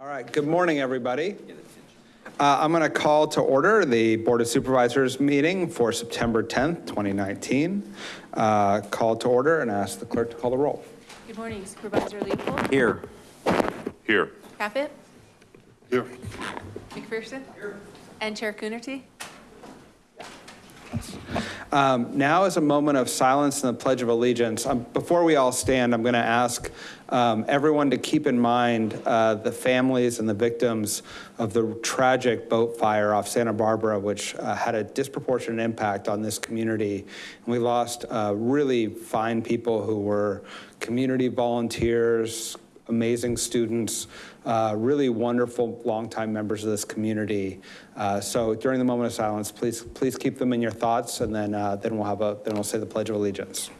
All right, good morning, everybody. Uh, I'm going to call to order the Board of Supervisors meeting for September 10th, 2019. Uh, Call to order and ask the clerk to call the roll. Good morning Supervisor Leopold, Here. Here. Caput, Here. McPherson. Here. And Chair Coonerty. Um, Now is a moment of silence and the Pledge of Allegiance. Um, Before we all stand, I'm going to ask um, everyone to keep in mind uh, the families and the victims of the tragic boat fire off Santa Barbara, which uh, had a disproportionate impact on this community. And we lost uh, really fine people who were community volunteers, amazing students, uh, really wonderful longtime members of this community. Uh, so during the moment of silence, please please keep them in your thoughts, and then uh, then we'll have a then we'll say the Pledge of Allegiance.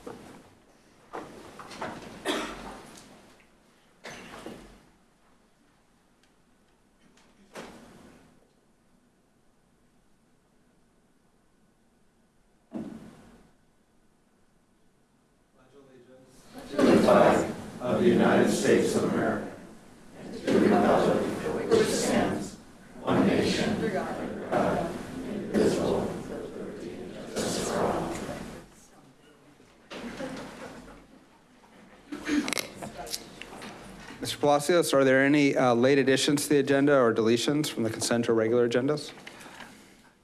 Are there any uh, late additions to the agenda or deletions from the consent or regular agendas?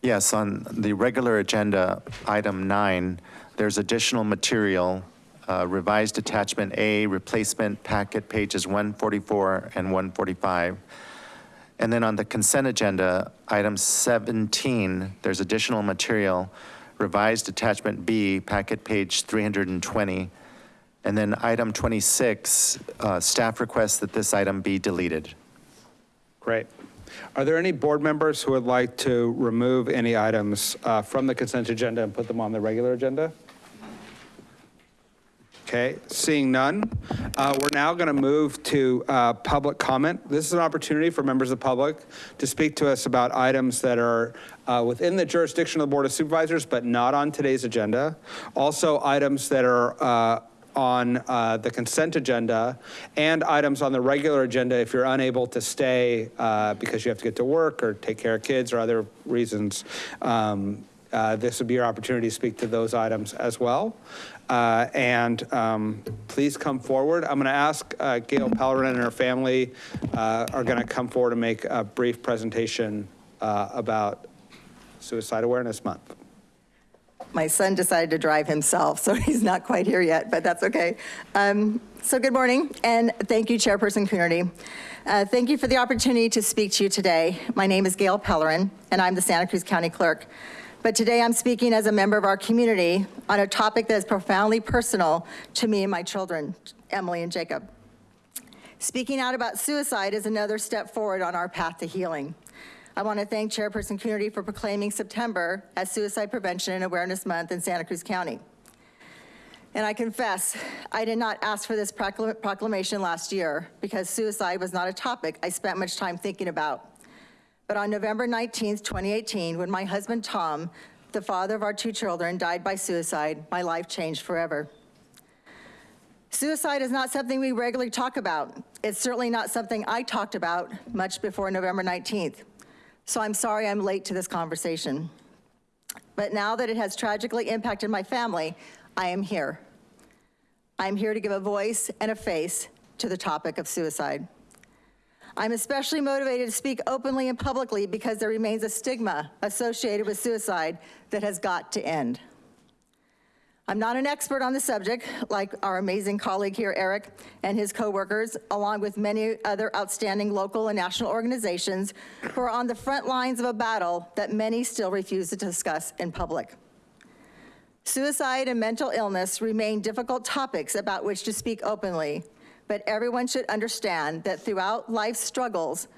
Yes, on the regular agenda, item nine, there's additional material, uh, revised attachment A, replacement packet pages 144 and 145. And then on the consent agenda, item 17, there's additional material, revised attachment B, packet page 320. And then item 26, uh, staff requests that this item be deleted. Great. Are there any board members who would like to remove any items uh, from the consent agenda and put them on the regular agenda? Okay, seeing none, uh, we're now going to move to uh, public comment. This is an opportunity for members of the public to speak to us about items that are uh, within the jurisdiction of the Board of Supervisors, but not on today's agenda. Also, items that are uh, on uh, the consent agenda and items on the regular agenda if you're unable to stay uh, because you have to get to work or take care of kids or other reasons. Um, uh, This would be your opportunity to speak to those items as well. Uh, And um, please come forward. I'm going to ask uh, Gail Pellerin and her family uh, are going to come forward and make a brief presentation uh, about Suicide Awareness Month. My son decided to drive himself, so he's not quite here yet, but that's okay. Um, So good morning, and thank you, Chairperson Coonerty. Uh, Thank you for the opportunity to speak to you today. My name is Gail Pellerin, and I'm the Santa Cruz County Clerk. But today I'm speaking as a member of our community on a topic that is profoundly personal to me and my children, Emily and Jacob. Speaking out about suicide is another step forward on our path to healing. I want to thank Chairperson Coonerty for proclaiming September as Suicide Prevention and Awareness Month in Santa Cruz County. And I confess, I did not ask for this proclamation last year because suicide was not a topic I spent much time thinking about. But on November 19th, 2018, when my husband Tom, the father of our two children, died by suicide, my life changed forever. Suicide is not something we regularly talk about. It's certainly not something I talked about much before November 19th. So I'm sorry I'm late to this conversation. But now that it has tragically impacted my family, I am here. I am here to give a voice and a face to the topic of suicide. I'm especially motivated to speak openly and publicly because there remains a stigma associated with suicide that has got to end. I'm not an expert on the subject, like our amazing colleague here, Eric, and his coworkers, along with many other outstanding local and national organizations who are on the front lines of a battle that many still refuse to discuss in public. Suicide and mental illness remain difficult topics about which to speak openly, but everyone should understand that throughout life's struggles,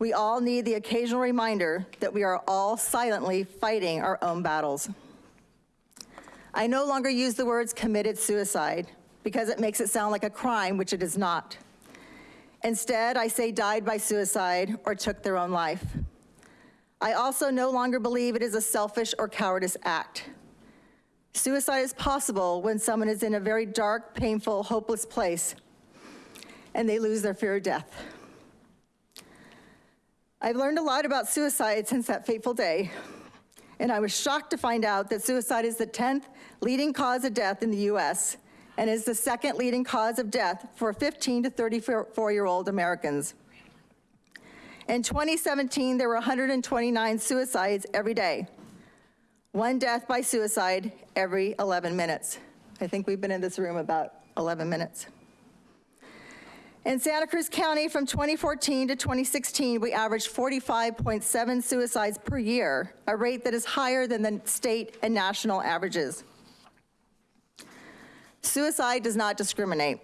we all need the occasional reminder that we are all silently fighting our own battles. I no longer use the words committed suicide because it makes it sound like a crime, which it is not. Instead, I say died by suicide or took their own life. I also no longer believe it is a selfish or cowardice act. Suicide is possible when someone is in a very dark, painful, hopeless place and they lose their fear of death. I've learned a lot about suicide since that fateful day, and I was shocked to find out that suicide is the 10th leading cause of death in the US and is the second leading cause of death for 15 to 34-year-old Americans. In 2017, there were 129 suicides every day, one death by suicide every 11 minutes. I think we've been in this room about 11 minutes. In Santa Cruz County, from 2014 to 2016, we averaged 45.7 suicides per year, a rate that is higher than the state and national averages. Suicide does not discriminate.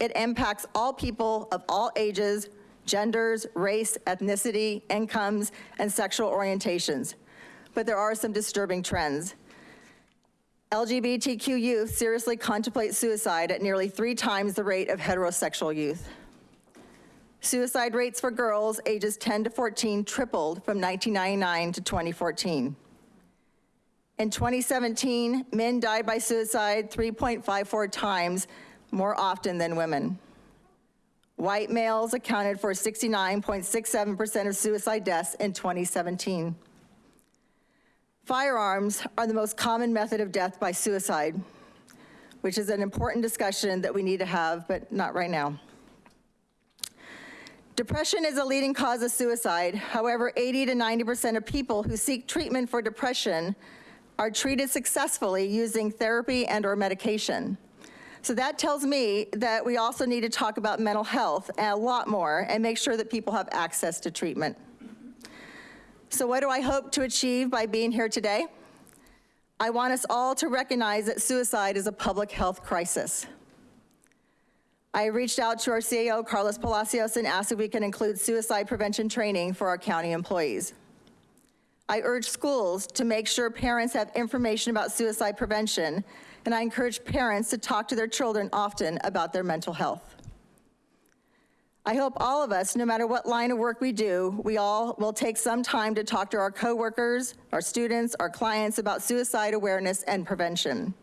It impacts all people of all ages, genders, race, ethnicity, incomes, and sexual orientations. But there are some disturbing trends. LGBTQ youth seriously contemplate suicide at nearly three times the rate of heterosexual youth. Suicide rates for girls ages 10 to 14 tripled from 1999 to 2014. In 2017, men died by suicide 3.54 times more often than women. White males accounted for 69.67% of suicide deaths in 2017. Firearms are the most common method of death by suicide, which is an important discussion that we need to have, but not right now. Depression is a leading cause of suicide. However, 80 to 90% of people who seek treatment for depression are treated successfully using therapy and or medication. So that tells me that we also need to talk about mental health a lot more and make sure that people have access to treatment. So what do I hope to achieve by being here today? I want us all to recognize that suicide is a public health crisis. I reached out to our CAO, Carlos Palacios, and asked if we can include suicide prevention training for our county employees. I urge schools to make sure parents have information about suicide prevention, and I encourage parents to talk to their children often about their mental health. I hope all of us, no matter what line of work we do, we all will take some time to talk to our coworkers, our students, our clients about suicide awareness and prevention.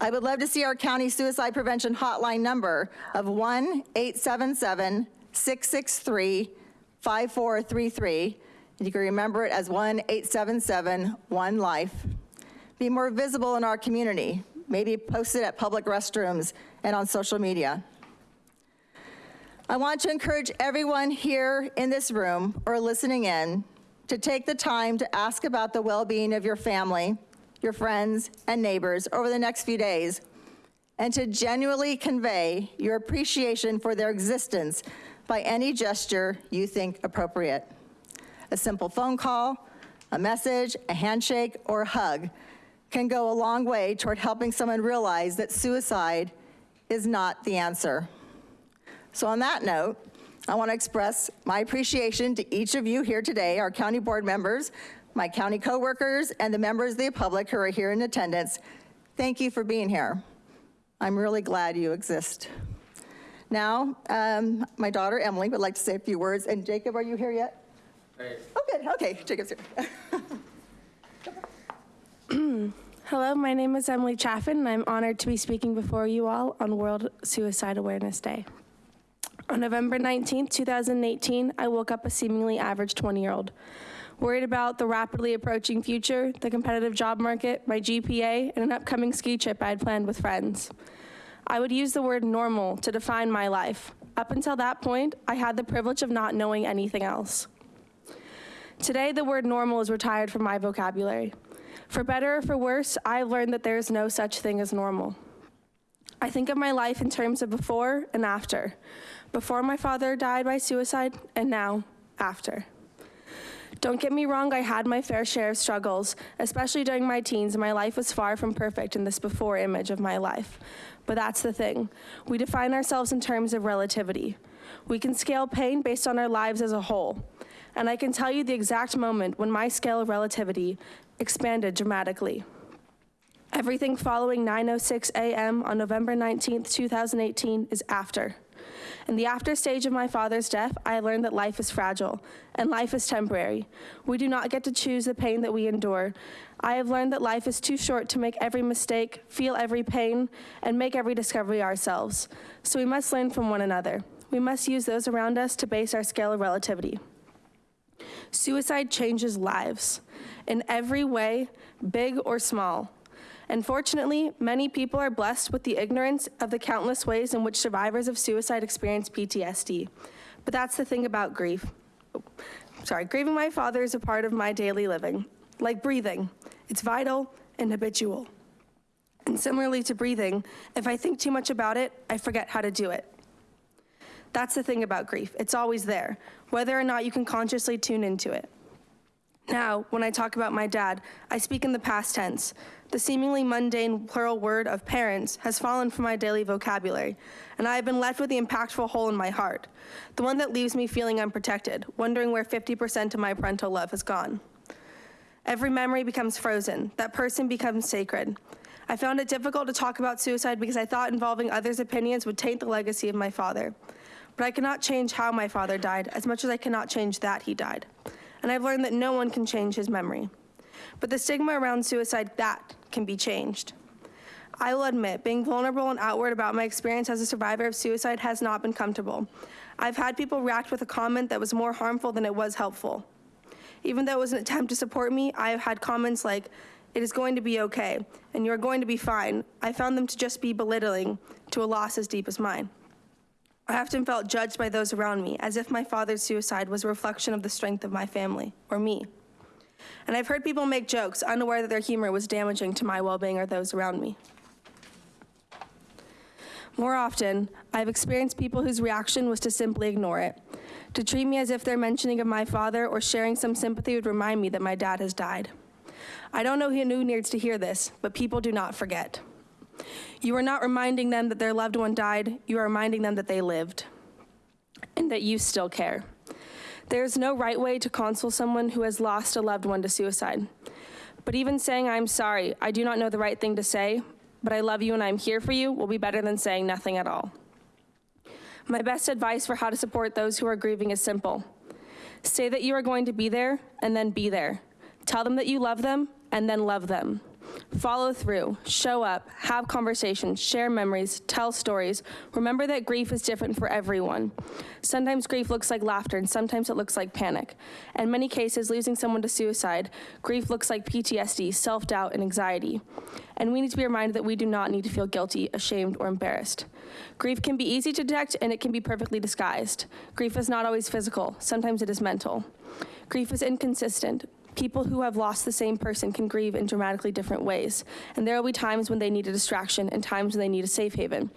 I would love to see our county suicide prevention hotline number of 1-877-663-5433. You can remember it as 1-877-1-LIFE. Be more visible in our community. Maybe post it at public restrooms and on social media. I want to encourage everyone here in this room or listening in to take the time to ask about the well-being of your family, your friends, and neighbors over the next few days, and to genuinely convey your appreciation for their existence by any gesture you think appropriate. A simple phone call, a message, a handshake, or a hug can go a long way toward helping someone realize that suicide is not the answer. So on that note, I want to express my appreciation to each of you here today, our county board members, my county coworkers, and the members of the public who are here in attendance. Thank you for being here. I'm really glad you exist. Now, um, my daughter Emily would like to say a few words, and Jacob, are you here yet? Oh, good, okay, Jacob's here. Hello, my name is Emily Chaffin, and I'm honored to be speaking before you all on World Suicide Awareness Day. On November 19, 2018, I woke up a seemingly average 20-year-old. Worried about the rapidly approaching future, the competitive job market, my GPA, and an upcoming ski trip I had planned with friends. I would use the word normal to define my life. Up until that point, I had the privilege of not knowing anything else. Today, the word normal is retired from my vocabulary. For better or for worse, I've learned that there is no such thing as normal. I think of my life in terms of before and after. Before my father died by suicide, and now, after. Don't get me wrong, I had my fair share of struggles, especially during my teens, my life was far from perfect in this before image of my life. But that's the thing. We define ourselves in terms of relativity. We can scale pain based on our lives as a whole. And I can tell you the exact moment when my scale of relativity expanded dramatically. Everything following 9.06 a.m. on November 19th, 2018 is after. In the after stage of my father's death, I learned that life is fragile and life is temporary. We do not get to choose the pain that we endure. I have learned that life is too short to make every mistake, feel every pain, and make every discovery ourselves. So we must learn from one another. We must use those around us to base our scale of relativity. Suicide changes lives in every way, big or small. Unfortunately, many people are blessed with the ignorance of the countless ways in which survivors of suicide experience PTSD. But that's the thing about grief. Sorry, grieving my father is a part of my daily living. Like breathing, it's vital and habitual. And similarly to breathing, if I think too much about it, I forget how to do it. That's the thing about grief. It's always there, whether or not you can consciously tune into it. Now, when I talk about my dad, I speak in the past tense. The seemingly mundane plural word of parents has fallen from my daily vocabulary, and I have been left with the impactful hole in my heart, the one that leaves me feeling unprotected, wondering where 50% of my parental love has gone. Every memory becomes frozen. That person becomes sacred. I found it difficult to talk about suicide because I thought involving others' opinions would taint the legacy of my father. But I cannot change how my father died as much as I cannot change that he died. And I've learned that no one can change his memory. But the stigma around suicide, that can be changed. I will admit, being vulnerable and outward about my experience as a survivor of suicide has not been comfortable. I've had people react with a comment that was more harmful than it was helpful. Even though it was an attempt to support me, I have had comments like, it is going to be okay, and you're going to be fine. I found them to just be belittling to a loss as deep as mine. I often felt judged by those around me, as if my father's suicide was a reflection of the strength of my family, or me. And I've heard people make jokes, unaware that their humor was damaging to my well being or those around me. More often, I've experienced people whose reaction was to simply ignore it, to treat me as if their mentioning of my father or sharing some sympathy would remind me that my dad has died. I don't know who needs to hear this, but people do not forget. You are not reminding them that their loved one died, you are reminding them that they lived and that you still care. There is no right way to console someone who has lost a loved one to suicide. But even saying, I'm sorry, I do not know the right thing to say, but I love you and I'm here for you will be better than saying nothing at all. My best advice for how to support those who are grieving is simple. Say that you are going to be there and then be there. Tell them that you love them and then love them. Follow through, show up, have conversations, share memories, tell stories. Remember that grief is different for everyone. Sometimes grief looks like laughter, and sometimes it looks like panic. In many cases, losing someone to suicide, grief looks like PTSD, self doubt, and anxiety. And we need to be reminded that we do not need to feel guilty, ashamed, or embarrassed. Grief can be easy to detect, and it can be perfectly disguised. Grief is not always physical, sometimes it is mental. Grief is inconsistent. People who have lost the same person can grieve in dramatically different ways, and there will be times when they need a distraction and times when they need a safe haven.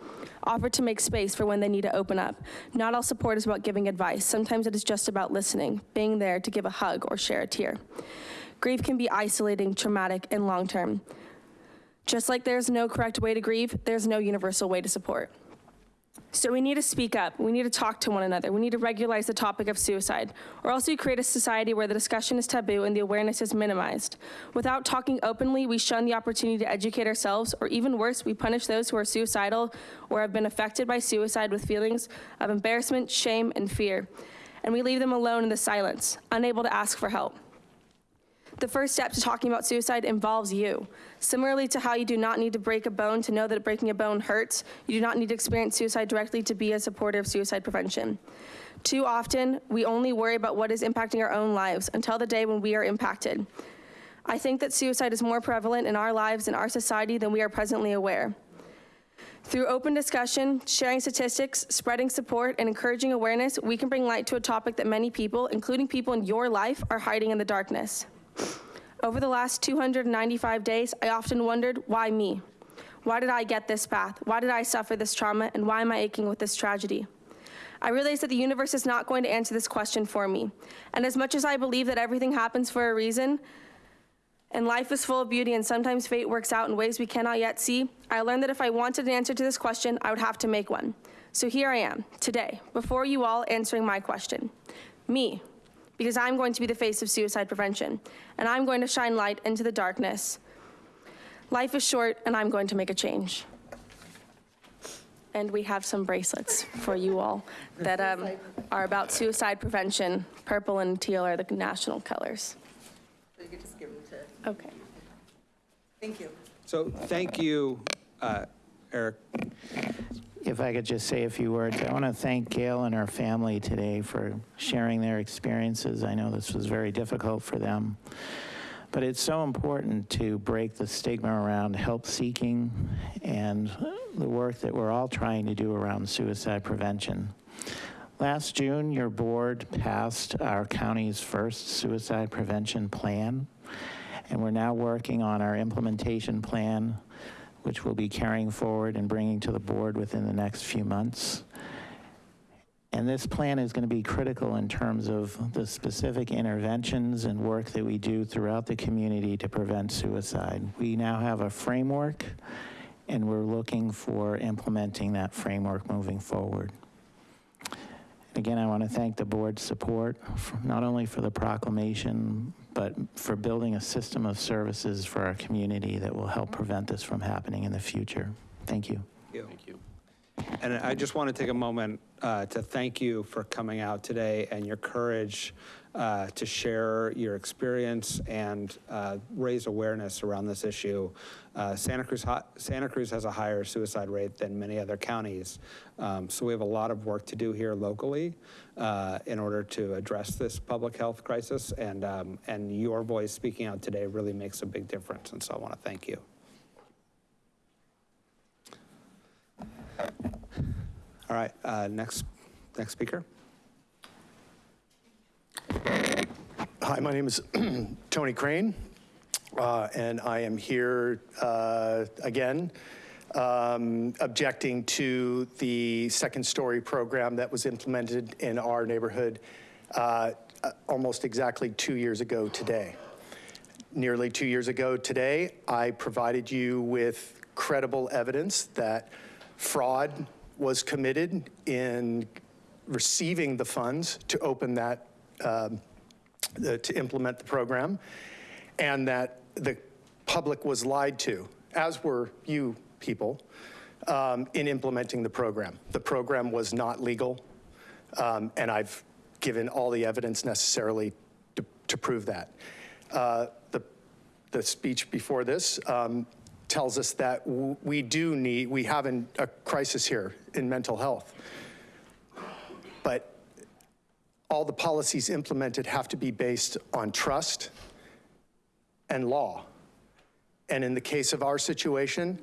Offer to make space for when they need to open up. Not all support is about giving advice. Sometimes it is just about listening, being there to give a hug or share a tear. Grief can be isolating, traumatic, and long term. Just like there's no correct way to grieve, there's no universal way to support. So we need to speak up. We need to talk to one another. We need to regularize the topic of suicide, or else we create a society where the discussion is taboo and the awareness is minimized. Without talking openly, we shun the opportunity to educate ourselves, or even worse, we punish those who are suicidal or have been affected by suicide with feelings of embarrassment, shame, and fear. And we leave them alone in the silence, unable to ask for help. The first step to talking about suicide involves you. Similarly to how you do not need to break a bone to know that breaking a bone hurts, you do not need to experience suicide directly to be a supporter of suicide prevention. Too often, we only worry about what is impacting our own lives until the day when we are impacted. I think that suicide is more prevalent in our lives and our society than we are presently aware. Through open discussion, sharing statistics, spreading support, and encouraging awareness, we can bring light to a topic that many people, including people in your life, are hiding in the darkness. Over the last 295 days, I often wondered, why me? Why did I get this path? Why did I suffer this trauma? And why am I aching with this tragedy? I realized that the universe is not going to answer this question for me. And as much as I believe that everything happens for a reason, and life is full of beauty, and sometimes fate works out in ways we cannot yet see, I learned that if I wanted an answer to this question, I would have to make one. So here I am, today, before you all, answering my question. Me, because I'm going to be the face of suicide prevention, and I'm going to shine light into the darkness. Life is short, and I'm going to make a change. And we have some bracelets for you all that um, are about suicide prevention. Purple and teal are the national colors. You could just give them to, Okay. thank you. So thank you, uh, Eric. If I could just say a few words, I want to thank Gail and her family today for sharing their experiences. I know this was very difficult for them. But it's so important to break the stigma around help seeking and the work that we're all trying to do around suicide prevention. Last June, your board passed our county's first suicide prevention plan, and we're now working on our implementation plan, which we'll be carrying forward and bringing to the board within the next few months. And this plan is going to be critical in terms of the specific interventions and work that we do throughout the community to prevent suicide. We now have a framework, and we're looking for implementing that framework moving forward. Again, I want to thank the board's support, not only for the proclamation, but for building a system of services for our community that will help prevent this from happening in the future. Thank you. Thank you. And I just want to take a moment uh, to thank you for coming out today and your courage uh, to share your experience and uh, raise awareness around this issue. Uh, Santa Cruz, Santa Cruz has a higher suicide rate than many other counties. Um, So we have a lot of work to do here locally uh, in order to address this public health crisis. And, um, and your voice speaking out today really makes a big difference. And so I want to thank you. All right, uh, next, next speaker. Hi, my name is Tony Crane, uh, and I am here uh, again um, objecting to the second story program that was implemented in our neighborhood uh, uh, almost exactly two years ago today. Nearly two years ago today, I provided you with credible evidence that fraud was committed in receiving the funds to open that um, the- to implement the program, and that the public was lied to, as were you people, um, in implementing the program. The program was not legal, um, and I've given all the evidence necessarily to to prove that. Uh, The the speech before this um, tells us that we do need, we have an- a crisis here in mental health. But all the policies implemented have to be based on trust and law. And in the case of our situation,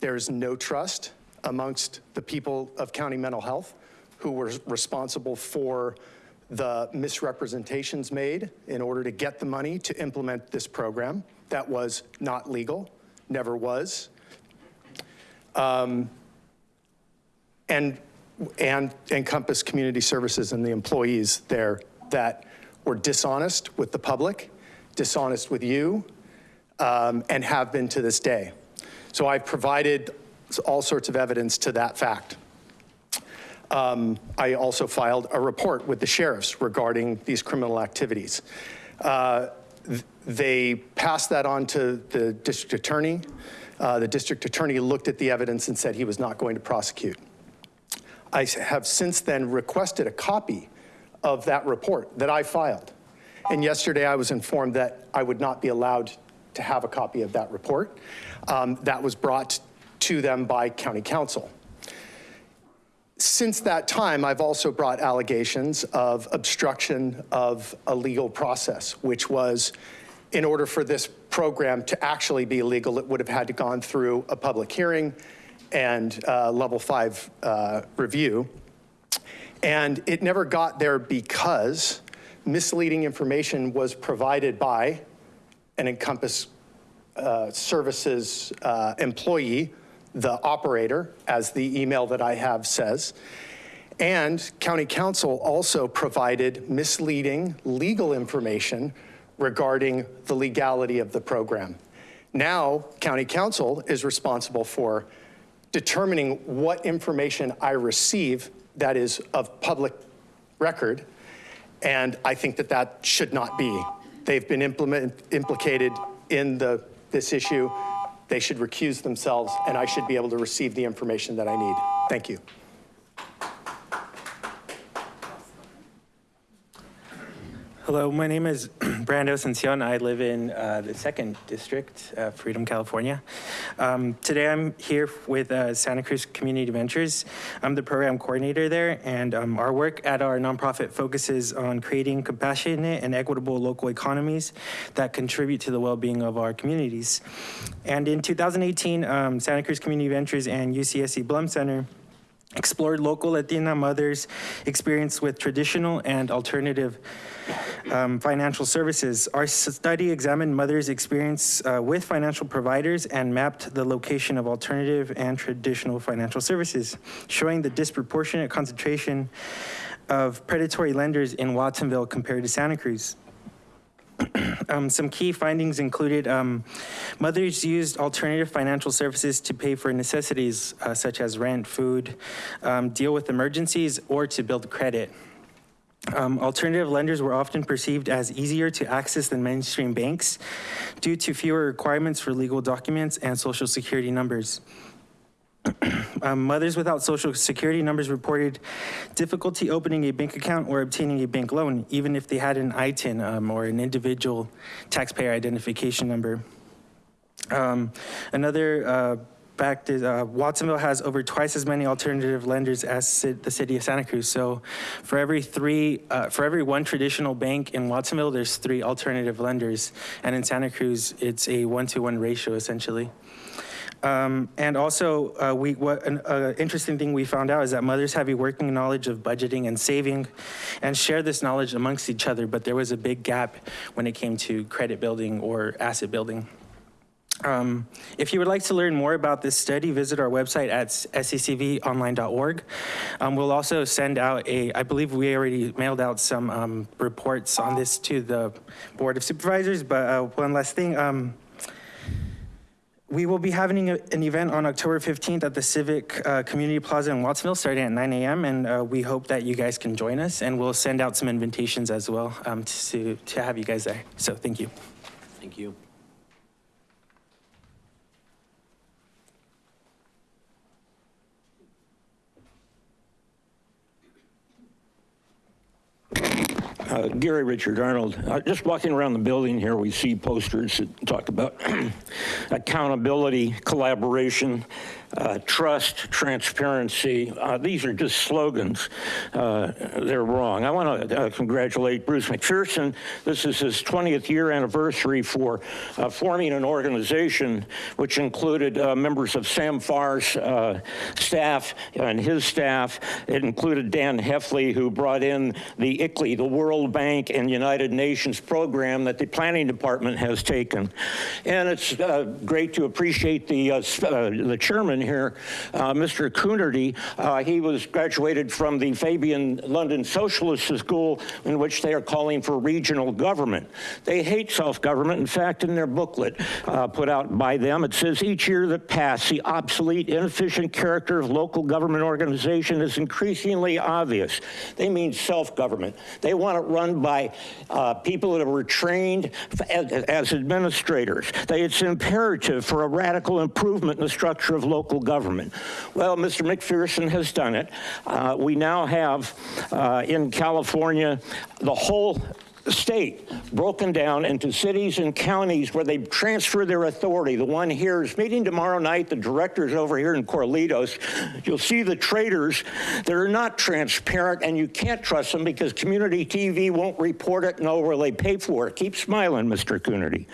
there is no trust amongst the people of county mental health who were responsible for the misrepresentations made in order to get the money to implement this program. That was not legal, never was. Um, And, and Encompass Community Services and the employees there that were dishonest with the public, dishonest with you, um, and have been to this day. So I've provided all sorts of evidence to that fact. Um, I also filed a report with the sheriffs regarding these criminal activities. Uh, They passed that on to the district attorney. Uh, The district attorney looked at the evidence and said he was not going to prosecute. I have since then requested a copy of that report that I filed. And yesterday I was informed that I would not be allowed to have a copy of that report. Um, That was brought to them by county counsel. Since that time, I've also brought allegations of obstruction of a legal process, which was, in order for this program to actually be legal, it would have had to gone through a public hearing and uh, level five uh, review. And it never got there because misleading information was provided by an Encompass uh, Services uh, employee, the operator, as the email that I have says. And county counsel also provided misleading legal information regarding the legality of the program. Now, county counsel is responsible for determining what information I receive that is of public record, and I think that that should not be. They've been implicated in the, this issue. They should recuse themselves, and I should be able to receive the information that I need. Thank you. Hello, my name is Brando Ascension. I live in uh, the second district, uh, Freedom, California. Um, today I'm here with uh, Santa Cruz Community Ventures. I'm the program coordinator there, and um, our work at our nonprofit focuses on creating compassionate and equitable local economies that contribute to the well-being of our communities. And in 2018, um, Santa Cruz Community Ventures and UCSC Blum Center explored local Latina mothers' experience with traditional and alternative um, financial services. Our study examined mothers' experience uh, with financial providers and mapped the location of alternative and traditional financial services, showing the disproportionate concentration of predatory lenders in Watsonville compared to Santa Cruz. Um, some key findings included um, mothers used alternative financial services to pay for necessities uh, such as rent, food, um, deal with emergencies, or to build credit. Um, alternative lenders were often perceived as easier to access than mainstream banks due to fewer requirements for legal documents and social security numbers. Um, mothers without social security numbers reported difficulty opening a bank account or obtaining a bank loan, even if they had an ITIN um, or an individual taxpayer identification number. Um, another uh, fact is uh, Watsonville has over twice as many alternative lenders as the city of Santa Cruz. So for every three, uh, for every one traditional bank in Watsonville, there's three alternative lenders. And in Santa Cruz, it's a one-to-one ratio essentially. Um, and also, uh, we, what an uh, interesting thing we found out is that mothers have a working knowledge of budgeting and saving and share this knowledge amongst each other, but there was a big gap when it came to credit building or asset building. Um, if you would like to learn more about this study, visit our website at scvonline.org. Um, we'll also send out a, I believe we already mailed out some um, reports on this to the Board of Supervisors, but uh, one last thing. We will be having a, an event on October 15th at the Civic uh, Community Plaza in Watsonville starting at 9 a.m. And uh, we hope that you guys can join us and we'll send out some invitations as well um, to, to have you guys there. So thank you. Thank you. Uh, Gary Richard Arnold. Uh, just walking around the building here, we see posters that talk about accountability, collaboration, uh, trust, transparency. Uh, these are just slogans. Uh, they're wrong. I want to uh, congratulate Bruce McPherson. This is his 20th year anniversary for uh, forming an organization which included uh, members of Sam Farr's staff and his staff. It included Dan Heffley, who brought in the ICLEI, the World Bank and United Nations program that the planning department has taken. And it's great to appreciate the, the chairman here, uh, Mr. Coonerty. Uh, he was graduated from the Fabian London Socialist School in which they are calling for regional government. They hate self-government. In fact, in their booklet uh, put out by them, it says each year that passed, the obsolete, inefficient character of local government organization is increasingly obvious. They mean self-government. They want it run by uh, people that were trained as, as administrators. They, it's imperative for a radical improvement in the structure of local local government. Well, Mr. McPherson has done it. Uh, we now have uh, in California the whole state broken down into cities and counties where they transfer their authority. The one here is meeting tomorrow night. The director's over here in Corralitos. You'll see the traders that are not transparent and you can't trust them because community TV won't report it, know where they pay for it. Keep smiling, Mr. Coonerty.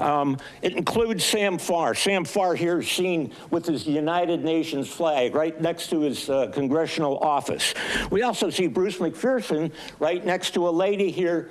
Um, it includes Sam Farr. Sam Farr here is seen with his United Nations flag right next to his uh, congressional office. We also see Bruce McPherson right next to a lady here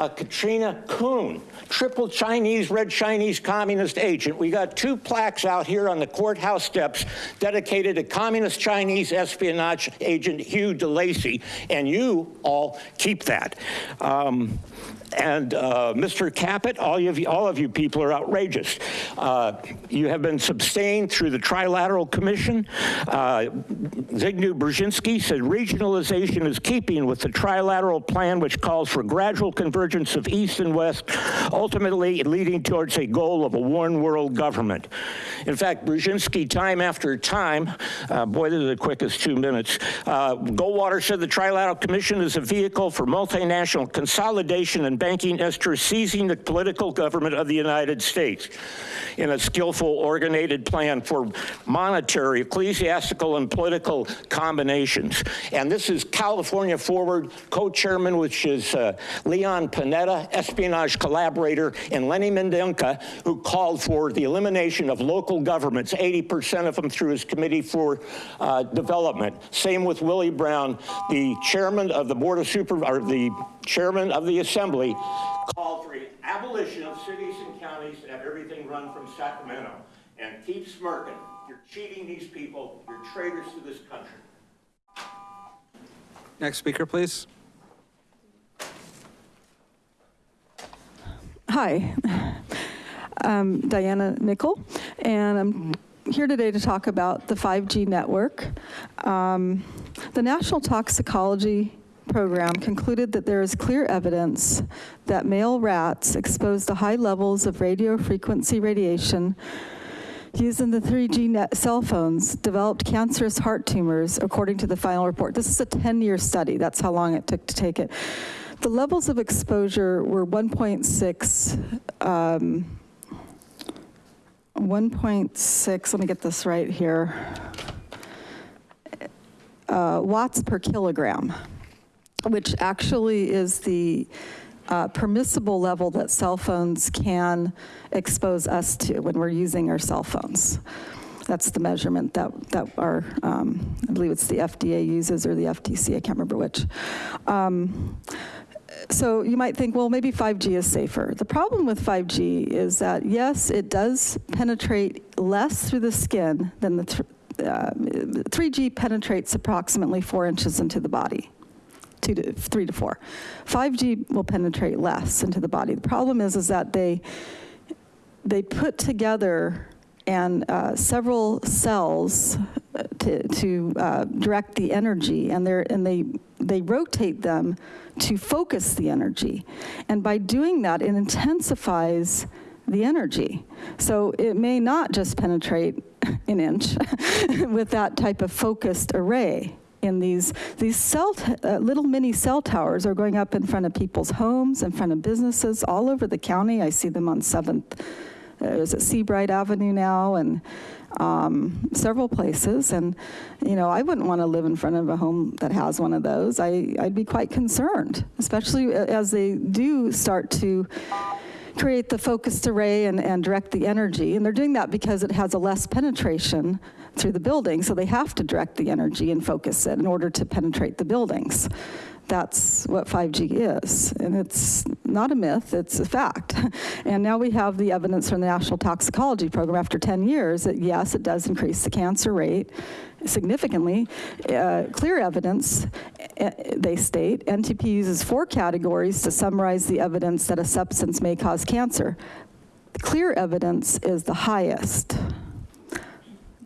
uh, Katrina Kuhn, triple Chinese, red Chinese communist agent. We got two plaques out here on the courthouse steps dedicated to communist Chinese espionage agent Hugh DeLacy, and you all keep that. Um, and uh, Mr. Caput, all of, you, all of you people are outrageous. Uh, you have been sustained through the Trilateral Commission. Uh, Zygmunt Brzezinski said regionalization is keeping with the Trilateral Plan, which calls for gradual convergence of East and West, ultimately leading towards a goal of a one world government. In fact, Brzezinski, time after time, uh, boy, this is the quickest two minutes, uh, Goldwater said the Trilateral Commission is a vehicle for multinational consolidation and banking interests seizing the political government of the United States in a skillful, organized plan for monetary, ecclesiastical, and political combinations. And this is California Forward co-chairman, which is uh, Leon Panetta, espionage collaborator, and Lenny Mendonca, who called for the elimination of local governments, 80% of them through his Committee for uh, Development. Same with Willie Brown, the chairman of the Board of Super, or the chairman of the Assembly, called for abolition of cities and counties and have everything run from Sacramento. And keep smirking. You're cheating these people. You're traitors to this country. Next speaker, please. Hi, I'm Diana Nickel, and I'm here today to talk about the 5G network. Um, The National Toxicology Program concluded that there is clear evidence that male rats exposed to high levels of radio frequency radiation using the 3G net cell phones developed cancerous heart tumors, according to the final report. This is a 10-year study. That's how long it took to take it. The levels of exposure were 1.6, um, 1.6, let me get this right here, uh, watts per kilogram, which actually is the uh, permissible level that cell phones can expose us to when we're using our cell phones. That's the measurement that, that our, um, I believe it's the FDA uses or the FTC, I can't remember which. Um, so you might think, well, maybe 5G is safer. The problem with 5G is that, yes, it does penetrate less through the skin than the, th uh, 3G penetrates approximately four inches into the body two to three to four. 5G will penetrate less into the body. The problem is, is that they, they put together and uh, several cells uh, to, to uh, direct the energy and, and they, they rotate them to focus the energy. And by doing that, it intensifies the energy. So it may not just penetrate an inch with that type of focused array in these, these cell, uh, little mini cell towers are going up in front of people's homes, in front of businesses all over the county. I see them on 7th, uh, it Seabright Avenue now, and um, several places. And, you know, I wouldn't want to live in front of a home that has one of those. I, I'd be quite concerned, especially as they do start to create the focused array and, and direct the energy. And they're doing that because it has a less penetration through the building, so they have to direct the energy and focus it in order to penetrate the buildings. That's what 5G is, and it's not a myth, it's a fact. And now we have the evidence from the National Toxicology Program after 10 years that yes, it does increase the cancer rate significantly. Uh, clear evidence, uh, they state, NTP uses four categories to summarize the evidence that a substance may cause cancer. Clear evidence is the highest.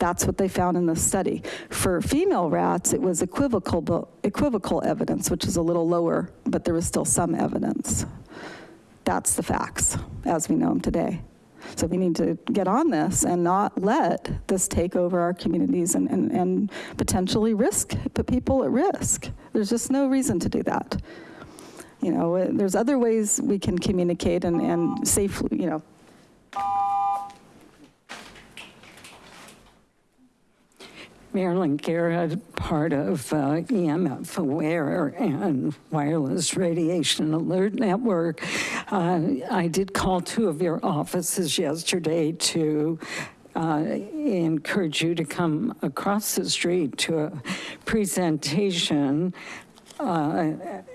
That's what they found in the study. For female rats, it was equivocal, equivocal evidence, which is a little lower, but there was still some evidence. That's the facts as we know them today. So we need to get on this and not let this take over our communities and, and, and potentially risk, put people at risk. There's just no reason to do that. You know, there's other ways we can communicate and, and safely, you know, Marilyn Garrett, part of uh, EMF Aware and Wireless Radiation Alert Network. Uh, I did call two of your offices yesterday to uh, encourage you to come across the street to a presentation uh,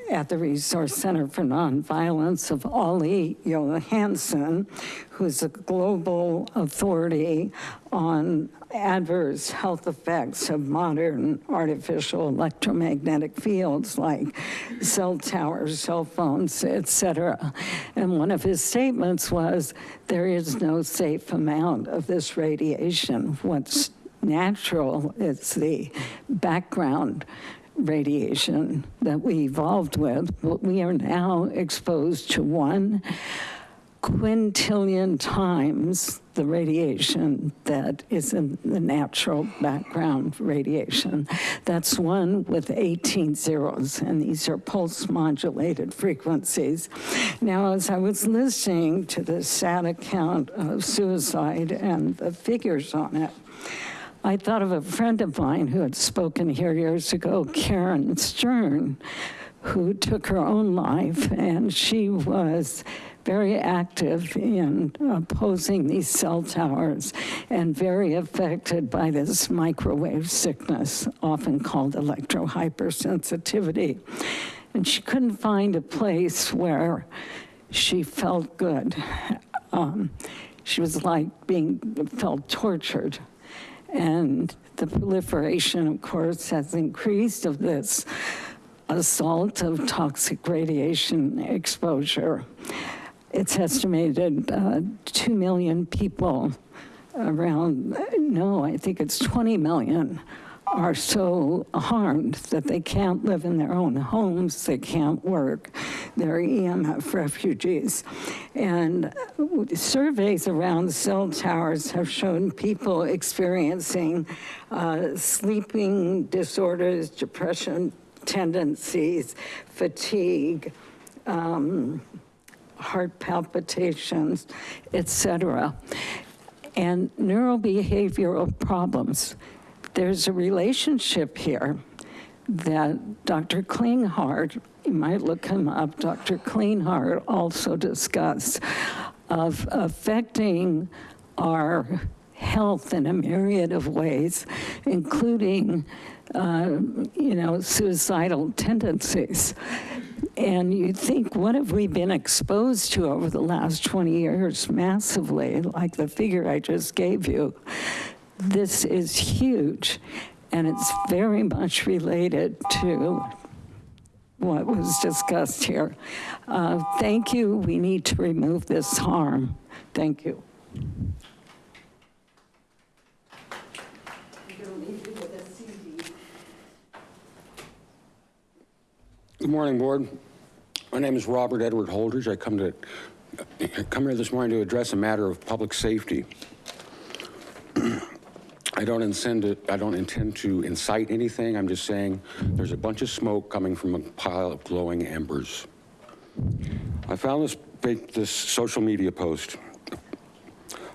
at the Resource Center for Nonviolence of Olle Johansson, who's a global authority on adverse health effects of modern artificial electromagnetic fields like cell towers, cell phones, etc. And one of his statements was, there is no safe amount of this radiation. What's natural is the background radiation that we evolved with, but we are now exposed to one quintillion times the radiation that is in the natural background radiation. That's one with 18 zeros, and these are pulse modulated frequencies. Now, as I was listening to the sad account of suicide and the figures on it, I thought of a friend of mine who had spoken here years ago, Karen Stern, who took her own life, and she was very active in opposing these cell towers and very affected by this microwave sickness, often called electrohypersensitivity. And she couldn't find a place where she felt good. Um, she was like being, felt tortured. And the proliferation, of course, has increased of this assault of toxic radiation exposure. It's estimated uh, 2 million people around, no, I think it's 20 million are so harmed that they can't live in their own homes, they can't work, they're EMF refugees. And surveys around cell towers have shown people experiencing uh, sleeping disorders, depression tendencies, fatigue, um, heart palpitations, et cetera, and neurobehavioral problems. There's a relationship here that Dr. Klinghardt, you might look him up, Dr. Klinghardt also discussed, of affecting our health in a myriad of ways, including, uh, you know, suicidal tendencies. And you think, what have we been exposed to over the last 20 years massively, like the figure I just gave you? This is huge, and it's very much related to what was discussed here. Uh, thank you. We need to remove this harm. Thank you. Good morning, board. My name is Robert Edward Holdridge. I come to come here this morning to address a matter of public safety. I don't intend to, I don't intend to incite anything. I'm just saying there's a bunch of smoke coming from a pile of glowing embers. I found this, this social media post.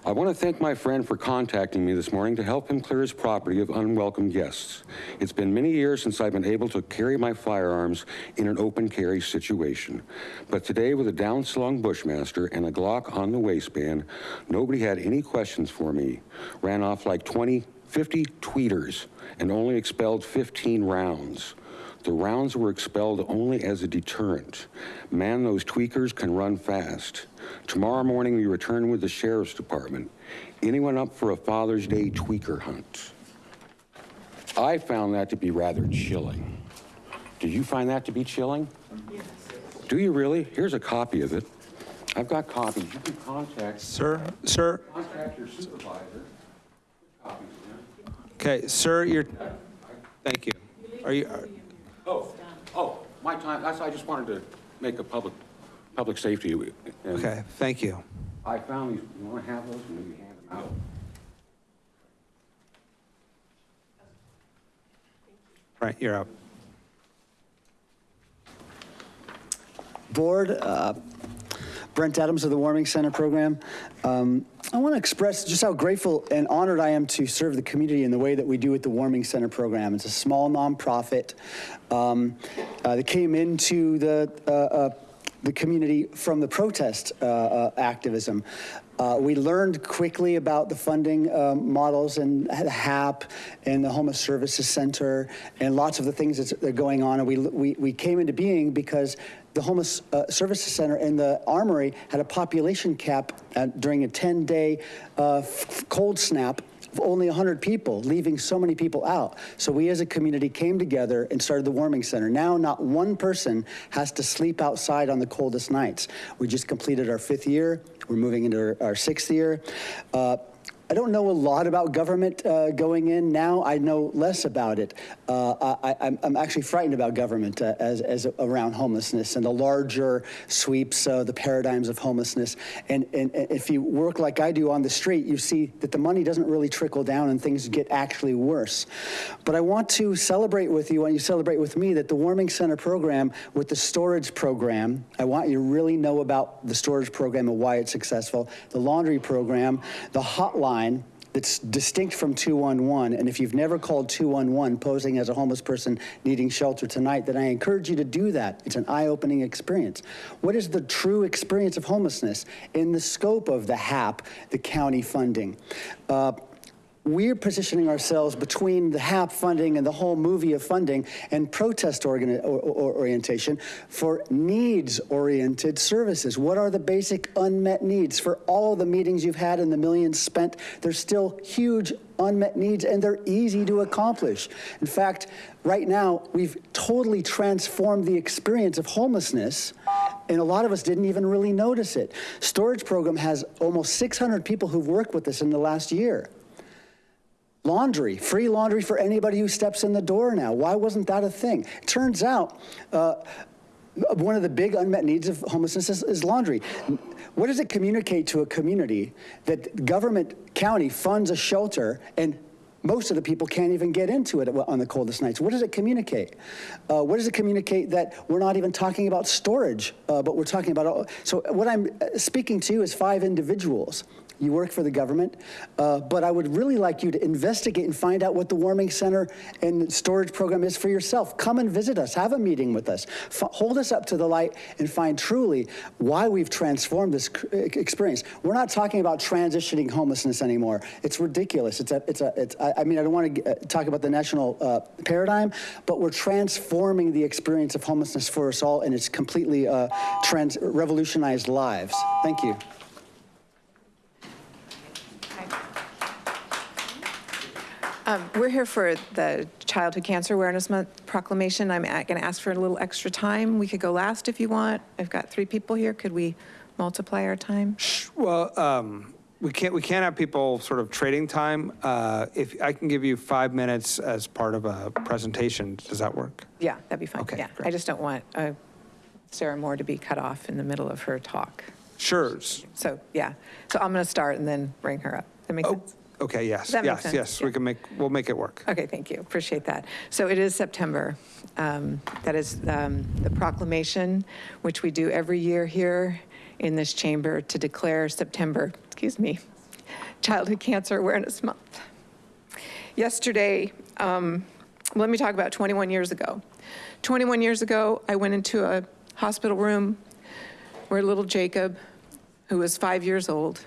I want to thank my friend for contacting me this morning to help him clear his property of unwelcome guests. It's been many years since I've been able to carry my firearms in an open carry situation. But today with a downslung Bushmaster and a Glock on the waistband, nobody had any questions for me. Ran off like 20, 50 tweeters and only expelled 15 rounds. The rounds were expelled only as a deterrent. Man, those tweakers can run fast. Tomorrow morning, we return with the Sheriff's Department. Anyone up for a Father's Day tweaker hunt? I found that to be rather chilling. Do you find that to be chilling? Yes. Do you really? Here's a copy of it. I've got copies. You can contact. Sir, sir. Contact your supervisor. Copies, Okay, sir, you're, thank you. Are you, are- Oh, oh, my time, that's, I just wanted to make a public, public safety. and okay, thank you. I found these, you want to have those, and maybe hand them out. Right, you're up. Board, uh, Brent Adams of the Warming Center program. Um, I want to express just how grateful and honored I am to serve the community in the way that we do with the Warming Center program. It's a small nonprofit um, uh, that came into the uh, uh, the community from the protest uh, uh, activism. Uh, we learned quickly about the funding um, models and the HAP and the Homeless Services Center and lots of the things that are going on. And we, we, we came into being because the Homeless uh, Services Center and the Armory had a population cap during a 10-day uh, cold snap only 100 people, leaving so many people out. So we as a community came together and started the warming center. Now, not one person has to sleep outside on the coldest nights. We just completed our fifth year. We're moving into our, sixth year. Uh, I don't know a lot about government uh, going in now. I know less about it. Uh, I, I'm, I'm actually frightened about government uh, as, as around homelessness and the larger sweeps, uh, the paradigms of homelessness. And, and, and if you work like I do on the street, you see that the money doesn't really trickle down and things get actually worse. But I want to celebrate with you, and you celebrate with me, that the Warming Center program with the storage program, I want you to really know about the storage program and why it's successful, the laundry program, the hotline that's distinct from 211. And if you've never called 211 posing as a homeless person needing shelter tonight, then I encourage you to do that. It's an eye-opening experience. What is the true experience of homelessness in the scope of the HAP, the county funding? Uh, we're positioning ourselves between the HAP funding and the whole movie of funding and protest or, or, orientation for needs-oriented services. What are the basic unmet needs? For all the meetings you've had and the millions spent, there's still huge unmet needs and they're easy to accomplish. In fact, right now, we've totally transformed the experience of homelessness and a lot of us didn't even really notice it. Storage program has almost 600 people who've worked with us in the last year. Laundry, free laundry for anybody who steps in the door now. Why wasn't that a thing? Turns out, uh, one of the big unmet needs of homelessness is, is, laundry. What does it communicate to a community that government county funds a shelter and most of the people can't even get into it on the coldest nights. What does it communicate? Uh, what does it communicate that we're not even talking about storage, uh, but we're talking about, all, so what I'm uh, speaking to is five individuals you work for the government, uh, but I would really like you to investigate and find out what the warming center and storage program is for yourself. Come and visit us, have a meeting with us, F hold us up to the light and find truly why we've transformed this experience. We're not talking about transitioning homelessness anymore. It's ridiculous. It's a, it's a, it's, I, I mean, I don't want to uh, talk about the national uh, paradigm, but we're transforming the experience of homelessness for us all and it's completely uh, trans revolutionized lives. Thank you. Um, we're here for the Childhood Cancer Awareness Month proclamation. I'm going to ask for a little extra time. We could go last if you want. I've got three people here. Could we multiply our time? Well, um, we can't we can't have people sort of trading time. Uh, if I can give you five minutes as part of a presentation, does that work? Yeah, that'd be fine. Okay, yeah, great. I just don't want uh, Sarah Moore to be cut off in the middle of her talk. Sure. So yeah, so I'm going to start and then bring her up. That makes Oh, sense. Okay, yes, That makes yes, sense, yes, yeah. we can make, we'll make it work. Okay, thank you. Appreciate that. So it is September. Um, That is um, the proclamation, which we do every year here in this chamber to declare September, excuse me, Childhood Cancer Awareness Month. Yesterday, um, let me talk about 21 years ago. 21 years ago, I went into a hospital room where little Jacob, who was five years old,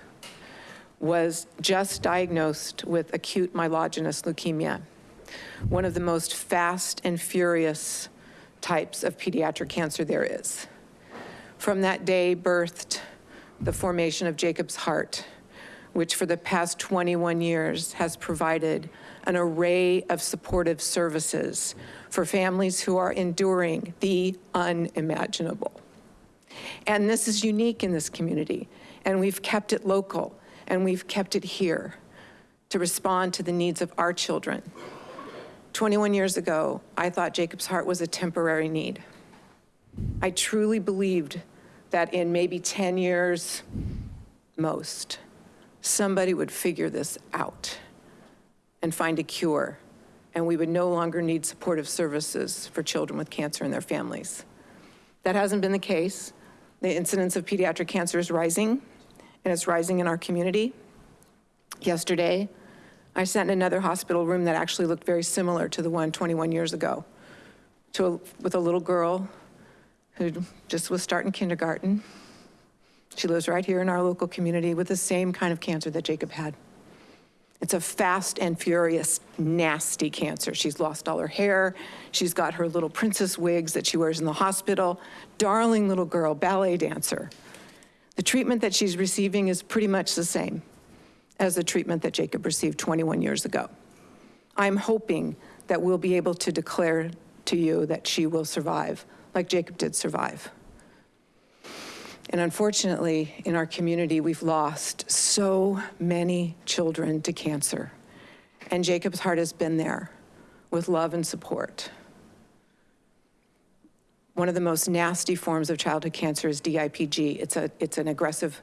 was just diagnosed with acute myelogenous leukemia, one of the most fast and furious types of pediatric cancer there is. From that day birthed the formation of Jacob's Heart, which for the past 21 years has provided an array of supportive services for families who are enduring the unimaginable. And this is unique in this community, and we've kept it local and we've kept it here to respond to the needs of our children. 21 years ago, I thought Jacob's Heart was a temporary need. I truly believed that in maybe 10 years, most, somebody would figure this out and find a cure, and we would no longer need supportive services for children with cancer and their families. That hasn't been the case. The incidence of pediatric cancer is rising, and it's rising in our community. Yesterday, I sat in another hospital room that actually looked very similar to the one 21 years ago, to a, with a little girl who just was starting kindergarten. She lives right here in our local community with the same kind of cancer that Jacob had. It's a fast and furious, nasty cancer. She's lost all her hair. She's got her little princess wigs that she wears in the hospital. Darling little girl, ballet dancer. The treatment that she's receiving is pretty much the same as the treatment that Jacob received 21 years ago. I'm hoping that we'll be able to declare to you that she will survive, like Jacob did survive. And unfortunately, in our community, we've lost so many children to cancer. And Jacob's Heart has been there with love and support. One of the most nasty forms of childhood cancer is DIPG. It's, a, it's an aggressive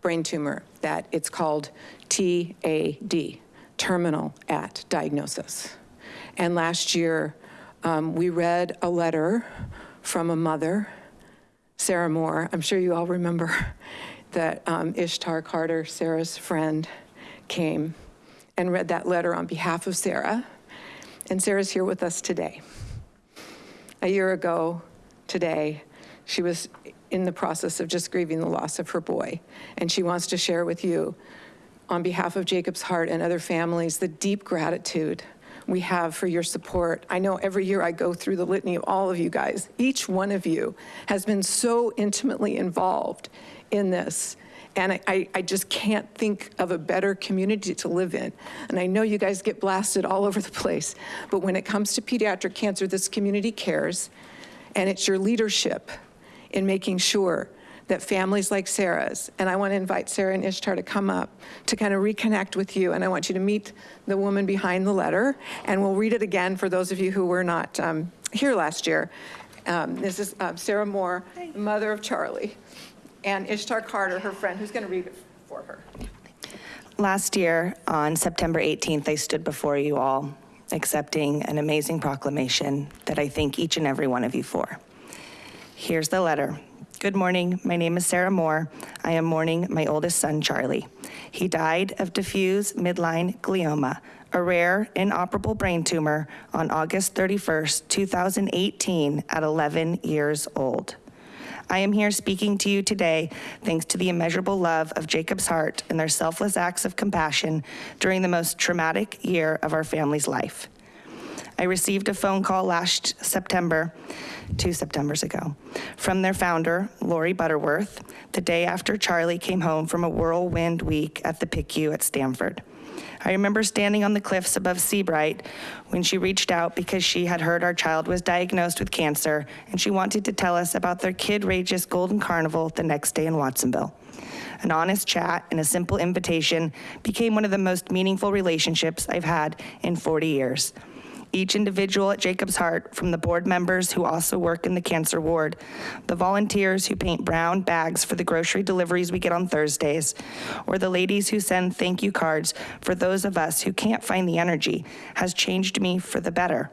brain tumor that it's called TAD, terminal at diagnosis. And last year, um, we read a letter from a mother, Sarah Moore. I'm sure you all remember that um, Ishtar Carter, Sarah's friend, came and read that letter on behalf of Sarah. And Sarah's here with us today. A year ago today, she was in the process of just grieving the loss of her boy. And she wants to share with you, on behalf of Jacob's Heart and other families, the deep gratitude we have for your support. I know every year I go through the litany of all of you guys. Each one of you has been so intimately involved in this. And I, I, just can't think of a better community to live in. And I know you guys get blasted all over the place, but when it comes to pediatric cancer, this community cares. And it's your leadership in making sure that families like Sarah's, and I want to invite Sarah and Ishtar to come up to kind of reconnect with you, and I want you to meet the woman behind the letter, and we'll read it again for those of you who were not um, here last year. Um, this is uh, Sarah Moore, the mother of Charlie, and Ishtar Carter, her friend, who's going to read it for her. Last year, on September 18th, I stood before you all accepting an amazing proclamation that I thank each and every one of you for. Here's the letter. Good morning. My name is Sarah Moore. I am mourning my oldest son, Charlie. He died of diffuse midline glioma, a rare inoperable brain tumor, on August 31st, 2018, at 11 years old. I am here speaking to you today thanks to the immeasurable love of Jacob's Heart and their selfless acts of compassion during the most traumatic year of our family's life. I received a phone call last September, two Septembers ago, from their founder, Lori Butterworth, the day after Charlie came home from a whirlwind week at the PICU at Stanford. I remember standing on the cliffs above Seabright when she reached out because she had heard our child was diagnosed with cancer and she wanted to tell us about their Kid Rageous Golden Carnival the next day in Watsonville. An honest chat and a simple invitation became one of the most meaningful relationships I've had in 40 years each individual at Jacob's Heart, from the board members who also work in the cancer ward, the volunteers who paint brown bags for the grocery deliveries we get on Thursdays, or the ladies who send thank you cards for those of us who can't find the energy, has changed me for the better.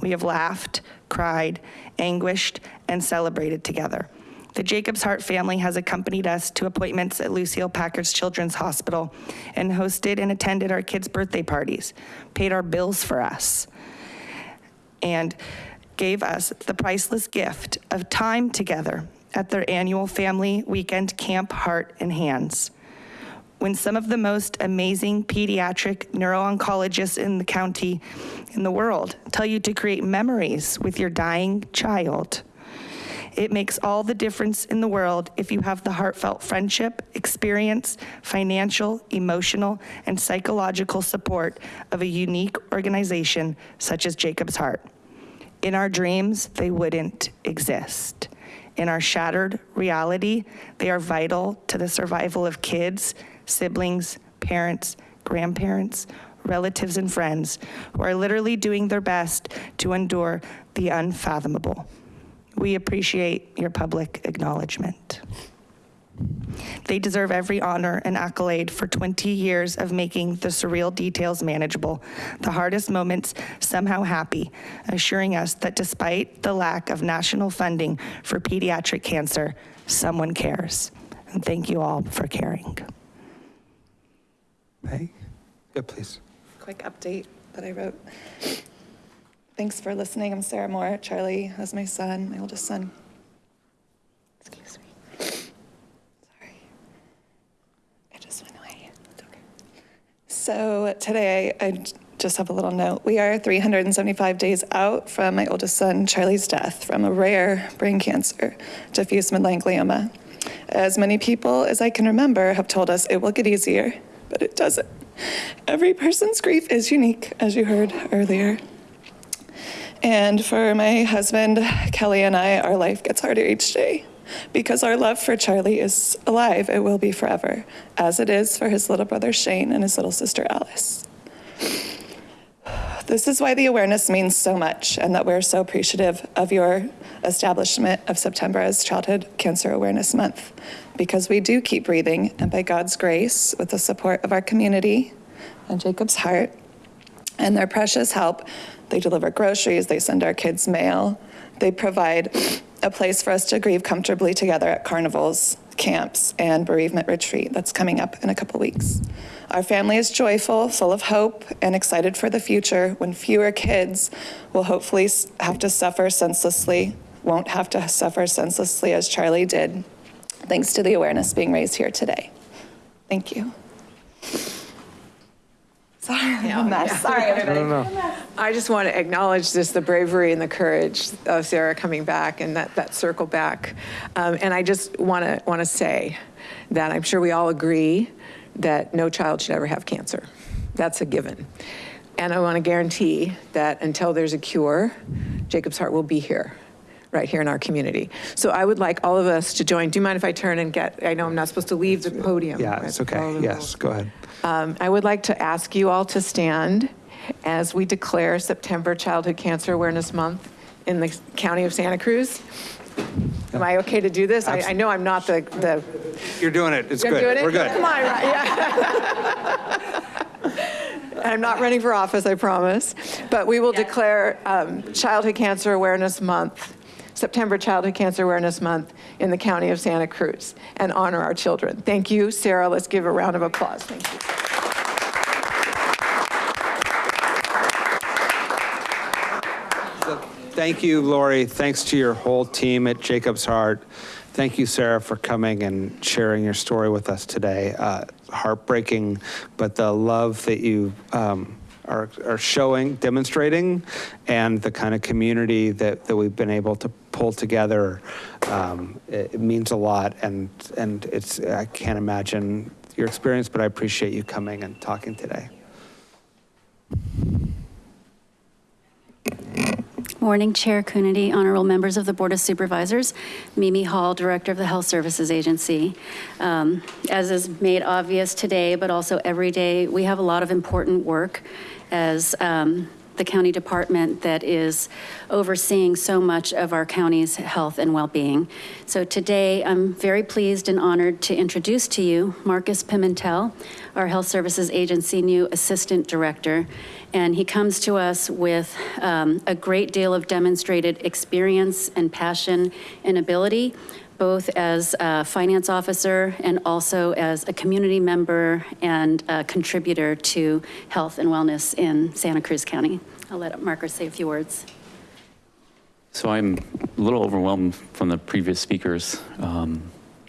We have laughed, cried, anguished, and celebrated together. The Jacobs Heart family has accompanied us to appointments at Lucile Packard's Children's Hospital and hosted and attended our kids' birthday parties, paid our bills for us, and gave us the priceless gift of time together at their annual family weekend camp Heart and Hands. When some of the most amazing pediatric neuro-oncologists in the county, in the world, tell you to create memories with your dying child. It makes all the difference in the world if you have the heartfelt friendship, experience, financial, emotional, and psychological support of a unique organization such as Jacob's Heart. In our dreams, they wouldn't exist. In our shattered reality, they are vital to the survival of kids, siblings, parents, grandparents, relatives, and friends who are literally doing their best to endure the unfathomable. We appreciate your public acknowledgement. They deserve every honor and accolade for 20 years of making the surreal details manageable, the hardest moments somehow happy, assuring us that despite the lack of national funding for pediatric cancer, someone cares. And thank you all for caring. Hey, yeah, please. quick update that I wrote. Thanks for listening. I'm Sarah Moore. Charlie is my son, my oldest son. Excuse me. Sorry. It just went away. It's okay. So today, I just have a little note. We are 375 days out from my oldest son, Charlie's death from a rare brain cancer, diffuse midline glioma. As many people as I can remember have told us it will get easier, but it doesn't. Every person's grief is unique, as you heard earlier. And for my husband, Kelly, and I, our life gets harder each day. because our love for Charlie is alive. It will be forever, as it is for his little brother Shane and his little sister Alice. This is why the awareness means so much and that we're so appreciative of your establishment of September as Childhood Cancer Awareness Month. Because we do keep breathing, and by God's grace, with the support of our community and Jacob's Heart and their precious help, they deliver groceries, they send our kids mail, they provide a place for us to grieve comfortably together at carnivals, camps, and bereavement retreat that's coming up in a couple weeks. Our family is joyful, full of hope, and excited for the future when fewer kids will hopefully have to suffer senselessly, won't have to suffer senselessly as Charlie did, thanks to the awareness being raised here today. Thank you. Sorry, I'm a mess. Sorry, everybody. I just want to acknowledge this, the bravery and the courage of Sarah coming back and that, that circle back. Um, and I just want to, want to say that I'm sure we all agree that no child should ever have cancer. That's a given. And I want to guarantee that until there's a cure, Jacob's Heart will be here, right here in our community. So I would like all of us to join. Do you mind if I turn and get, I know I'm not supposed to leave the podium. Yeah, it's right? All okay. Yes, go ahead. Um, I would like to ask you all to stand as we declare September Childhood Cancer Awareness Month in the county of Santa Cruz. Am I okay to do this? I, I know I'm not the, the. You're doing it. It's I'm good. doing it? We're good. Come on, right, yeah. I'm not running for office, I promise. But we will declare um, Childhood Cancer Awareness Month, September Childhood Cancer Awareness Month in the county of Santa Cruz and honor our children. Thank you, Sarah. Let's give a round of applause. Thank you. Thank you, Lori. Thanks to your whole team at Jacob's Heart. Thank you, Sarah, for coming and sharing your story with us today. Uh, heartbreaking, but the love that you um, are, are showing, demonstrating, and the kind of community that, that we've been able to pull together, um, it, it means a lot. And, and it's, I can't imagine your experience, but I appreciate you coming and talking today. Morning, Chair Coonerty, honorable members of the Board of Supervisors. Mimi Hall, Director of the Health Services Agency. Um, As is made obvious today, but also every day, we have a lot of important work as um, the county department that is overseeing so much of our county's health and well-being. So today, I'm very pleased and honored to introduce to you Marcus Pimentel, our Health Services Agency new Assistant Director. And he comes to us with um, a great deal of demonstrated experience and passion and ability, both as a finance officer and also as a community member and a contributor to health and wellness in Santa Cruz County. I'll let Marcus say a few words. So I'm a little overwhelmed from the previous speakers. Um,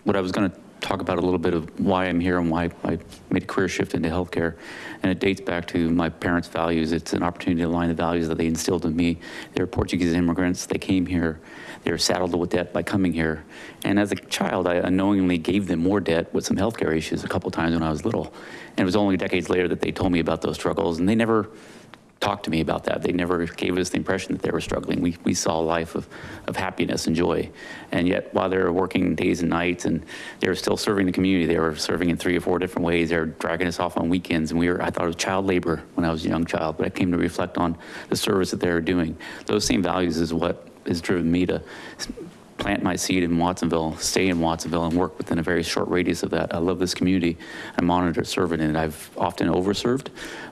What I was going to talk about a little bit of why I'm here and why I made a career shift into healthcare. And it dates back to my parents' values. It's an opportunity to align the values that they instilled in me. They were Portuguese immigrants. They came here. They were saddled with debt by coming here. And as a child, I unknowingly gave them more debt with some healthcare issues a couple times when I was little. And it was only decades later that they told me about those struggles. And they never talked to me about that. They never gave us the impression that they were struggling. We, we saw a life of, of happiness and joy. And yet, while they were working days and nights and they were still serving the community, they were serving in three or four different ways. They were dragging us off on weekends. And we were, I thought it was child labor when I was a young child, but I came to reflect on the service that they were doing. Those same values is what has driven me to plant my seed in Watsonville, stay in Watsonville, and work within a very short radius of that. I love this community. I'm honored to serve it. I've often overserved,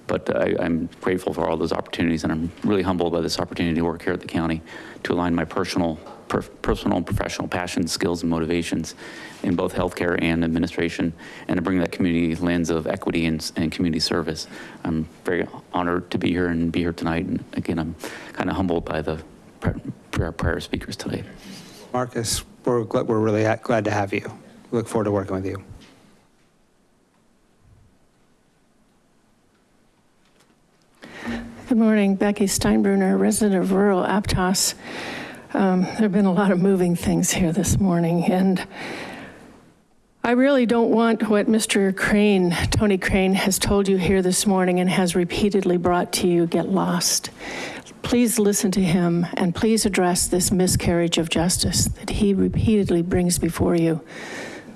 but uh, I, I'm grateful for all those opportunities, and I'm really humbled by this opportunity to work here at the county to align my personal, per, personal and professional passions, skills, and motivations in both healthcare and administration, and to bring that community lens of equity and, and community service. I'm very honored to be here and be here tonight. And again, I'm kind of humbled by the prior, prior speakers today. Marcus, we're, gl- we're really glad to have you. We Look forward to working with you. Good morning, Becky Steinbruner, resident of rural Aptos. Um, There have been a lot of moving things here this morning, and I really don't want what Mr. Crane, Tony Crane, has told you here this morning and has repeatedly brought to you get lost. Please listen to him and please address this miscarriage of justice that he repeatedly brings before you.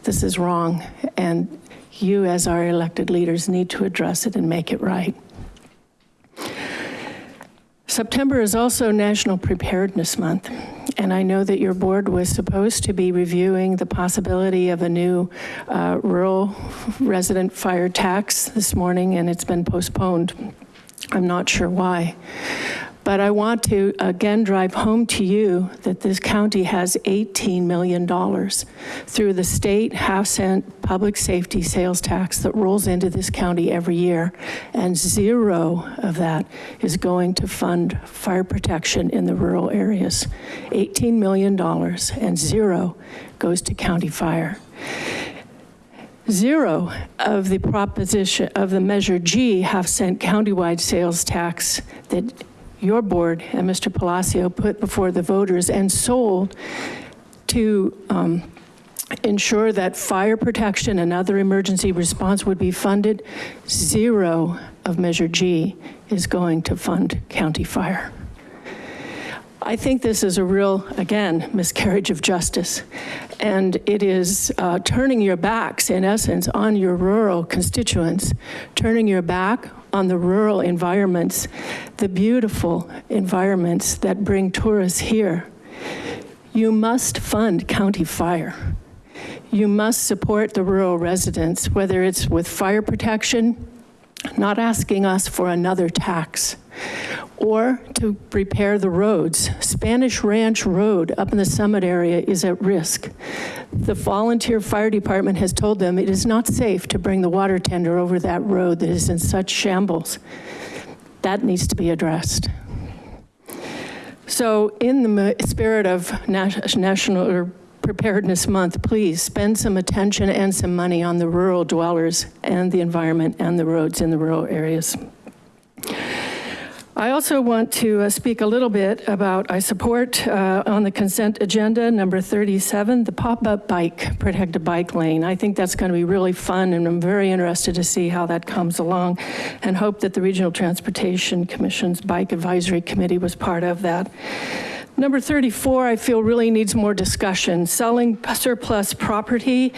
This is wrong, and you, as our elected leaders, need to address it and make it right. September is also National Preparedness Month, and I know that your board was supposed to be reviewing the possibility of a new uh, rural resident fire tax this morning, and it's been postponed. I'm not sure why. But I want to again drive home to you that this county has $18 million through the state half cent public safety sales tax that rolls into this county every year. And zero of that is going to fund fire protection in the rural areas. $18 million and zero goes to county fire. Zero of the proposition of the Measure G half cent countywide sales tax that your board and Mr. Palacio put before the voters and sold to um, ensure that fire protection and other emergency response would be funded, zero of Measure G is going to fund county fire. I think this is a real, again, miscarriage of justice. And it is uh, turning your backs, in essence, on your rural constituents, turning your back on the rural environments, the beautiful environments that bring tourists here. You must fund county fire. You must support the rural residents, whether it's with fire protection, not asking us for another tax, or to repair the roads. Spanish Ranch Road up in the summit area is at risk. The volunteer fire department has told them it is not safe to bring the water tender over that road that is in such shambles. That needs to be addressed. So in the spirit of National or Preparedness Month, please spend some attention and some money on the rural dwellers and the environment and the roads in the rural areas. I also want to uh, speak a little bit about, I support uh, on the consent agenda, number 37, the pop-up bike, protect protected bike lane. I think that's gonna be really fun and I'm very interested to see how that comes along and hope that the Regional Transportation Commission's Bike Advisory Committee was part of that. Number 34, I feel really needs more discussion. Selling surplus property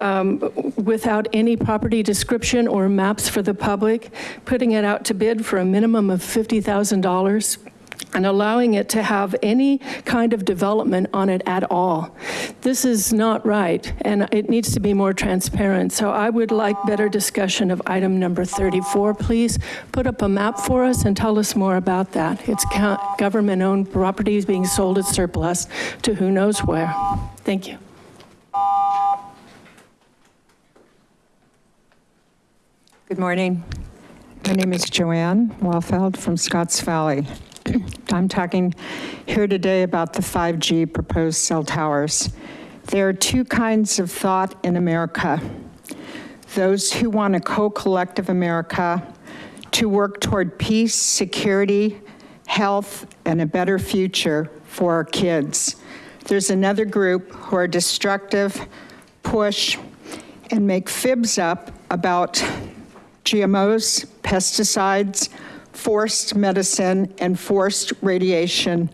um, without any property description or maps for the public, putting it out to bid for a minimum of $50,000 and allowing it to have any kind of development on it at all. This is not right, and it needs to be more transparent. So I would like better discussion of item number 34. Please put up a map for us and tell us more about that. It's government-owned properties being sold at surplus to who knows where. Thank you. Good morning. My name is Joanne Wallfeld from Scotts Valley. I'm talking here today about the 5G proposed cell towers. There are two kinds of thought in America. Those who want a co-collective America to work toward peace, security, health, and a better future for our kids. There's another group who are destructive, push, and make fibs up about GMOs, pesticides, forced medicine, and forced radiation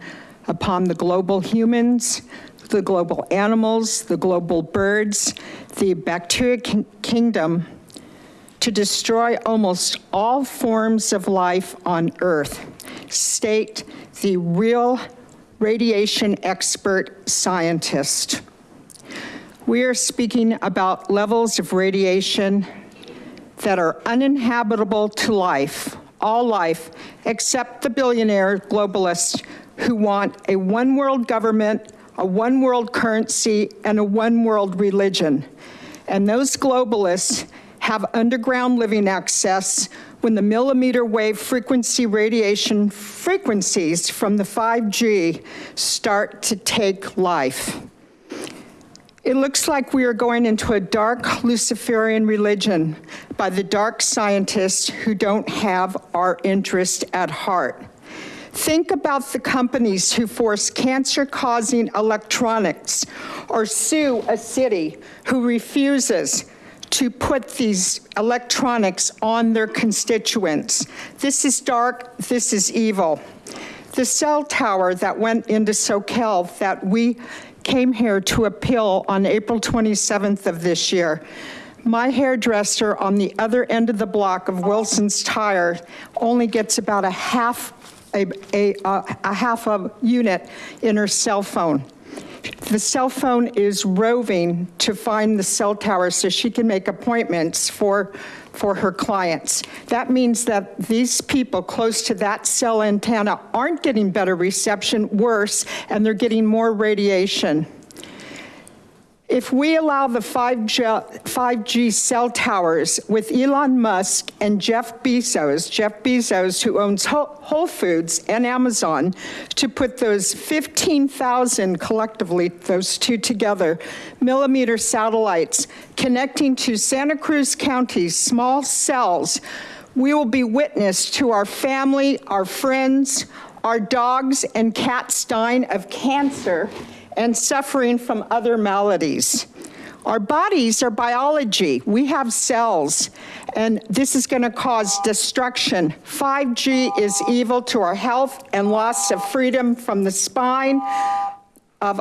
upon the global humans, the global animals, the global birds, the bacteria kingdom, to destroy almost all forms of life on Earth. State the real radiation expert scientist. We are speaking about levels of radiation that are uninhabitable to life all life, except the billionaire globalists who want a one world government, a one world currency, and a one world religion. And those globalists have underground living access when the millimeter wave frequency radiation frequencies from the 5G start to take life. It looks like we are going into a dark Luciferian religion by the dark scientists who don't have our interest at heart. Think about the companies who force cancer-causing electronics or sue a city who refuses to put these electronics on their constituents. This is dark, this is evil. The cell tower that went into Soquel that we came here to appeal on April 27th of this year. My hairdresser on the other end of the block of Wilson's Tire only gets about a half, a, a, uh, a half a unit in her cell phone. The cell phone is roving to find the cell tower so she can make appointments for, for her clients. That means that these people close to that cell antenna aren't getting better reception, worse, and they're getting more radiation. If we allow the 5G, 5G cell towers with Elon Musk and Jeff Bezos, Jeff Bezos, who owns Whole Whole Foods and Amazon, to put those 15,000 collectively, those two together, millimeter satellites connecting to Santa Cruz County's small cells, we will be witness to our family, our friends, our dogs and cats dying of cancer and suffering from other maladies. Our bodies are biology. We have cells, and this is going to cause destruction. 5G is evil to our health and loss of freedom from the spine of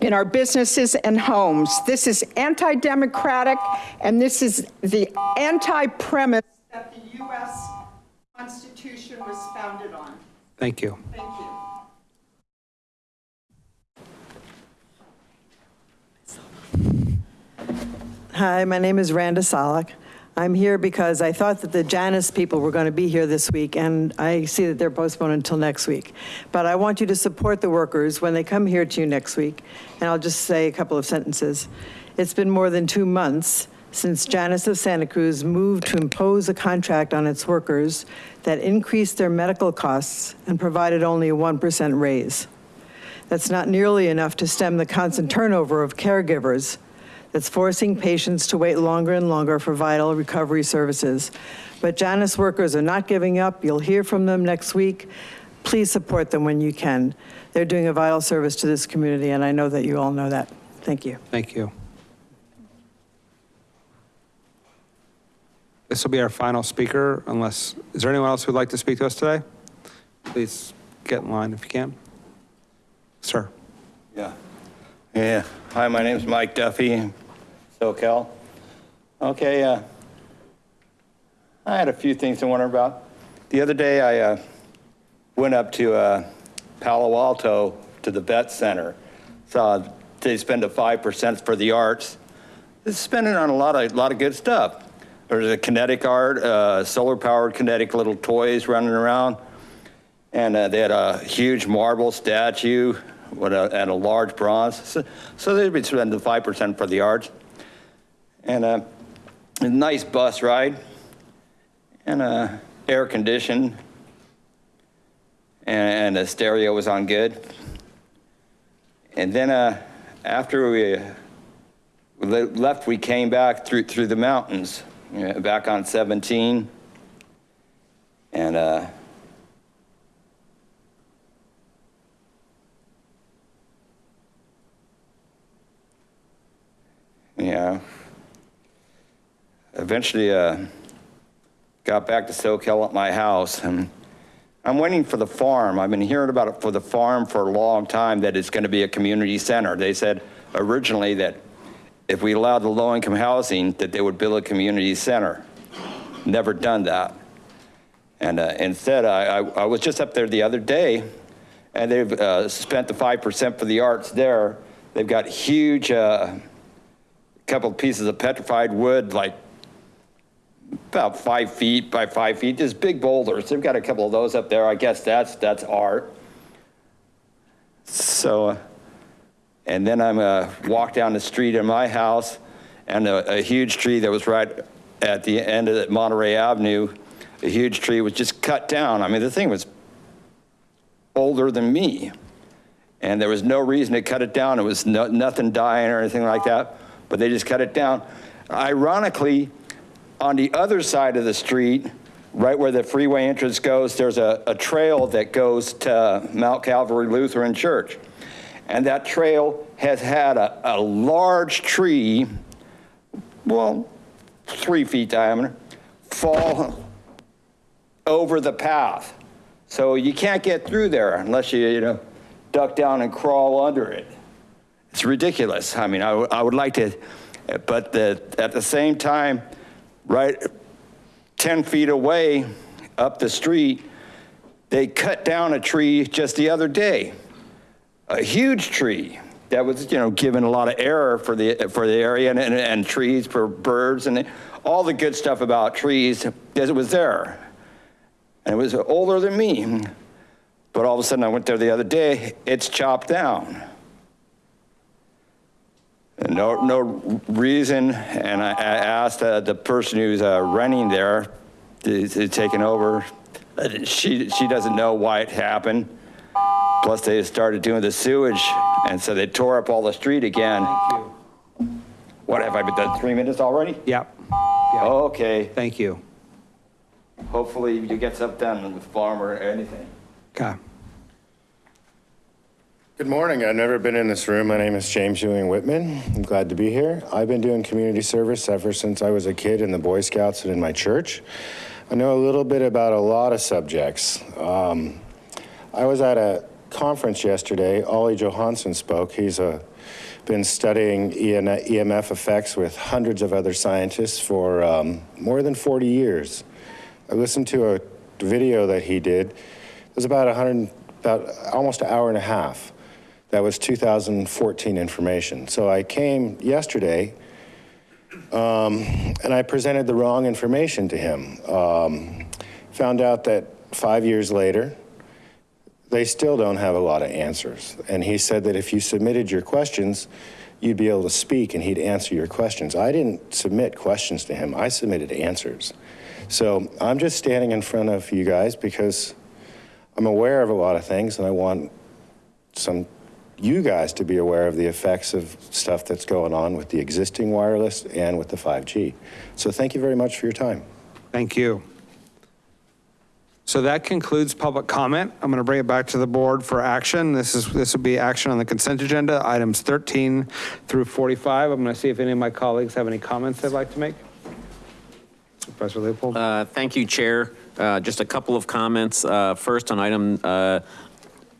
in our businesses and homes. This is anti-democratic, and this is the anti-premise that the U.S. Constitution was founded on. Thank you. Thank you. Hi, my name is Randa Salak. I'm here because I thought that the Janus people were going to be here this week, and I see that they're postponed until next week. But I want you to support the workers when they come here to you next week, and I'll just say a couple of sentences. It's been more than two months since Janus of Santa Cruz moved to impose a contract on its workers that increased their medical costs and provided only a 1% raise. That's not nearly enough to stem the constant turnover of caregivers that's forcing patients to wait longer and longer for vital recovery services. But Janus workers are not giving up. You'll hear from them next week. Please support them when you can. They're doing a vital service to this community, and I know that you all know that. Thank you. Thank you. This will be our final speaker, unless, is there anyone else who'd like to speak to us today? Please get in line if you can. Sir. Yeah. Yeah. Hi, my name's Mike Duffy, Soquel. Okay, uh, I had a few things to wonder about. The other day, I uh, went up to uh, Palo Alto to the vet center. Saw they spend a 5% for the arts. They're spending on a lot of, lot of good stuff. There's a kinetic art, uh, solar powered kinetic little toys running around. And uh, they had a huge marble statue with a, and a large bronze. So, so they'd be spending 5% for the arts. And uh, a nice bus ride and uh, air conditioned and, and the stereo was on good. And then uh, after we left, we came back through, through the mountains, you know, back on 17. And Yeah. Eventually, uh, got back to Soquel at my house and I'm waiting for the farm. I've been hearing about it for the farm for a long time that it's gonna be a community center. They said originally that if we allowed the low income housing, that they would build a community center. Never done that. And uh, instead, I, I, I was just up there the other day and they've uh, spent the 5% for the arts there. They've got huge, uh, couple pieces of petrified wood, like about five feet by five feet, just big boulders. They've got a couple of those up there. I guess that's, that's art. So, uh, and then I'm uh, walk down the street in my house and a, a huge tree that was right at the end of Monterey Avenue, a huge tree was just cut down. I mean, the thing was older than me. And there was no reason to cut it down. It was no, nothing dying or anything like that but they just cut it down. Ironically, on the other side of the street, right where the freeway entrance goes, there's a, a trail that goes to Mount Calvary Lutheran Church. And that trail has had a, a large tree, well, three feet diameter, fall over the path. So you can't get through there unless you, you know, duck down and crawl under it. It's ridiculous. I mean, I, would- I would like to, but the, at the same time, right 10 feet away up the street, they cut down a tree just the other day. A huge tree that was, you know, given a lot of air for the, for the area and, and, and trees for birds and all the good stuff about trees, because it was there. And it was older than me. But all of a sudden I went there the other day, it's chopped down. No, no reason, and I, I asked uh, the person who's uh, renting there, to, to taking over, uh, she, she doesn't know why it happened. Plus they started doing the sewage, and so they tore up all the street again. Thank you. What, have I been done three minutes already? Yep. Okay. Thank you. Hopefully you get something done with farm or anything. Okay. Good morning. I've never been in this room. My name is James Ewing Whitman. I'm glad to be here. I've been doing community service ever since I was a kid in the Boy Scouts and in my church. I know a little bit about a lot of subjects. Um, I was at a conference yesterday. Olle Johansson spoke. He's a, been studying EMF effects with hundreds of other scientists for um, more than 40 years. I listened to a video that he did. It was about 100, about almost an hour and a half. That was 2014 information. So I came yesterday um, and I presented the wrong information to him. Um, found out that five years later, they still don't have a lot of answers. And he said that if you submitted your questions, you'd be able to speak and he'd answer your questions. I didn't submit questions to him, I submitted answers. So I'm just standing in front of you guys because I'm aware of a lot of things and I want some you guys to be aware of the effects of stuff that's going on with the existing wireless and with the 5G. So thank you very much for your time. Thank you. So that concludes public comment. I'm going to bring it back to the board for action. This is, this will be action on the consent agenda, items 13 through 45. I'm going to see if any of my colleagues have any comments they'd like to make. Professor Leopold. Uh, Thank you, Chair. Uh, Just a couple of comments. Uh, First, on item, uh,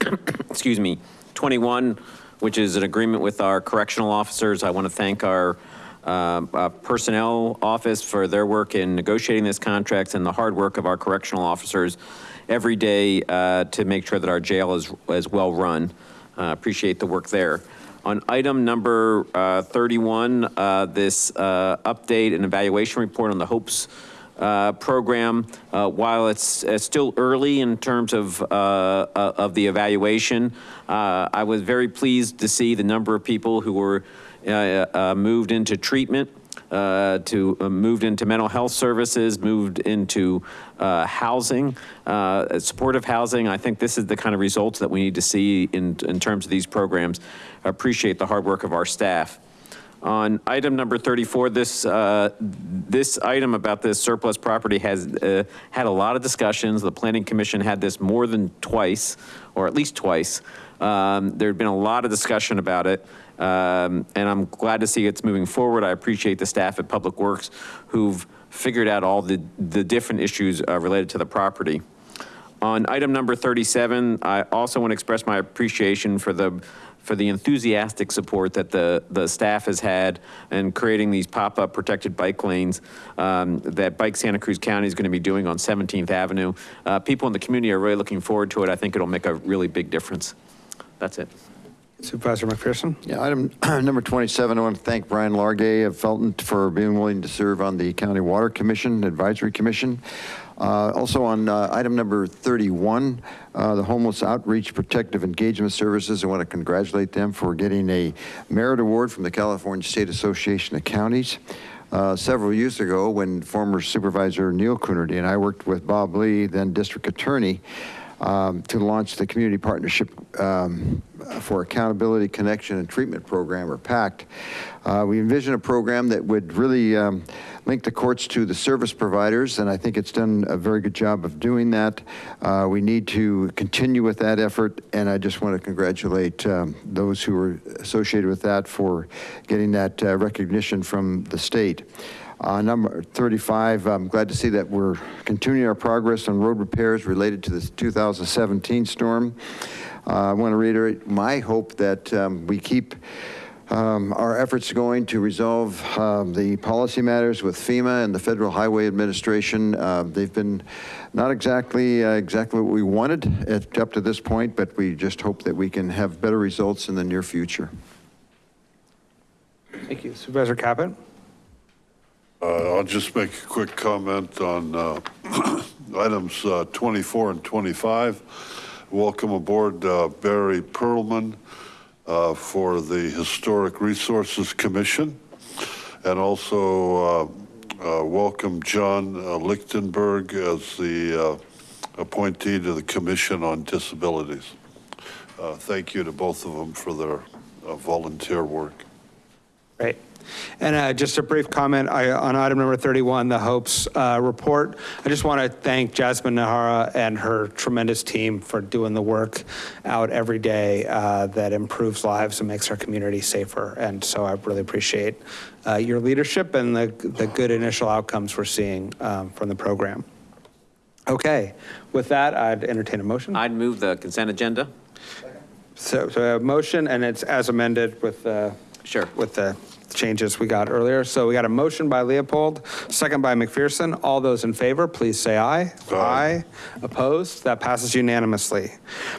excuse me, 21, which is an agreement with our correctional officers. I want to thank our um, uh, personnel office for their work in negotiating this contract and the hard work of our correctional officers every day uh, to make sure that our jail is, is well run. Uh, Appreciate the work there. On item number uh, 31, uh, this uh, update and evaluation report on the HOPES uh, program, uh, while it's, it's still early in terms of, uh, uh, of the evaluation, I was very pleased to see the number of people who were moved into treatment, uh, to, uh, moved into mental health services, moved into uh, housing, supportive housing. I think this is the kind of results that we need to see in, in terms of these programs. I appreciate the hard work of our staff. On item number 34, this, uh, this item about this surplus property has uh, had a lot of discussions. The Planning Commission had this more than twice, or at least twice. Um, There'd been a lot of discussion about it, um, and I'm glad to see it's moving forward. I appreciate the staff at Public Works who've figured out all the, the different issues uh, related to the property. On item number 37, I also want to express my appreciation for the, for the enthusiastic support that the, the staff has had in creating these pop-up protected bike lanes um, that Bike Santa Cruz County is going to be doing on 17th Avenue. Uh, People in the community are really looking forward to it. I think it'll make a really big difference. That's it. Supervisor McPherson. Yeah, item number 27, I want to thank Brian Largay of Felton for being willing to serve on the County Water Commission, Advisory Commission. Uh, Also on uh, item number 31, uh, the Homeless Outreach Protective Engagement Services, I want to congratulate them for getting a merit award from the California State Association of Counties. Uh, Several years ago, when former Supervisor Neil Coonerty and I worked with Bob Lee, then District Attorney, um, to launch the Community Partnership um, for Accountability, Connection, and Treatment Program, or PACT. Uh, We envision a program that would really um, link the courts to the service providers, and I think it's done a very good job of doing that. Uh, We need to continue with that effort, and I just want to congratulate um, those who were associated with that for getting that uh, recognition from the state. Uh, Number 35, I'm glad to see that we're continuing our progress on road repairs related to the 2017 storm. Uh, I want to reiterate my hope that um, we keep um, our efforts going to resolve um, the policy matters with FEMA and the Federal Highway Administration. Uh, They've been not exactly, uh, exactly what we wanted at- up to this point, but we just hope that we can have better results in the near future. Thank you. Supervisor Caput? Uh, I'll just make a quick comment on uh, items uh, 24 and 25. Welcome aboard Barry Perlman for the Historic Resources Commission. And also welcome John Lichtenberg as the appointee to the Commission on Disabilities. Uh, Thank you to both of them for their uh, volunteer work. Great. And uh, just a brief comment I- on item number 31, the Hopes uh, report. I just want to thank Jasmine Nahara and her tremendous team for doing the work out every day uh, that improves lives and makes our community safer. And so I really appreciate uh, your leadership and the the good initial outcomes we're seeing um, from the program. Okay, with that, I'd entertain a motion. I'd move the consent agenda. So, so a motion, and it's as amended with, uh, Sure. with the changes we got earlier. So we got a motion by Leopold, second by McPherson. All those in favor, please say aye. Aye. Opposed? That passes unanimously.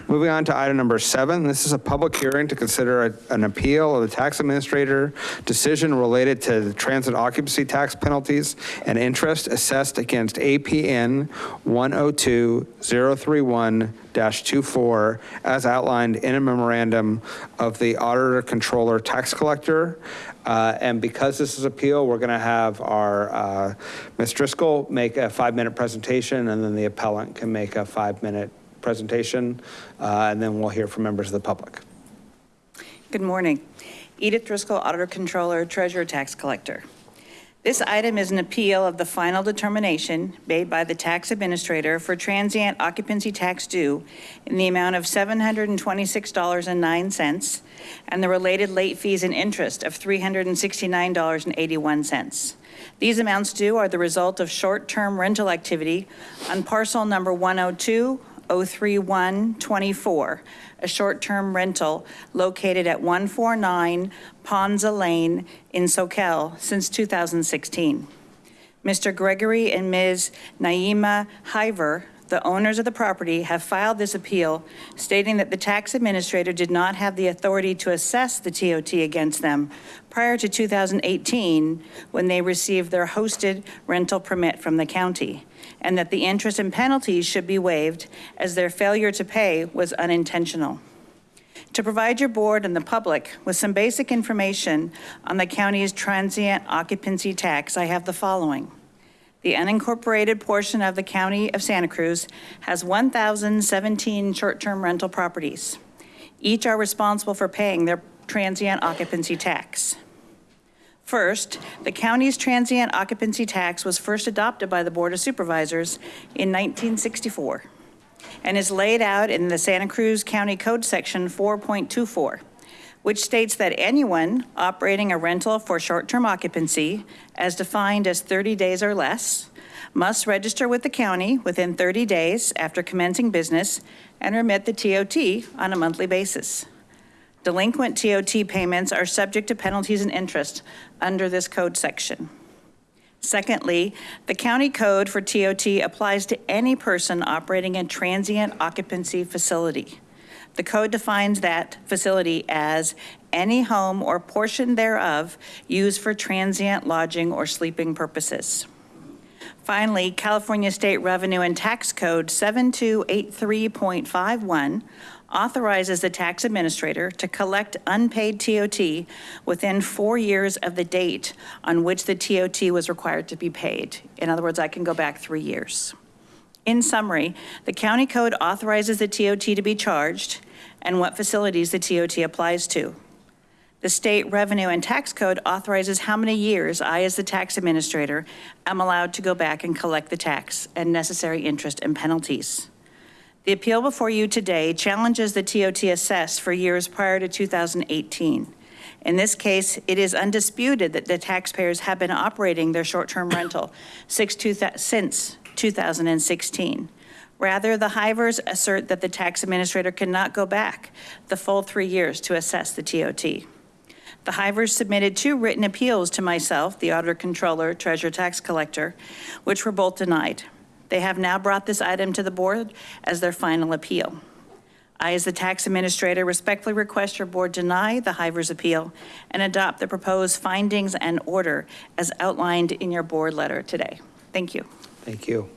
Moving on to item number seven, this is a public hearing to consider a- an appeal of the tax administrator decision related to the transit occupancy tax penalties and interest assessed against APN 102-031-24 as outlined in a memorandum of the auditor controller tax collector. Uh, And because this is appeal, we're going to have our, uh, Ms. Driscoll make a five-minute presentation, and then the appellant can make a five-minute presentation, uh, and then we'll hear from members of the public. Good morning. Edith Driscoll, Auditor Controller, Treasurer Tax Collector. This item is an appeal of the final determination made by the tax administrator for transient occupancy tax due in the amount of $726.09 and the related late fees and interest of $369.81. These amounts due are the result of short-term rental activity on parcel number 102 03124, a short-term rental located at 149 Ponza Lane in Soquel since 2016. Mr. Gregory and Ms. Naima Hiver, the owners of the property, have filed this appeal stating that the tax administrator did not have the authority to assess the TOT against them prior to 2018, when they received their hosted rental permit from the county, and that the interest and penalties should be waived as their failure to pay was unintentional. To provide your board and the public with some basic information on the county's transient occupancy tax, I have the following. The unincorporated portion of the county of Santa Cruz has 1,017 short-term rental properties. Each are responsible for paying their transient occupancy tax. First, the county's transient occupancy tax was first adopted by the Board of Supervisors in 1964 and is laid out in the Santa Cruz County Code Section 4.24, which states that anyone operating a rental for short-term occupancy, as defined as 30 days or less, must register with the county within 30 days after commencing business and remit the TOT on a monthly basis. Delinquent TOT payments are subject to penalties and interest under this code section. Secondly, the county code for TOT applies to any person operating a transient occupancy facility. The code defines that facility as any home or portion thereof used for transient lodging or sleeping purposes. Finally, California State Revenue and Tax Code 7283.51 authorizes the tax administrator to collect unpaid TOT within four years of the date on which the TOT was required to be paid. In other words, I can go back three years. In summary, the county code authorizes the TOT to be charged and what facilities the TOT applies to. The state revenue and tax code authorizes how many years I, as the tax administrator, am allowed to go back and collect the tax and necessary interest and penalties. The appeal before you today challenges the TOT assessed for years prior to 2018 In this case, it is undisputed that the taxpayers have been operating their short-term rental since 2016. Rather, the Hivers assert that the tax administrator cannot go back the full three years to assess the TOT. The Hivers submitted two written appeals to myself, the auditor controller, treasurer tax collector, which were both denied. They have now brought this item to the board as their final appeal. I, as the tax administrator, respectfully request your board deny the Hivers appeal and adopt the proposed findings and order as outlined in your board letter today. Thank you. Thank you.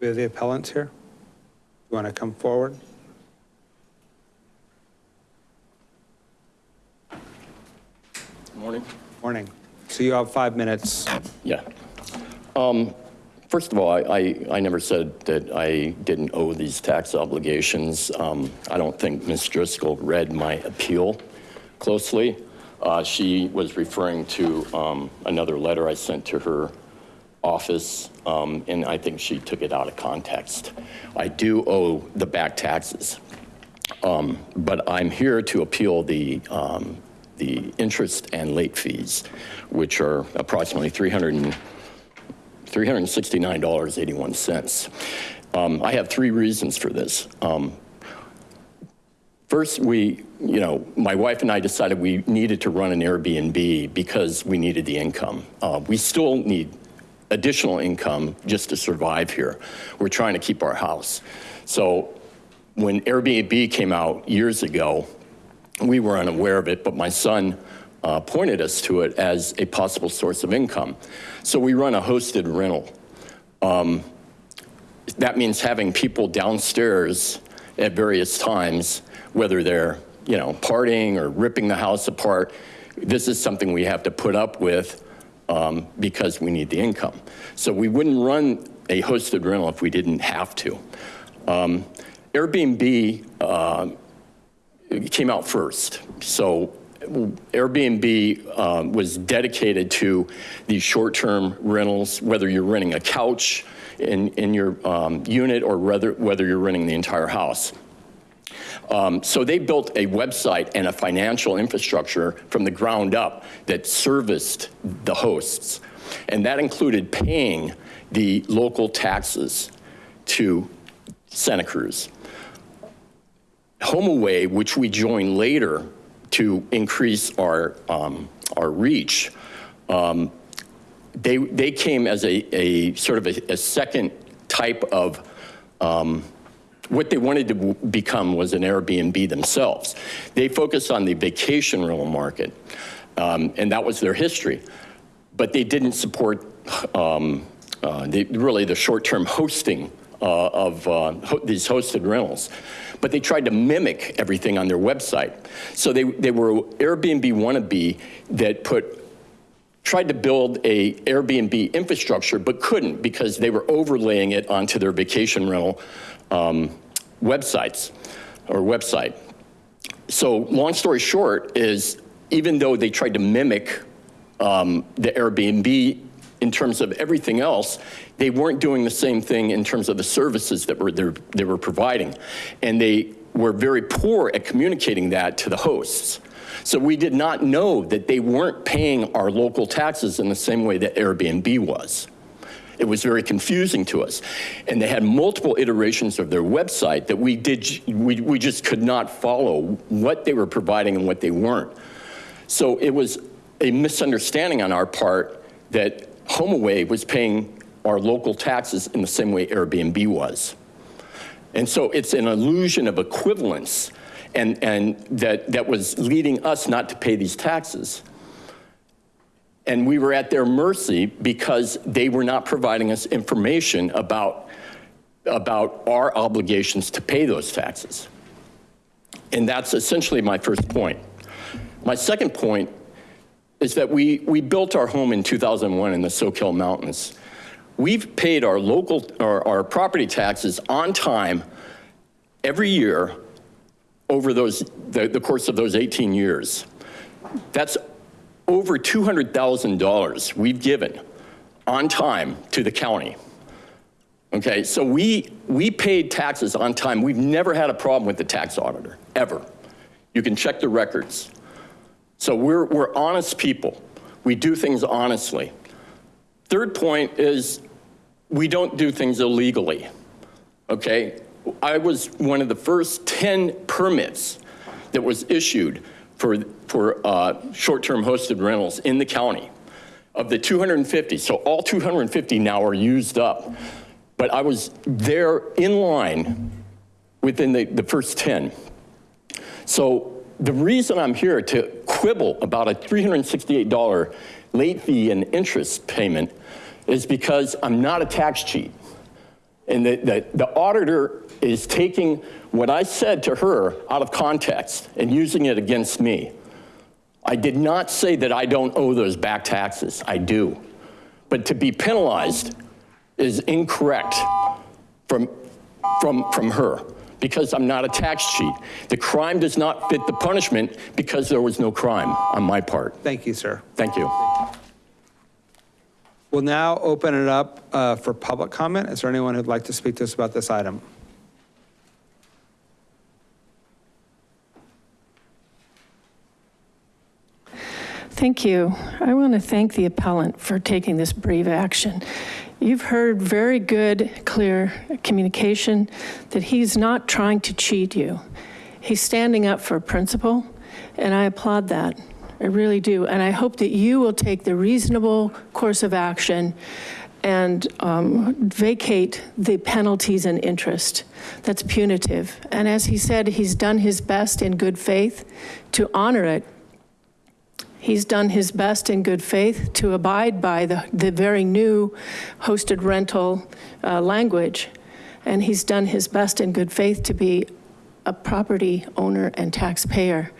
We have the appellants here. You want to come forward? Morning. Morning. So you have five minutes. Yeah. Um, First of all, I, I, I never said that I didn't owe these tax obligations. Um, I don't think Ms. Driscoll read my appeal closely. Uh, She was referring to um, another letter I sent to her office, um, and I think she took it out of context. I do owe the back taxes, Um, but I'm here to appeal the, um, the interest and late fees, which are approximately 300 and $369.81. Um, I have three reasons for this. Um, First, we, you know, my wife and I decided we needed to run an Airbnb because we needed the income. Uh, we still need additional income just to survive here. We're trying to keep our house. So when Airbnb came out years ago, we were unaware of it, but my son uh, pointed us to it as a possible source of income. So we run a hosted rental. Um, that means having people downstairs at various times, whether they're, you know, partying or ripping the house apart. This is something we have to put up with um, because we need the income. So we wouldn't run a hosted rental if we didn't have to. Um, Airbnb uh, came out first. So Airbnb um, was dedicated to these short-term rentals, whether you're renting a couch in, in your um, unit or whether, whether you're renting the entire house. Um, so they built a website and a financial infrastructure from the ground up that serviced the hosts. And that included paying the local taxes to Santa Cruz. HomeAway, which we joined later to increase our, um, our reach, um, they, they came as a, a sort of a, a second type of, um, what they wanted to become was an Airbnb themselves. They focused on the vacation rental market, um, and that was their history. But they didn't support um, uh, the, really the short-term hosting of uh, ho these hosted rentals. But they tried to mimic everything on their website. So they, they were Airbnb wannabe that put tried to build a Airbnb infrastructure, but couldn't because they were overlaying it onto their vacation rental um, websites or website. So long story short is even though they tried to mimic um, the Airbnb in terms of everything else, they weren't doing the same thing in terms of the services that were they were providing. And they were very poor at communicating that to the hosts. So we did not know that they weren't paying our local taxes in the same way that Airbnb was. It was very confusing to us. And they had multiple iterations of their website that we did, we, we just could not follow what they were providing and what they weren't. So it was a misunderstanding on our part that HomeAway was paying our local taxes in the same way Airbnb was. And so it's an illusion of equivalence and, and that, that was leading us not to pay these taxes. And we were at their mercy because they were not providing us information about, about our obligations to pay those taxes. And that's essentially my first point. My second point is that we, we built our home in 2001 in the Soquel Mountains. We've paid our local, our, our property taxes on time every year over those, the, the course of those 18 years. That's over $200,000 we've given on time to the county. Okay, so we, we paid taxes on time. We've never had a problem with the tax auditor, ever. You can check the records. So we're, we're honest people. We do things honestly. Third point is we don't do things illegally, okay? I was one of the first 10 permits that was issued for, for uh, short-term hosted rentals in the county of the 250. So all 250 now are used up. But I was there in line within the, the first 10. So the reason I'm here to quibble about a $368 late fee and interest payment is because I'm not a tax cheat. And the, the, the auditor is taking what I said to her out of context and using it against me. I did not say that I don't owe those back taxes. I do. But to be penalized is incorrect from, from, from her because I'm not a tax cheat. The crime does not fit the punishment because there was no crime on my part. Thank you, sir. Thank you. We'll now open it up uh, for public comment. Is there anyone who'd like to speak to us about this item? Thank you. I want to thank the appellant for taking this brave action. You've heard very good, clear communication that he's not trying to cheat you. He's standing up for principle, and I applaud that. I really do. And I hope that you will take the reasonable course of action and um, vacate the penalties and interest. That's punitive. And as he said, he's done his best in good faith to honor it. He's done his best in good faith to abide by the, the very new hosted rental uh, language. And he's done his best in good faith to be a property owner and taxpayer.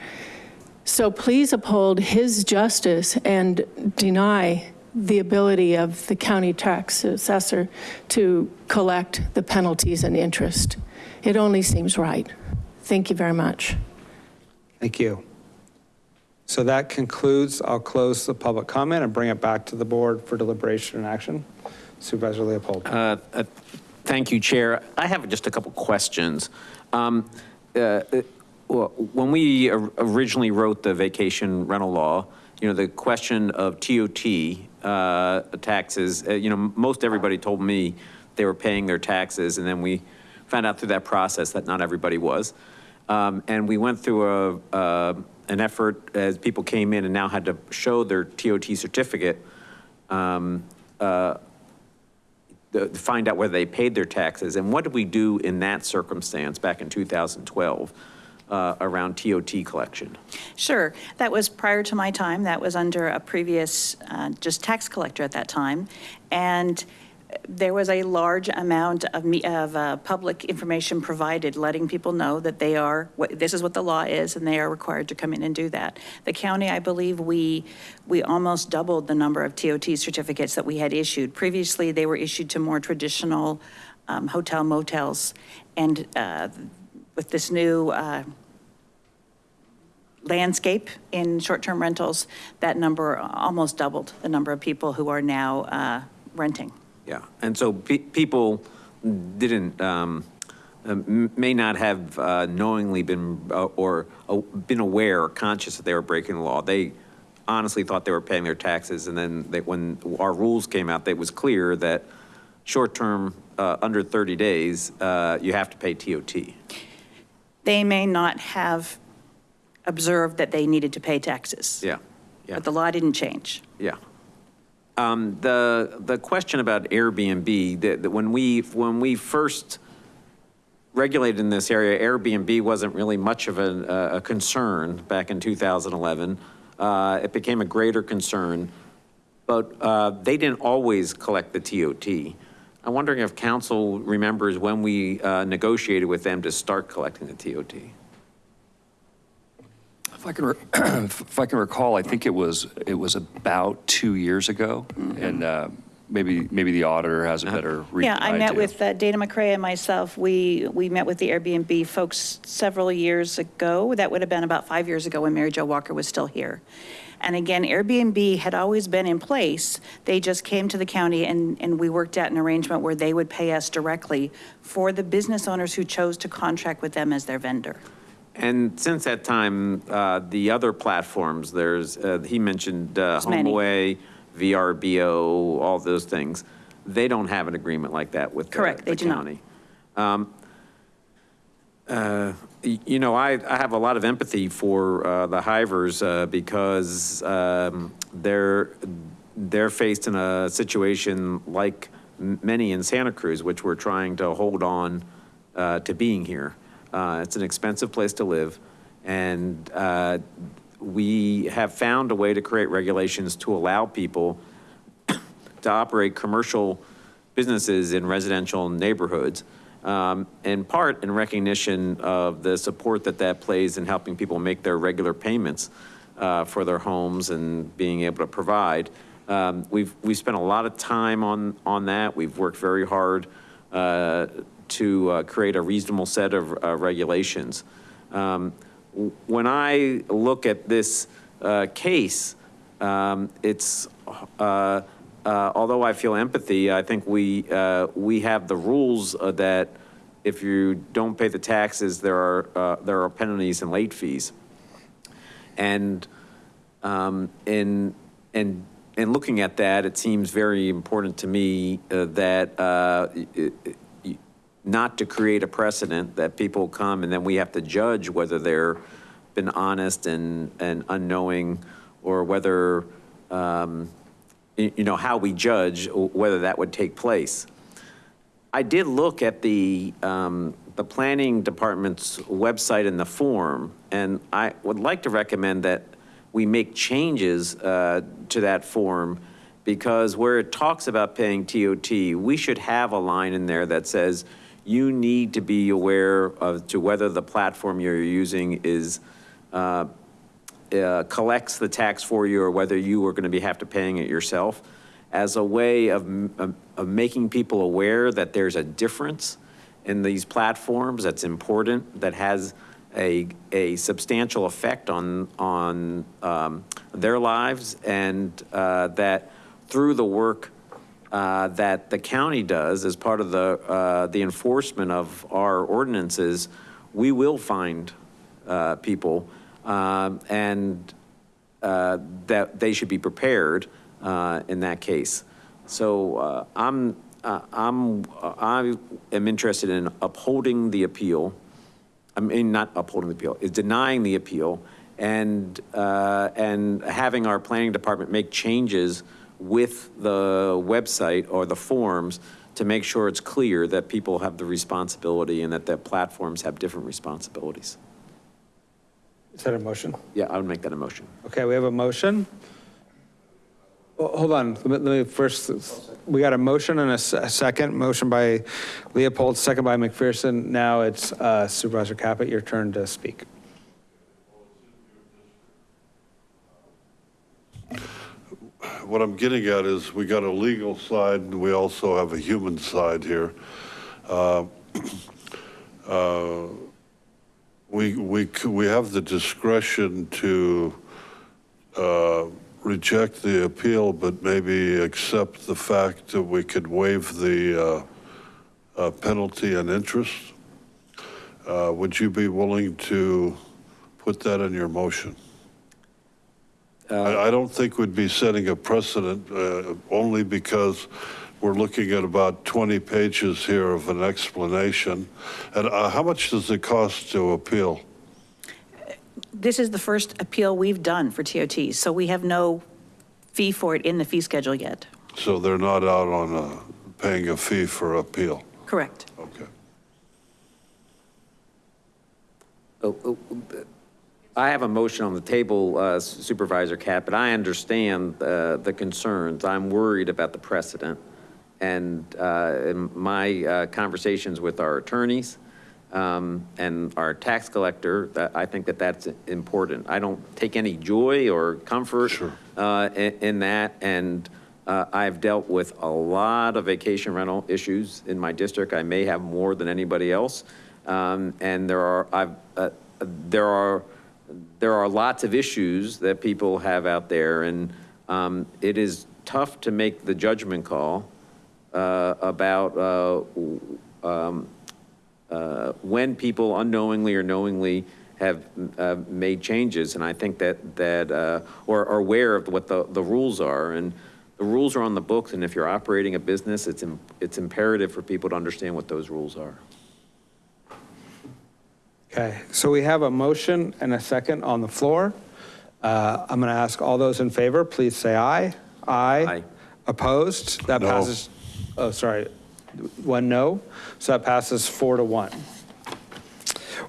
So please uphold his justice and deny the ability of the county tax assessor to collect the penalties and interest. It only seems right. Thank you very much. Thank you. So that concludes, I'll close the public comment and bring it back to the board for deliberation and action. Supervisor Leopold. Uh, uh, Thank you, Chair. I have just a couple questions. Um, uh, uh, well, When we originally wrote the vacation rental law, you know, the question of TOT uh, taxes, uh, you know, most everybody told me they were paying their taxes, and then we found out through that process that not everybody was. Um, And we went through a, uh, an effort as people came in and now had to show their TOT certificate um, uh, to find out whether they paid their taxes. And what did we do in that circumstance back in 2012 uh, around TOT collection? Sure. That was prior to my time. That was under a previous, uh, just tax collector at that time. And there was a large amount of me, of uh, public information provided, letting people know that they are, what- this is what the law is, and they are required to come in and do that. The county, I believe, we, we almost doubled the number of TOT certificates that we had issued. Previously, they were issued to more traditional um, hotel motels. And uh, with this new uh, landscape in short-term rentals, that number almost doubled, the number of people who are now uh, renting. Yeah, and so pe- people didn't, um, uh, may not have uh, knowingly been, uh, or uh, been aware or conscious that they were breaking the law. They honestly thought they were paying their taxes, and then they, when our rules came out, it was clear that short-term, uh, under 30 days, uh, you have to pay TOT. They may not have observed that they needed to pay taxes. Yeah, yeah. But the law didn't change. Yeah. Um, The, the question about Airbnb, that, when we, when we first regulated in this area, Airbnb wasn't really much of a, a concern back in 2011. Uh, It became a greater concern, but uh, they didn't always collect the TOT. I'm wondering if counsel remembers when we uh, negotiated with them to start collecting the TOT. If I can, re- if I can recall, I think it was, it was about two years ago, and uh, maybe, maybe the auditor has a better read Yeah, than I met with uh, Dana McRae and myself. We, we met with the Airbnb folks several years ago. That would have been about five years ago when Mary Jo Walker was still here. And again, Airbnb had always been in place. They just came to the county and, and we worked out an arrangement where they would pay us directly for the business owners who chose to contract with them as their vendor. And since that time, uh, the other platforms, there's, uh, he mentioned uh, many. HomeAway, VRBO, all those things. They don't have an agreement like that with the Correct, they the do not. county. Um, uh, You know, I, I have a lot of empathy for uh, the hivers uh, because um, they're, they're faced in a situation like many in Santa Cruz, which we're trying to hold on uh, to being here. Uh, It's an expensive place to live, and uh, we have found a way to create regulations to allow people to operate commercial businesses in residential neighborhoods, um, in part in recognition of the support that that plays in helping people make their regular payments uh, for their homes and being able to provide. Um, We've, we've spent a lot of time on, on that. We've worked very hard uh, to uh, create a reasonable set of uh, regulations. Um, When I look at this uh, case, um, it's, uh, uh, although I feel empathy, I think we, uh, we have the rules that if you don't pay the taxes, there are, there are penalties and late fees. And um, in, in, in looking at that, it seems very important to me uh, that not to create a precedent that people come and then we have to judge whether they're been honest and, and unknowing or whether, um, you know, how we judge whether that would take place. I did look at the, um, the planning department's website and the form, and I would like to recommend that we make changes uh, to that form because where it talks about paying TOT, we should have a line in there that says you need to be aware of to whether the platform you're using is uh, uh, collects the tax for you or whether you are going to be, have to paying it yourself. As a way of, of- of making people aware that there's a difference in these platforms that's important, that has a, a substantial effect on, on um, their lives, and uh, that through the work uh, that the county does as part of the, uh, the enforcement of our ordinances, we will find uh, people, um, and uh, that they should be prepared uh, in that case. So I'm, I'm, I am interested in upholding the appeal. I mean, not upholding the appeal, is denying the appeal and, and having our planning department make changes with the website or the forms to make sure it's clear that people have the responsibility and that the platforms have different responsibilities. Is that a motion? Yeah, I would make that a motion. Okay, we have a motion. Well, Hold on, let me, let me first, we got a motion and a second, motion by Leopold, second by McPherson. Now it's uh, Supervisor Caput, your turn to speak. What I'm getting at is we got a legal side and we also have a human side here. Uh, uh, We, we, we have the discretion to uh, reject the appeal, but maybe accept the fact that we could waive the uh, uh, penalty and interest. Uh, Would you be willing to put that in your motion? I, I don't think we'd be setting a precedent, uh, only because we're looking at about 20 pages here of an explanation. And uh, how much does it cost to appeal? This is the first appeal we've done for TOTs, so we have no fee for it in the fee schedule yet. So they're not out on uh, paying a fee for appeal? Correct. Okay. Oh, oh, I have a motion on the table, uh, Supervisor Cap, and I understand uh, the concerns. I'm worried about the precedent. And uh, in my uh, conversations with our attorneys um, and our tax collector, that I think that that's important. I don't take any joy or comfort uh, in in that. And uh, I've dealt with a lot of vacation rental issues in my district. I may have more than anybody else. Um, And there are, I've, uh, there are, there are lots of issues that people have out there, and um, it is tough to make the judgment call uh, about uh, um, uh, when people unknowingly or knowingly have uh, made changes, and I think that, that, uh, or are aware of what the, the rules are. And the rules are on the books, and if you're operating a business, it's, it's imperative for people to understand what those rules are. Okay, so we have a motion and a second on the floor. Uh, I'm going to ask all those in favor, please say aye. Aye. Opposed? That No. passes, oh, sorry, one no. So that passes four to one.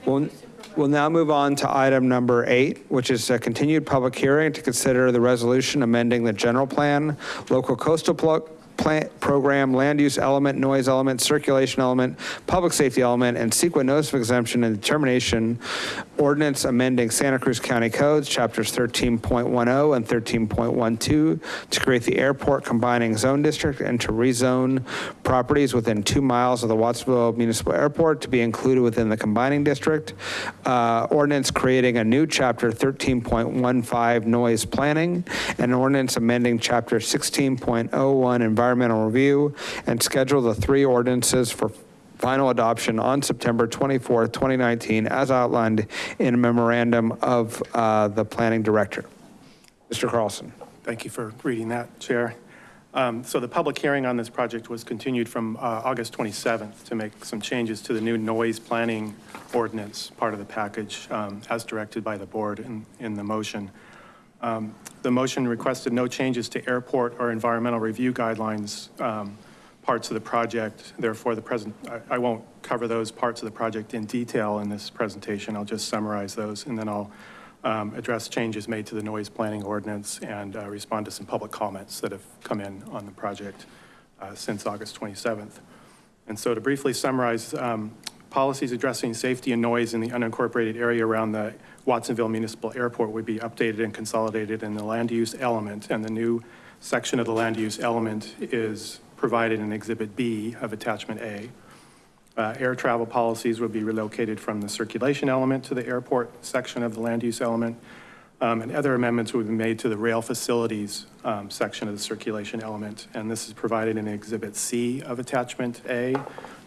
We'll, we'll now move on to item number eight, which is a continued public hearing to consider the resolution amending the general plan, local coastal pl- plant program, land use element, noise element, circulation element, public safety element, and CEQA notice of exemption and determination ordinance amending Santa Cruz County codes, chapters 13.10 and 13.12 to create the airport combining zone district and to rezone properties within two miles of the Watsonville Municipal Airport to be included within the combining district. Uh, Ordinance creating a new chapter 13.15 noise planning and ordinance amending chapter 16.01 environmental review and schedule the three ordinances for final adoption on September 24th, 2019, as outlined in a memorandum of uh, the planning director. Mr. Carlson. Thank you for reading that, Chair. Um, So the public hearing on this project was continued from uh, August 27th to make some changes to the new noise planning ordinance, part of the package, um, as directed by the board in, in the motion. Um, The motion requested no changes to airport or environmental review guidelines um, parts of the project. Therefore, the present, I- I won't cover those parts of the project in detail in this presentation. I'll just summarize those, and then I'll um, address changes made to the noise planning ordinance and uh, respond to some public comments that have come in on the project uh, since August 27th. And so to briefly summarize, um, policies addressing safety and noise in the unincorporated area around the Watsonville Municipal Airport would be updated and consolidated in the land use element. And the new section of the land use element is provided in Exhibit B of Attachment A. Uh, Air travel policies would be relocated from the circulation element to the airport section of the land use element. Um, And other amendments would be made to the rail facilities um, section of the circulation element. And this is provided in Exhibit C of Attachment A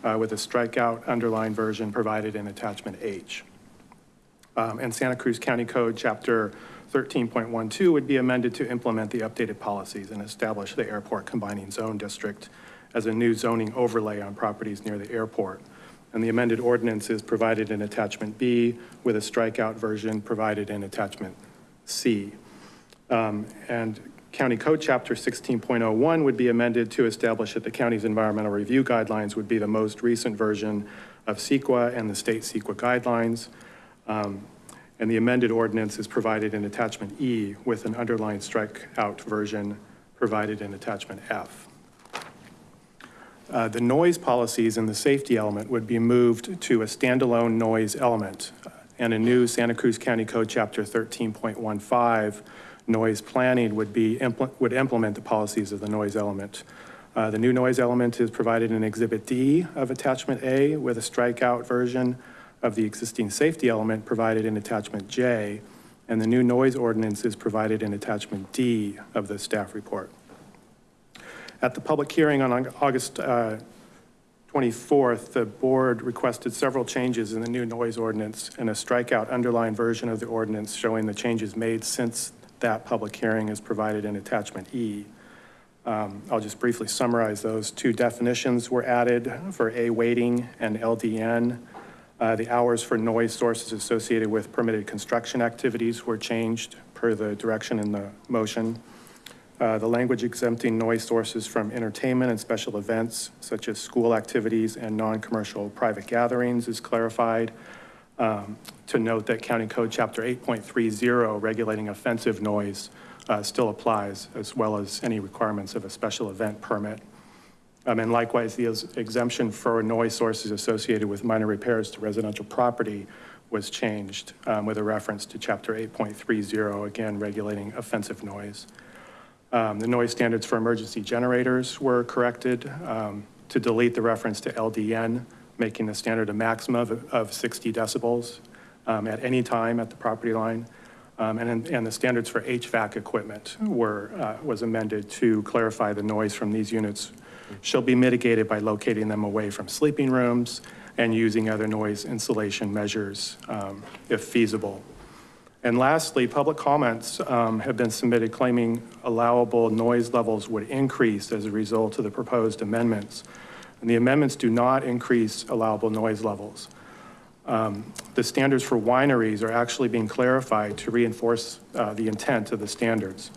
uh, with a strikeout underlined version provided in Attachment H. Um, And Santa Cruz County Code, Chapter 13.12 would be amended to implement the updated policies and establish the airport combining zone district as a new zoning overlay on properties near the airport. And the amended ordinance is provided in Attachment B with a strikeout version provided in Attachment C. Um, And County Code Chapter 16.01 would be amended to establish that the county's environmental review guidelines would be the most recent version of CEQA and the state CEQA guidelines. Um, And the amended ordinance is provided in Attachment E with an underlined strikeout version provided in Attachment F. Uh, The noise policies in the safety element would be moved to a standalone noise element. uh, And a new Santa Cruz County Code, Chapter 13.15, noise planning would be, impl- would implement the policies of the noise element. Uh, The new noise element is provided in Exhibit D of Attachment A with a strikeout version of the existing safety element provided in Attachment J. And the new noise ordinance is provided in Attachment D of the staff report. At the public hearing on August uh, 24th, the board requested several changes in the new noise ordinance and a strikeout underlined version of the ordinance showing the changes made since that public hearing is provided in attachment E. Um, I'll just briefly summarize those. Two definitions were added for A weighting and LDN. Uh, The hours for noise sources associated with permitted construction activities were changed per the direction in the motion. Uh, The language exempting noise sources from entertainment and special events such as school activities and non-commercial private gatherings is clarified. Um, To note that County Code Chapter 8.30 regulating offensive noise uh, still applies, as well as any requirements of a special event permit. Um, And likewise, the exemption for noise sources associated with minor repairs to residential property was changed um, with a reference to Chapter 8.30, again regulating offensive noise. Um, The noise standards for emergency generators were corrected um, to delete the reference to LDN, making the standard a maximum of- of 60 decibels um, at any time at the property line. Um, And, and the standards for HVAC equipment were, uh, was amended to clarify the noise from these units shall be mitigated by locating them away from sleeping rooms and using other noise insulation measures um, if feasible. And lastly, public comments um, have been submitted claiming allowable noise levels would increase as a result of the proposed amendments. And the amendments do not increase allowable noise levels. Um, The standards for wineries are actually being clarified to reinforce uh, the intent of the standards.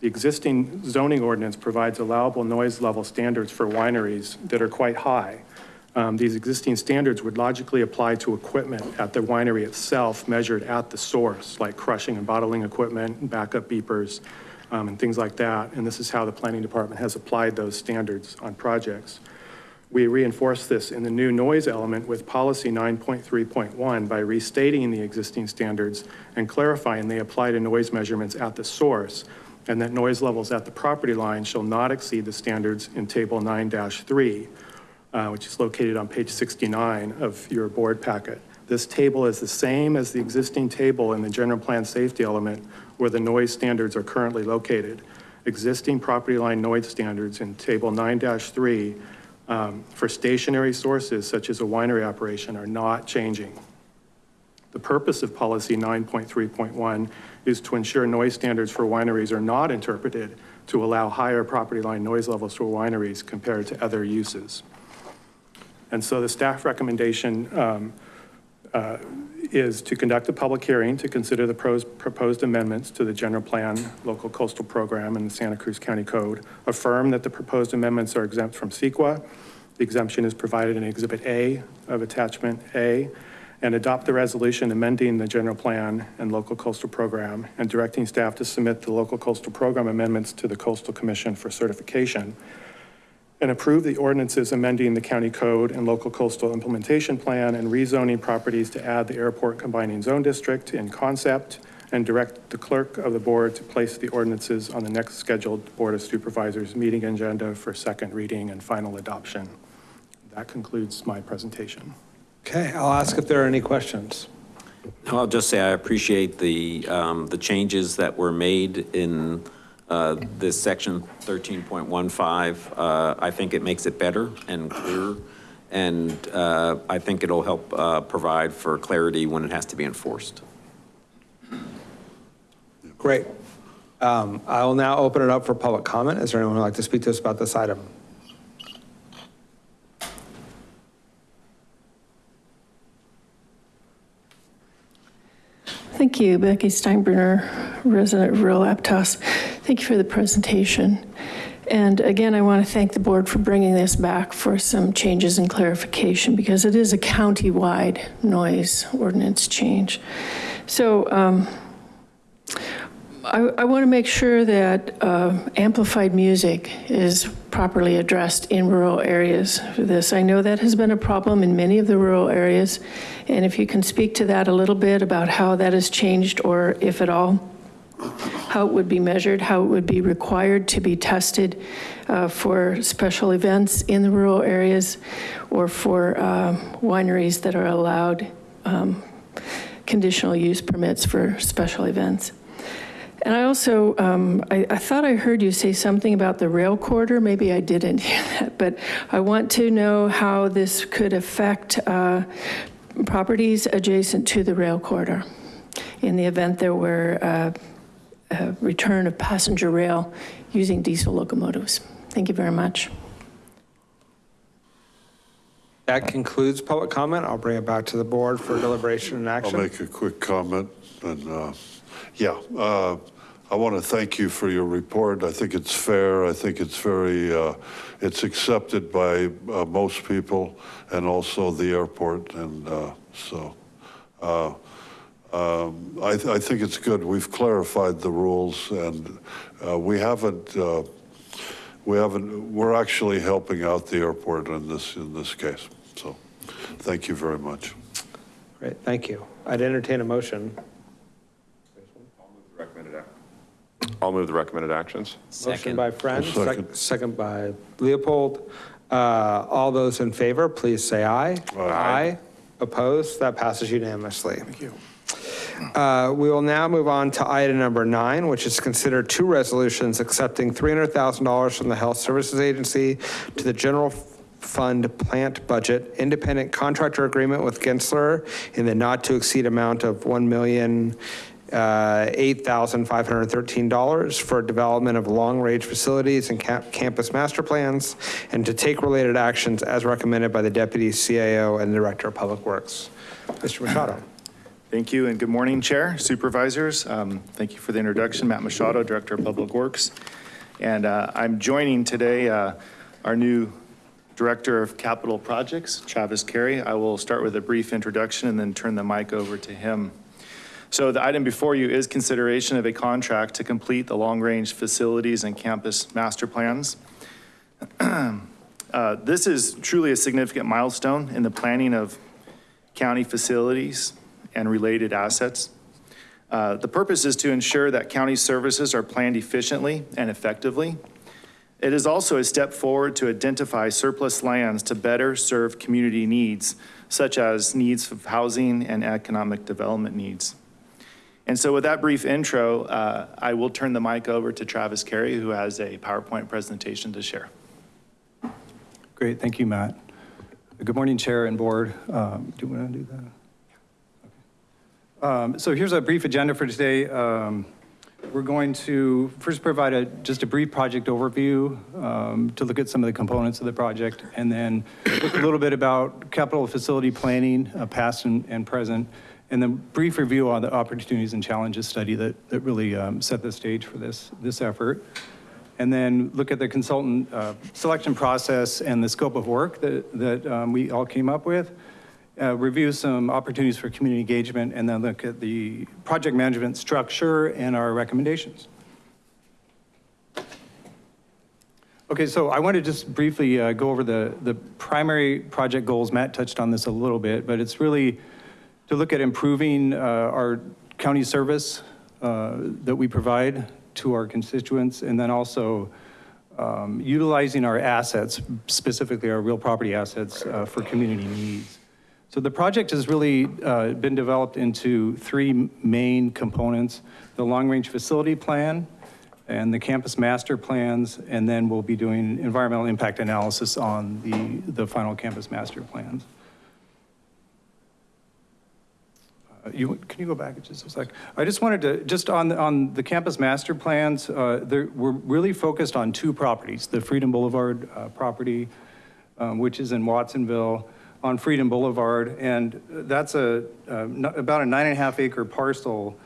The existing zoning ordinance provides allowable noise level standards for wineries that are quite high. Um, These existing standards would logically apply to equipment at the winery itself measured at the source, like crushing and bottling equipment, backup beepers, um, and things like that. And this is how the planning department has applied those standards on projects. We reinforce this in the new noise element with policy 9.3.1 by restating the existing standards and clarifying they apply to noise measurements at the source, and that noise levels at the property line shall not exceed the standards in Table 9-3, uh, which is located on page 69 of your board packet. This table is the same as the existing table in the general plan safety element where the noise standards are currently located. Existing property line noise standards in Table 9-3 um, for stationary sources such as a winery operation are not changing. The purpose of policy 9.3.1 is to ensure noise standards for wineries are not interpreted to allow higher property line noise levels for wineries compared to other uses. And so the staff recommendation um, uh, is to conduct a public hearing to consider the pros- proposed amendments to the general plan, local coastal program, and the Santa Cruz County Code. Affirm that the proposed amendments are exempt from CEQA. The exemption is provided in Exhibit A of Attachment A. And adopt the resolution amending the general plan and local coastal program and directing staff to submit the local coastal program amendments to the Coastal Commission for certification and approve the ordinances amending the county code and local coastal implementation plan and rezoning properties to add the airport combining zone district in concept and direct the clerk of the board to place the ordinances on the next scheduled Board of Supervisors meeting agenda for second reading and final adoption. That concludes my presentation. Okay, I'll ask if there are any questions. No, I'll just say I appreciate the, um, the changes that were made in uh, this section 13.15. Uh, I think it makes it better and clearer, and uh, I think it'll help uh, provide for clarity when it has to be enforced. Great. Um, I will now open it up for public comment. Is there anyone who'd like to speak to us about this item? Thank you, Becky Steinbruner, resident of rural Aptos. Thank you for the presentation. And again, I want to thank the board for bringing this back for some changes and clarification because it is a county-wide noise ordinance change. So um, I, I want to make sure that uh, amplified music is properly addressed in rural areas for this. I know that has been a problem in many of the rural areas, and if you can speak to that a little bit about how that has changed, or if at all, how it would be measured, how it would be required to be tested uh, for special events in the rural areas, or for um, wineries that are allowed um, conditional use permits for special events. And I also, um, I, I thought I heard you say something about the rail corridor. Maybe I didn't hear that, but I want to know how this could affect uh, properties adjacent to the rail corridor in the event there were uh, a return of passenger rail using diesel locomotives. Thank you very much. That concludes public comment. I'll bring it back to the board for deliberation and action. I'll make a quick comment, and, uh, yeah, uh, I want to thank you for your report. I think it's fair, I think it's very, uh, it's accepted by uh, most people, and also the airport, and uh, so, uh, um, I, th- I think it's good. We've clarified the rules, and uh, we haven't, uh, we haven't, we're actually helping out the airport in this, in this case. So, thank you very much. Great, thank you. I'd entertain a motion. I'll move the recommended actions. Motion by Friend, I'll second. sec- second by Leopold. Uh, All those in favor, please say aye. Aye. Opposed? That passes unanimously. Thank you. Uh, We will now move on to item number nine, which is consider two resolutions accepting $300,000 from the Health Services Agency to the general fund plant budget, independent contractor agreement with Gensler in the not-to-exceed amount of $1,000,000 uh, $8,513 for development of long-range facilities and campus master plans, and to take related actions as recommended by the Deputy CAO and Director of Public Works. Mr. Machado. Thank you, and good morning, Chair, Supervisors. Um, Thank you for the introduction. Matt Machado, Director of Public Works. And uh, I'm joining today uh, our new Director of Capital Projects, Travis Carey. I will start with a brief introduction and then turn the mic over to him. So the item before you is consideration of a contract to complete the long-range facilities and campus master plans. Uh, This is truly a significant milestone in the planning of county facilities and related assets. Uh, The purpose is to ensure that county services are planned efficiently and effectively. It is also a step forward to identify surplus lands to better serve community needs, such as needs of housing and economic development needs. And so with that brief intro, uh, I will turn the mic over to Travis Carey, who has a PowerPoint presentation to share. Great, thank you, Matt. Good morning, Chair and Board. Um, Do you want to do that? Okay. Um, So here's a brief agenda for today. Um, We're going to first provide a, just a brief project overview um, to look at some of the components of the project, and then look a little bit about capital facility planning, uh, past and and present, and then brief review on the opportunities and challenges study that, that really um, set the stage for this, this effort and then look at the consultant uh, selection process and the scope of work that, that um, we all came up with, uh, review some opportunities for community engagement, and then look at the project management structure and our recommendations. Okay, so I want to just briefly uh, go over the, the primary project goals. Matt touched on this a little bit, but it's really to look at improving uh, our county service uh, that we provide to our constituents, and then also um, utilizing our assets, specifically our real property assets, uh, for community needs. So the project has really uh, been developed into three main components, the long-range facility plan and the campus master plans, and then we'll be doing environmental impact analysis on the, the final campus master plans. Uh, You, can you go back just a sec? I just wanted to, just on, on the campus master plans, uh, we're really focused on two properties, the Freedom Boulevard uh, property, um, which is in Watsonville, on Freedom Boulevard, and that's a, uh, about a nine and a half acre parcel,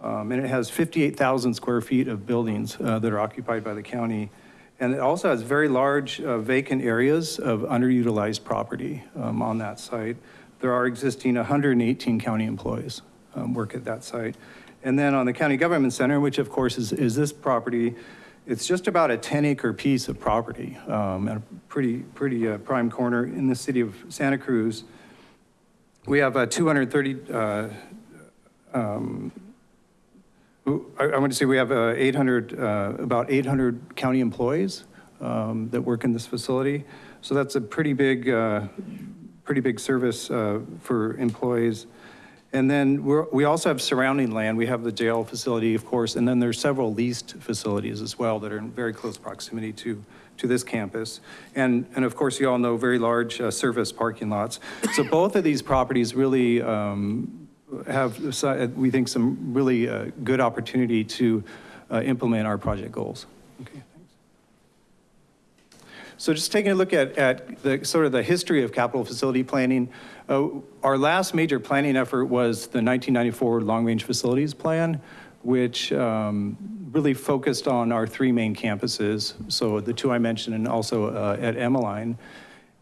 um, and it has 58,000 square feet of buildings uh, that are occupied by the county. And it also has very large uh, vacant areas of underutilized property um, on that site. There are existing 118 county employees um, work at that site. And then on the county government center, which of course is, is this property, it's just about a 10 acre piece of property um, at a pretty, pretty uh, prime corner in the city of Santa Cruz. We have uh, 230, uh, um, I, I want to say we have uh, 800, uh, about 800 county employees um, that work in this facility. So that's a pretty big, uh, pretty big service uh, for employees. And then we also have surrounding land. We have the jail facility, of course, and then there's several leased facilities as well that are in very close proximity to, to this campus. And, and of course, you all know very large uh, service parking lots. So both of these properties really um, have, we think, some really uh, good opportunity to uh, implement our project goals. Okay. So just taking a look at, at the sort of the history of capital facility planning, uh, our last major planning effort was the 1994 Long-Range Facilities Plan, which um, really focused on our three main campuses. So the two I mentioned and also uh, at Emeline.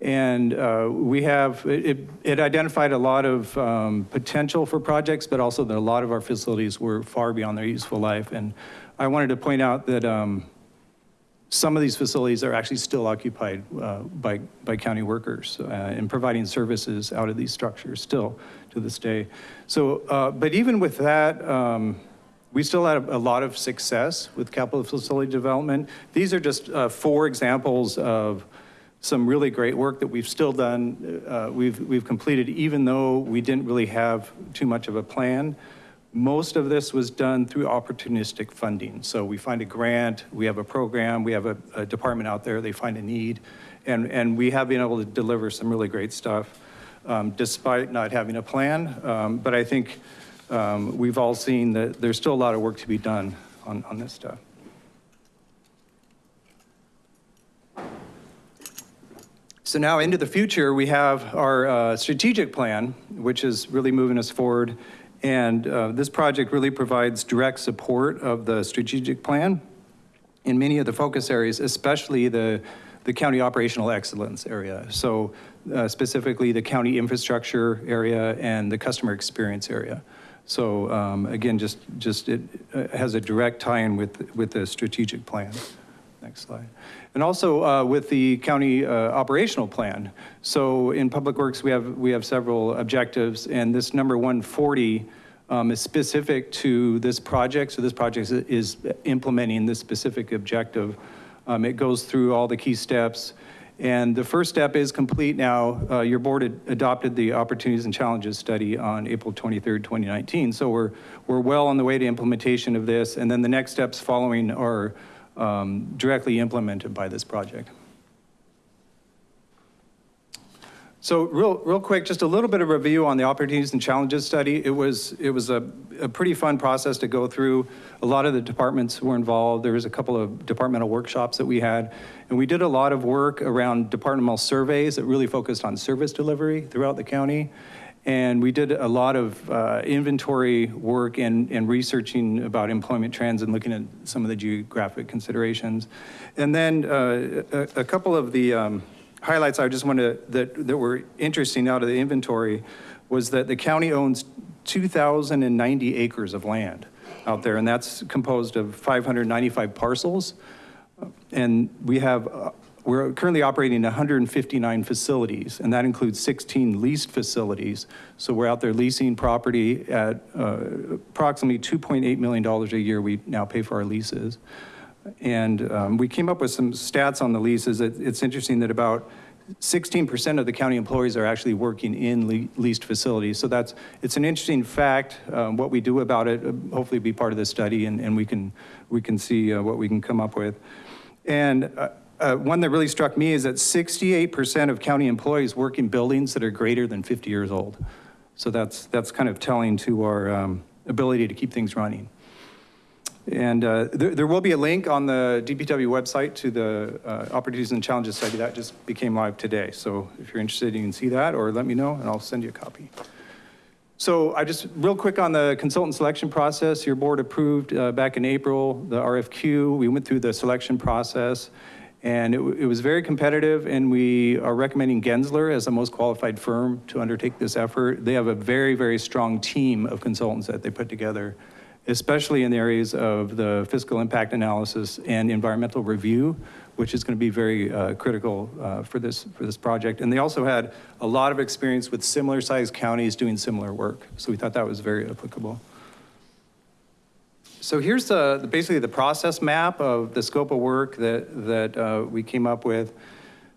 And uh, we have, it, it identified a lot of um, potential for projects, but also that a lot of our facilities were far beyond their useful life. And I wanted to point out that um, some of these facilities are actually still occupied uh, by, by county workers uh, and providing services out of these structures still to this day. So, uh, but even with that, um, we still had a lot of success with capital facility development. These are just uh, four examples of some really great work that we've still done, uh, we've, we've completed, even though we didn't really have too much of a plan. Most of this was done through opportunistic funding. So we find a grant, we have a program, we have a, a department out there, they find a need, and, and we have been able to deliver some really great stuff um, despite not having a plan. Um, But I think um, we've all seen that there's still a lot of work to be done on, on this stuff. So now into the future, we have our uh, strategic plan, which is really moving us forward. And uh, this project really provides direct support of the strategic plan in many of the focus areas, especially the, the county operational excellence area. So uh, specifically the county infrastructure area and the customer experience area. So um, again, just, just it uh, has a direct tie-in with, with the strategic plan. Next slide. And also uh, with the county uh, operational plan. So in Public Works, we have, we have several objectives, and this number 140 um, is specific to this project. So this project is, implementing this specific objective. Um, it goes through all the key steps. And the first step is complete now. Uh, your board adopted the opportunities and challenges study on April 23rd, 2019. So we're, we're well on the way to implementation of this. And then the next steps following are um, directly implemented by this project. So real, real quick, just a little bit of review on the opportunities and challenges study. It was, it was a, a pretty fun process to go through. A lot of the departments were involved. There was a couple of departmental workshops that we had. And we did a lot of work around departmental surveys that really focused on service delivery throughout the county. And we did a lot of uh, inventory work and, and researching about employment trends and looking at some of the geographic considerations. And then uh, a, a couple of the, um, highlights I just wanted to, that, that were interesting out of the inventory was that the county owns 2,090 acres of land out there, and that's composed of 595 parcels. And we have, uh, we're currently operating 159 facilities, and that includes 16 leased facilities. So we're out there leasing property at uh, approximately $2.8 million a year we now pay for our leases. And um, we came up with some stats on the leases. It, it's interesting that about 16% of the county employees are actually working in le leased facilities. So that's, it's an interesting fact. Um, what we do about it, uh, hopefully be part of the study and, and we can, we can see uh, what we can come up with. And uh, one that really struck me is that 68% of county employees work in buildings that are greater than 50 years old. So that's, that's kind of telling to our um, ability to keep things running. And uh, there, there will be a link on the DPW website to the uh, Opportunities and Challenges study that just became live today. So if you're interested, you can see that or let me know and I'll send you a copy. So I just, real quick on the consultant selection process, your board approved uh, back in April the RFQ. We went through the selection process and it, it was very competitive and we are recommending Gensler as the most qualified firm to undertake this effort. They have a very, very strong team of consultants that they put together especially in the areas of the fiscal impact analysis and environmental review, which is going to be very uh, critical uh, for this for this project. And they also had a lot of experience with similar sized counties doing similar work. So we thought that was very applicable. So here's the, basically the process map of the scope of work that, that uh, we came up with.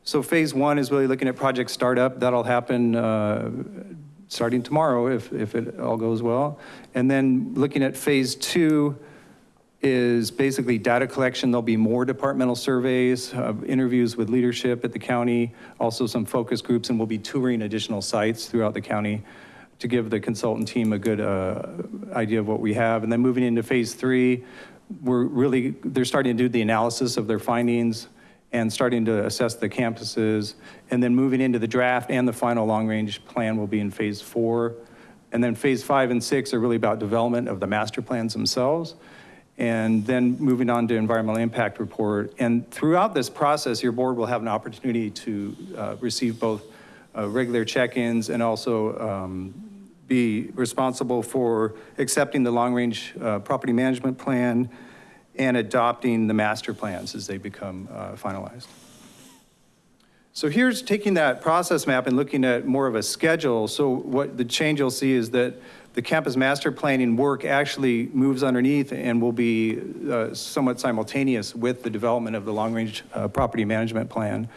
So phase one is really looking at project startup. That'll happen uh, starting tomorrow if, if it all goes well. And then looking at phase two is basically data collection. There'll be more departmental surveys, uh, interviews with leadership at the county, also some focus groups, and we'll be touring additional sites throughout the county to give the consultant team a good uh, idea of what we have. And then moving into phase three, we're really, they're starting to do the analysis of their findings, and starting to assess the campuses, and then moving into the draft and the final long-range plan will be in phase four. And then phase five and six are really about development of the master plans themselves. And then moving on to environmental impact report. And throughout this process, your board will have an opportunity to uh, receive both uh, regular check-ins and also um, be responsible for accepting the long-range uh, property management plan, and adopting the master plans as they become uh, finalized. So here's taking that process map and looking at more of a schedule. So what the change you'll see is that the campus master planning work actually moves underneath and will be uh, somewhat simultaneous with the development of the long range uh, property management plan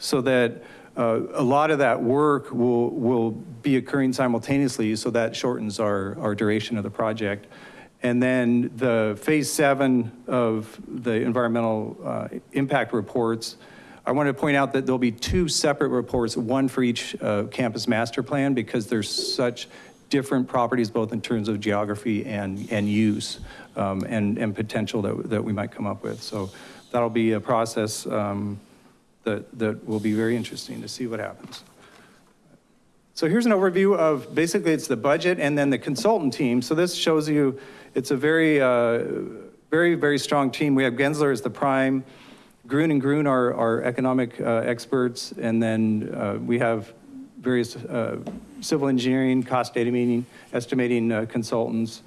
so that uh, a lot of that work will, will be occurring simultaneously, so that shortens our, our duration of the project. And then the phase seven of the environmental uh, impact reports, I want to point out that there'll be two separate reports, one for each uh, campus master plan, because there's such different properties, both in terms of geography and, and use, um, and, and potential that, that we might come up with. So that'll be a process um, that, that will be very interesting to see what happens. So here's an overview of, basically it's the budget and then the consultant team. So this shows you, it's a very, uh, very, very strong team. We have Gensler as the prime, Gruen and Gruen are, are economic uh, experts, and then uh, we have various uh, civil engineering, cost data meaning, estimating uh, consultants.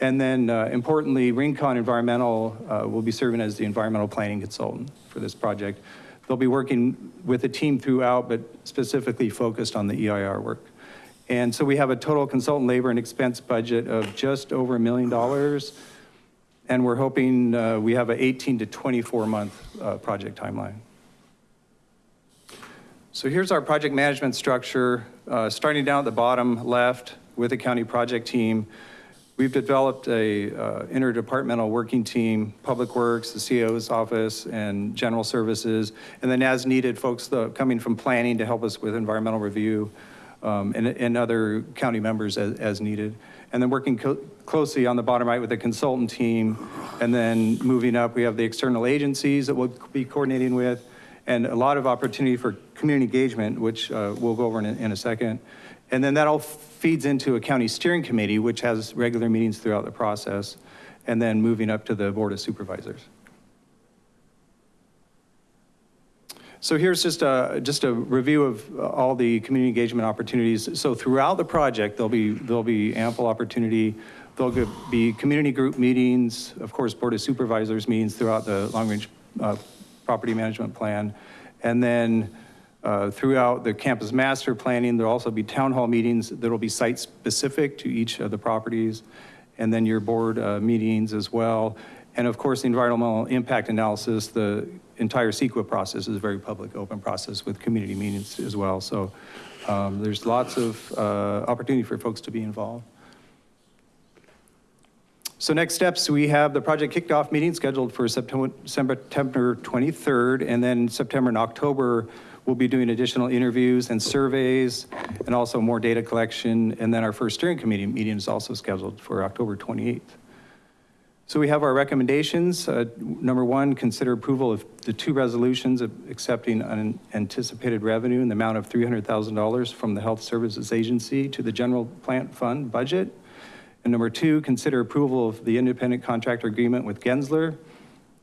And then uh, importantly, Rincon Environmental will be serving as the environmental planning consultant for this project. They'll be working with a team throughout, but specifically focused on the EIR work. And so we have a total consultant labor and expense budget of just over a million dollars. And we're hoping uh, we have an 18 to 24 month uh, project timeline. So here's our project management structure. Uh, starting down at the bottom left with the county project team, we've developed a uh, interdepartmental working team, Public Works, the CEO's office, and General Services, and then as needed, folks uh, coming from planning to help us with environmental review, um, and, and other county members as, as needed. And then working closely on the bottom right with the consultant team. And then moving up, we have the external agencies that we'll be coordinating with, and a lot of opportunity for community engagement, which uh, we'll go over in in a second. And then that all feeds into a county steering committee, which has regular meetings throughout the process, and then moving up to the board of supervisors. So here's just a, just a review of all the community engagement opportunities. So throughout the project, there'll be, there'll be ample opportunity. There'll be community group meetings, of course, board of supervisors meetings throughout the long-range uh, property management plan. And then uh, throughout the campus master planning, there'll also be town hall meetings that'll be site-specific to each of the properties. And then your board uh, meetings as well. And of course, the environmental impact analysis, the entire CEQA process is a very public, open process with community meetings as well. So um, there's lots of uh, opportunity for folks to be involved. So next steps, we have the project kickoff meeting scheduled for September, September 23rd, and then September and October, we'll be doing additional interviews and surveys, and also more data collection. And then our first steering committee meeting is also scheduled for October 28th. So we have our recommendations. Uh, number one, consider approval of the two resolutions accepting unanticipated revenue in the amount of $300,000 from the Health Services Agency to the General Plant Fund budget. And number two, consider approval of the independent contractor agreement with Gensler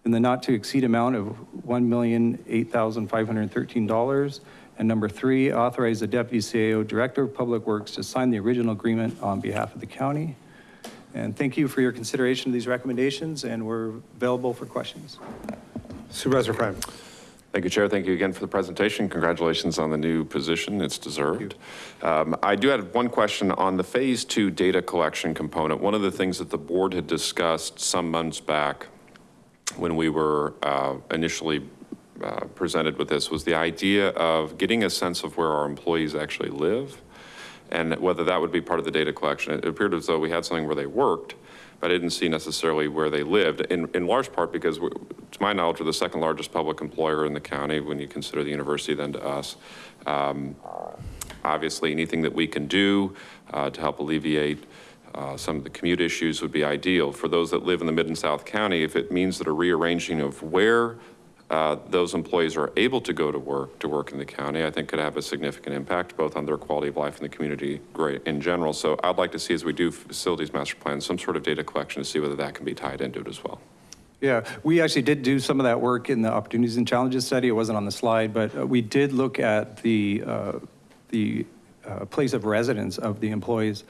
in the not to exceed amount of $1,008,513. And number three, authorize the Deputy CAO Director of Public Works to sign the original agreement on behalf of the county. And thank you for your consideration of these recommendations, and we're available for questions. Supervisor Prime. Thank you, Chair. Thank you again for the presentation. Congratulations on the new position. It's deserved. Um, I do have one question on the phase two data collection component. One of the things that the board had discussed some months back when we were uh, initially uh, presented with this was the idea of getting a sense of where our employees actually live and whether that would be part of the data collection. It appeared as though we had something where they worked, but I didn't see necessarily where they lived, in, in large part because, we, to my knowledge, we're the second largest public employer in the county when you consider the university then to us. Um, obviously, anything that we can do uh, to help alleviate uh, some of the commute issues would be ideal. For those that live in the Mid and South County, if it means that a rearranging of where uh, those employees are able to go to work, to work in the county, I think could have a significant impact both on their quality of life and the community great in general. So I'd like to see as we do facilities master plan, some sort of data collection to see whether that can be tied into it as well. Yeah, we actually did do some of that work in the opportunities and challenges study. It wasn't on the slide, but uh, we did look at the, uh, the uh, place of residence of the employees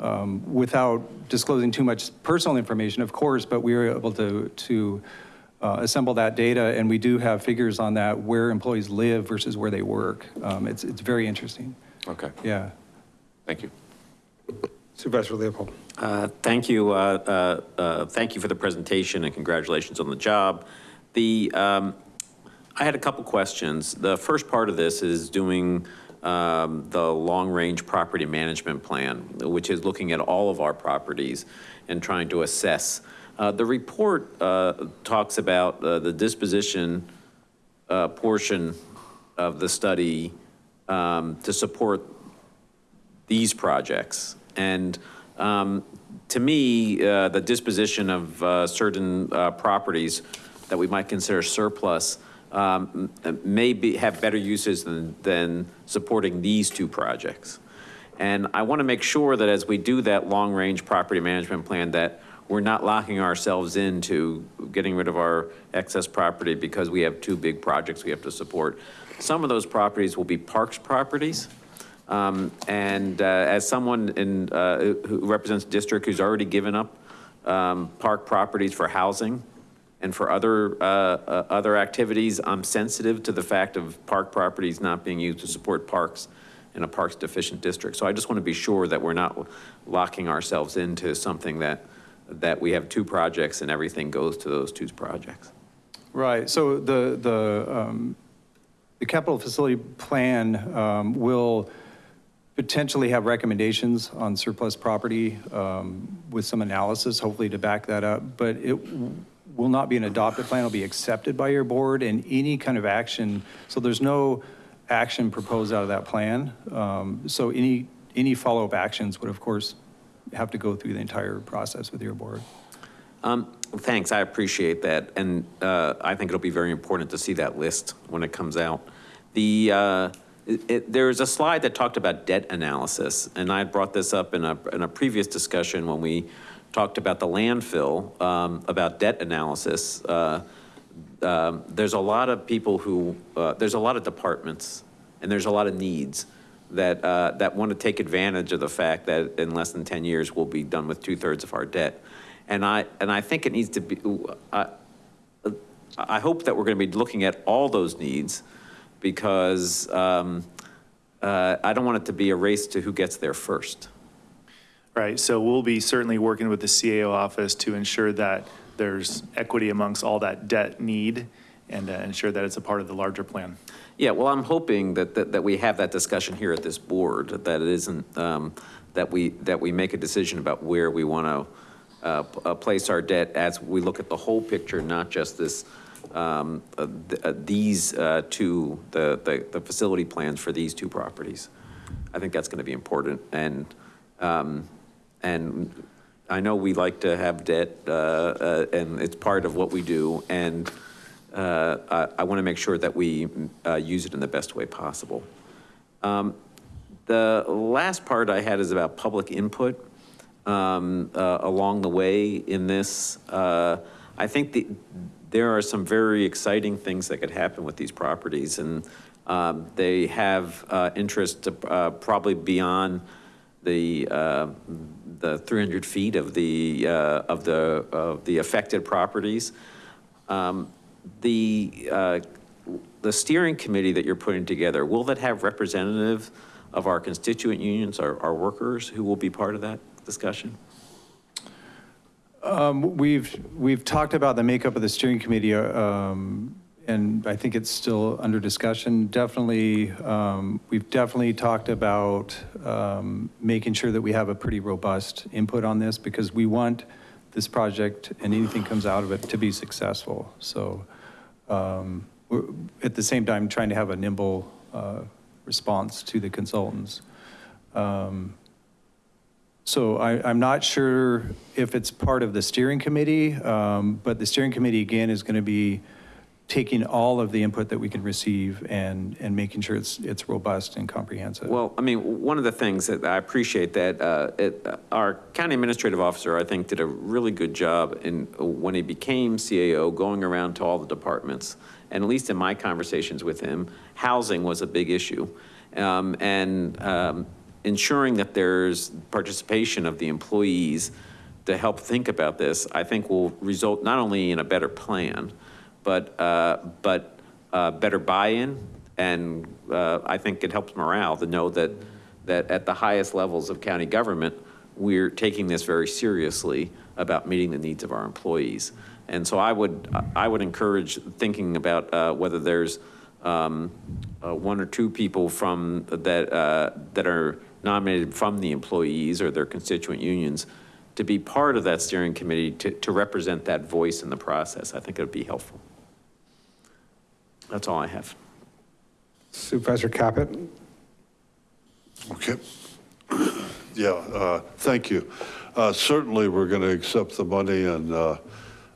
um, without disclosing too much personal information, of course, but we were able to, to uh, assemble that data, and we do have figures on that, where employees live versus where they work. Um, it's, it's very interesting. Okay. Yeah. Thank you. Supervisor Leopold. Uh, Thank you. uh, uh, uh, Thank you for the presentation and congratulations on the job. The, um, I had a couple questions. The first part of this is doing um, the long-range property management plan, which is looking at all of our properties and trying to assess. Uh, The report uh, talks about uh, the disposition uh, portion of the study um, to support these projects. And um, to me, uh, the disposition of uh, certain uh, properties that we might consider surplus um, may be, have better uses than, than supporting these two projects. And I want to make sure that as we do that long-range property management plan, that we're not locking ourselves into getting rid of our excess property because we have two big projects we have to support. Some of those properties will be parks properties. Um, And uh, as someone in, uh, who represents district who's already given up um, park properties for housing and for other, uh, uh, other activities, I'm sensitive to the fact of park properties not being used to support parks in a parks deficient district. So I just want to be sure that we're not locking ourselves into something that, that we have two projects and everything goes to those two projects. Right, so the, the, um, the capital facility plan um, will potentially have recommendations on surplus property um, with some analysis, hopefully to back that up, but it will not be an adopted plan, it'll be accepted by your board, and any kind of action, so there's no action proposed out of that plan. Um, So any, any follow-up actions would, of course, have to go through the entire process with your board. Um, Thanks, I appreciate that, and uh, I think it'll be very important to see that list when it comes out. The, uh, it- it- there's a slide that talked about debt analysis, and I brought this up in a, in a previous discussion when we talked about the landfill, um, about debt analysis. Uh, um, There's a lot of people who, uh, there's a lot of departments, and there's a lot of needs that, uh, that want to take advantage of the fact that in less than 10 years, we'll be done with two-thirds of our debt. And I, and I think it needs to be, I, I hope that we're going to be looking at all those needs because um, uh, I don't want it to be a race to who gets there first. Right, so we'll be certainly working with the CAO office to ensure that there's equity amongst all that debt need and uh, ensure that it's a part of the larger plan. Yeah, well, I'm hoping that, that, that we have that discussion here at this board, that it isn't, um, that we, that we make a decision about where we want to uh, uh, place our debt as we look at the whole picture, not just this, um, uh, th- uh, these uh, two, the, the, the facility plans for these two properties. I think that's going to be important. And, um, and I know we like to have debt, uh, uh, and it's part of what we do. And uh, I, I want to make sure that we uh, use it in the best way possible. Um, The last part I had is about public input um, uh, along the way in this. I think the, there are some very exciting things that could happen with these properties, and um, they have uh, interest to, uh, probably beyond the, uh, the 300 feet of the, uh, of the, of the affected properties. Um, The, uh, the steering committee that you're putting together, will that have representative of our constituent unions, our, our workers, who will be part of that discussion? Um, We've, we've talked about the makeup of the steering committee, uh, um, and I think it's still under discussion. Definitely, um, we've definitely talked about um, making sure that we have a pretty robust input on this, because we want this project and anything comes out of it to be successful. So um, we're, at the same time, trying to have a nimble uh, response to the consultants. Um, so I, I'm not sure if it's part of the steering committee, um, but the steering committee, again, is going to be taking all of the input that we can receive and, and making sure it's, it's robust and comprehensive. Well, I mean, one of the things that I appreciate that uh, it, our county administrative officer, I think, did a really good job in, when he became CAO, going around to all the departments. And at least in my conversations with him, housing was a big issue. Um, And um, ensuring that there's participation of the employees to help think about this, I think will result not only in a better plan, but, uh, but uh, better buy-in. And uh, I think it helps morale to know that, that at the highest levels of county government, we're taking this very seriously about meeting the needs of our employees. And so I would, I would encourage thinking about uh, whether there's um, uh, one or two people from, that, uh, that are nominated from the employees or their constituent unions to be part of that steering committee to, to represent that voice in the process. I think it would be helpful. That's all I have. Supervisor Caput? Okay. Yeah, uh, thank you. Uh, Certainly, we're going to accept the money, and uh,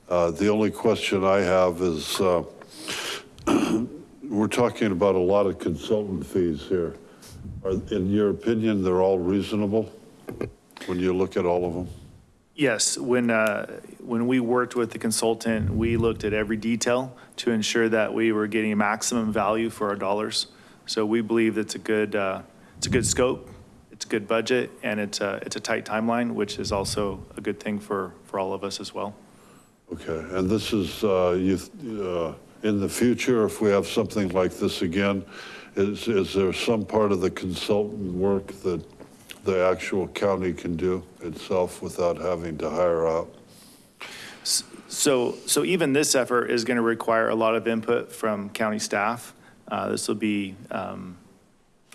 uh, the only question I have is, uh, we're talking about a lot of consultant fees here. Are, in your opinion, they're all reasonable when you look at all of them? Yes, when, uh, when we worked with the consultant, we looked at every detail to ensure that we were getting maximum value for our dollars. So we believe it's a good, uh, it's a good scope, it's a good budget, and it's a, it's a tight timeline, which is also a good thing for, for all of us as well. Okay, and this is, uh, you, uh, in the future, if we have something like this again, is, is there some part of the consultant work that the actual county can do itself without having to hire out? So, so even this effort is going to require a lot of input from county staff. Uh, This will be um,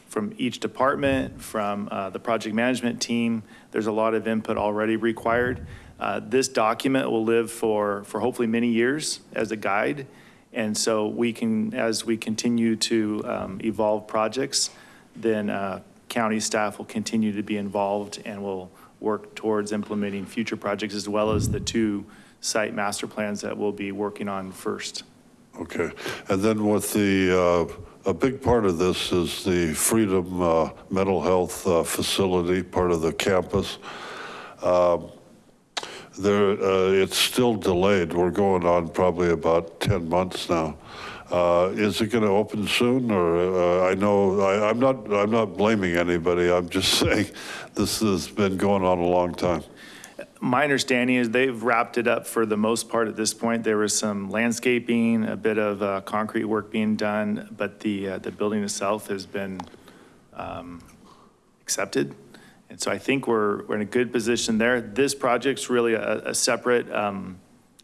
from each department, from uh, the project management team. There's a lot of input already required. Uh, This document will live for, for hopefully many years as a guide. And so we can, as we continue to um, evolve projects, then uh, county staff will continue to be involved and will work towards implementing future projects as well as the two site master plans that we'll be working on first. Okay, and then with the, uh, a big part of this is the Freedom uh, Mental Health uh, Facility, part of the campus. Um, There, uh, it's still delayed. We're going on probably about 10 months now. Uh, Is it going to open soon, or, uh, I know, I- I'm not, I'm not blaming anybody, I'm just saying this has been going on a long time. My understanding is they've wrapped it up for the most part at this point. There was some landscaping, a bit of uh, concrete work being done, but the, the building itself has been um, accepted. And so I think we're, we're in a good position there. This project's really a, a separate um,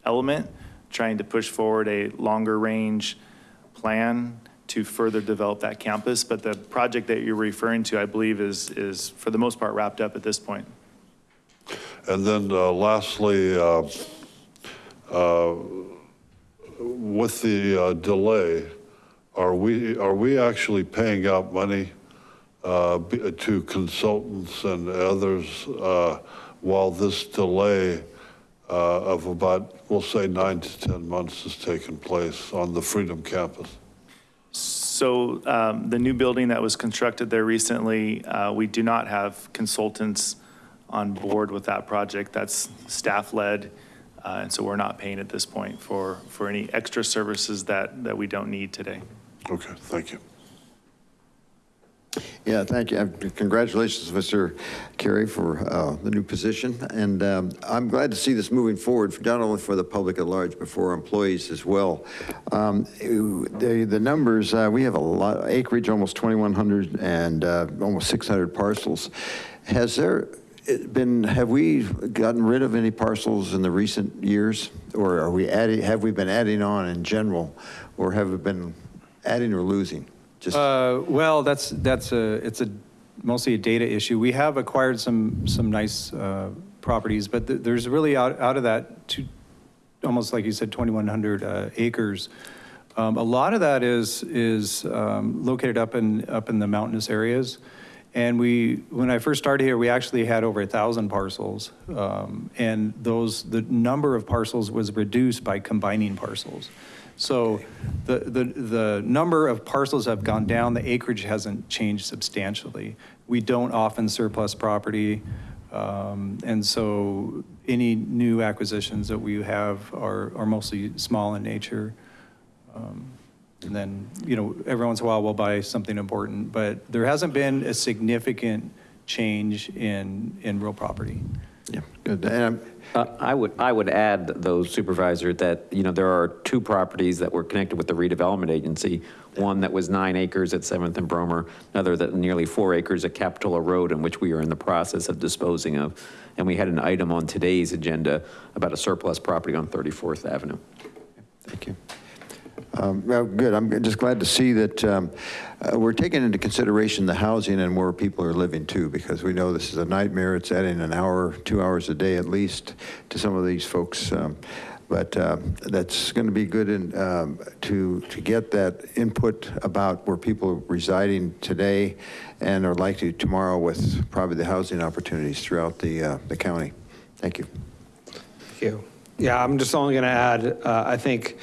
element, trying to push forward a longer range plan to further develop that campus. But the project that you're referring to, I believe, is, is for the most part wrapped up at this point. And then uh, lastly, uh, uh, with the uh, delay, are we, are we actually paying out money uh, to consultants and others uh, while this delay of about, we'll say, nine to 10 months has taken place on the Freedom Campus? So um, the new building that was constructed there recently, uh, we do not have consultants on board with that project. That's staff-led, uh, and so we're not paying at this point for, for any extra services that, that we don't need today. Okay, thank you. Yeah, thank you. Congratulations, Mr. Carey, for uh, the new position. And um, I'm glad to see this moving forward, not only for the public at large, but for employees as well. Um, The the numbers, uh, we have a lot, acreage, almost 2,100, and uh, almost 600 parcels. Has there been, have we gotten rid of any parcels in the recent years? Or are we adding, have we been adding on in general? Or have we been adding or losing? Just Uh, Well, that's, that's a, it's a, mostly a data issue. We have acquired some, some nice uh, properties, but th- there's really out, out of that, two, almost like you said, 2,100 uh, acres. Um, A lot of that is, is um, located up in, up in the mountainous areas. And we, when I first started here, we actually had over a 1,000 parcels. Um, And those, the number of parcels was reduced by combining parcels. So the, the, the number of parcels have gone down, the acreage hasn't changed substantially. We don't often surplus property, um, and so any new acquisitions that we have are, are mostly small in nature. Um, And then, you know, every once in a while, we'll buy something important, but there hasn't been a significant change in, in real property. Yeah, good. And I'm- Uh, I would, I would add, though, Supervisor, that, you know, there are two properties that were connected with the redevelopment agency. One that was nine acres at 7th and Brommer, another that nearly four acres at Capitola Road, in which we are in the process of disposing of. And we had an item on today's agenda about a surplus property on 34th Avenue. Thank you. Um, Well, good. I'm just glad to see that um, uh, we're taking into consideration the housing and where people are living too, because we know this is a nightmare. It's adding an hour, two hours a day at least to some of these folks. um, But um, that's going to be good in, um, to, to get that input about where people are residing today and are likely tomorrow with probably the housing opportunities throughout the, uh, the county. Thank you. Thank you. Yeah, I'm just only going to add, uh, I think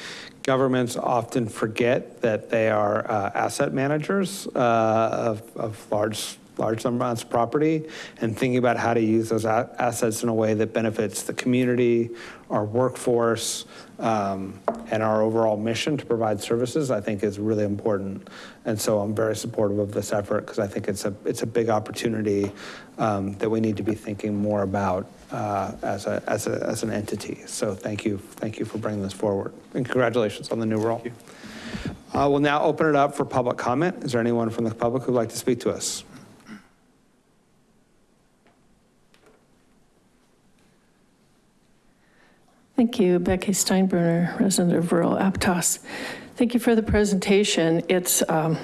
governments often forget that they are uh, asset managers uh, of, of large, large amounts of property and thinking about how to use those assets in a way that benefits the community, our workforce, um, and our overall mission to provide services, I think is really important. And so I'm very supportive of this effort because I think it's a, it's a big opportunity um, that we need to be thinking more about uh, as a, as a, as an entity. So thank you, thank you for bringing this forward. And congratulations on the new role. Uh, We'll now open it up for public comment. Is there anyone from the public who'd like to speak to us? Thank you, Becky Steinbruner, resident of rural Aptos. Thank you for the presentation. It's um,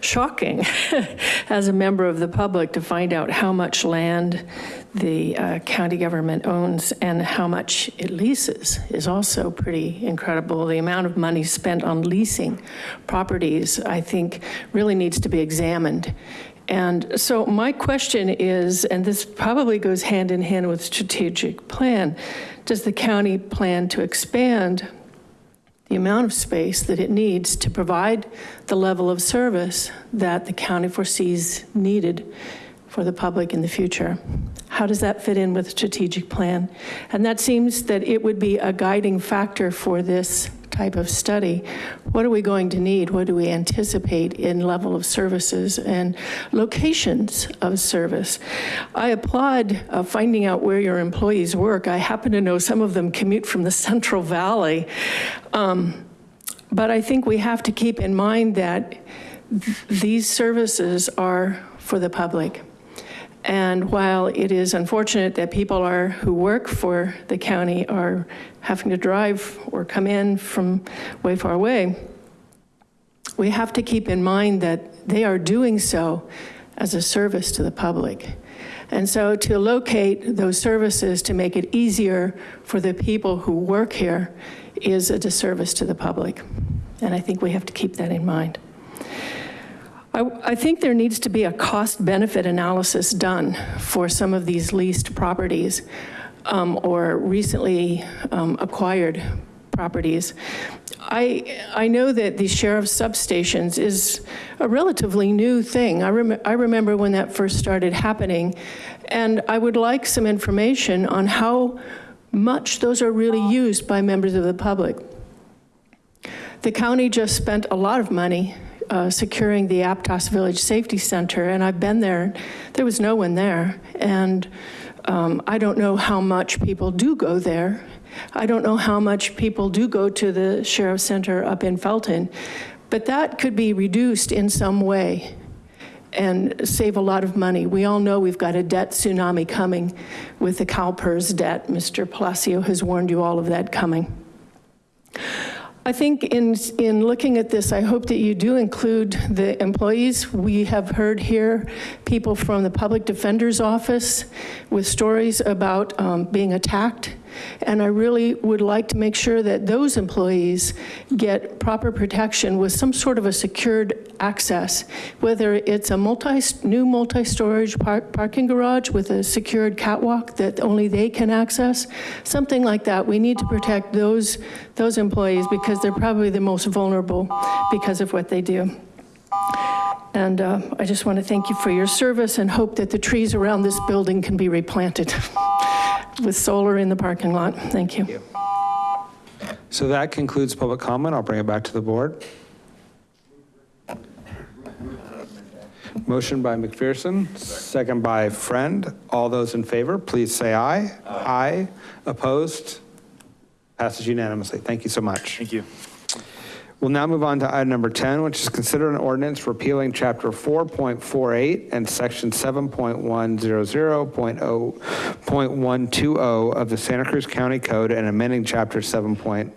shocking as a member of the public to find out how much land the uh, county government owns and how much it leases is also pretty incredible. The amount of money spent on leasing properties, I think, really needs to be examined. And so my question is, and this probably goes hand in hand with strategic plan, does the county plan to expand the amount of space that it needs to provide the level of service that the county foresees needed for the public in the future? How does that fit in with the strategic plan? And that seems that it would be a guiding factor for this type of study. What are we going to need? What do we anticipate in level of services and locations of service? I applaud uh, finding out where your employees work. I happen to know some of them commute from the Central Valley. Um, But I think we have to keep in mind that th- these services are for the public. And while it is unfortunate that people are, who work for the county are having to drive or come in from way far away, we have to keep in mind that they are doing so as a service to the public. And so to locate those services to make it easier for the people who work here is a disservice to the public. And I think we have to keep that in mind. I, I think there needs to be a cost-benefit analysis done for some of these leased properties um, or recently um, acquired properties. I, I know that the sheriff's substations is a relatively new thing. I, rem, I remember when that first started happening, and I would like some information on how much those are really used by members of the public. The county just spent a lot of money uh, securing the Aptos Village Safety Center, and I've been there. There was no one there, and um, I don't know how much people do go there. I don't know how much people do go to the Sheriff's Center up in Felton, but that could be reduced in some way and save a lot of money. We all know we've got a debt tsunami coming with the CalPERS debt. Mr. Palacio has warned you all of that coming. I think in, in looking at this, I hope that you do include the employees. We have heard here people from the Public Defender's Office with stories about um, being attacked. And I really would like to make sure that those employees get proper protection with some sort of a secured access, whether it's a multi, new multi-storage park, parking garage with a secured catwalk that only they can access, something like that. We need to protect those, those employees because they're probably the most vulnerable because of what they do. And uh, I just want to thank you for your service and hope that the trees around this building can be replanted with solar in the parking lot. Thank you. So that concludes public comment. I'll bring it back to the board. Motion by McPherson, second by Friend. All those in favor, please say aye. Aye. Opposed? Passes unanimously. Thank you so much. Thank you. We'll now move on to item number 10, which is consider an ordinance repealing chapter 4.48 and section 7.100.0.120 of the Santa Cruz County Code and amending chapter 7.1,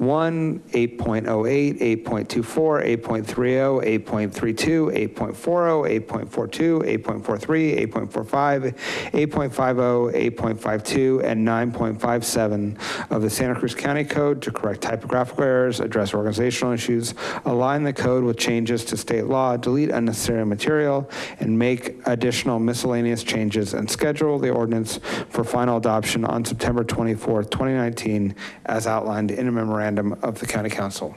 8.08, 8.24, 8.30, 8.32, 8.40, 8.42, 8.43, 8.45, 8.50, 8.52, and 9.57 of the Santa Cruz County Code to correct typographical errors, address organizational issues, align the code with changes to state law, delete unnecessary material, and make additional miscellaneous changes, and schedule the ordinance for final adoption on September 24th, 2019, as outlined in a memorandum of the county counsel.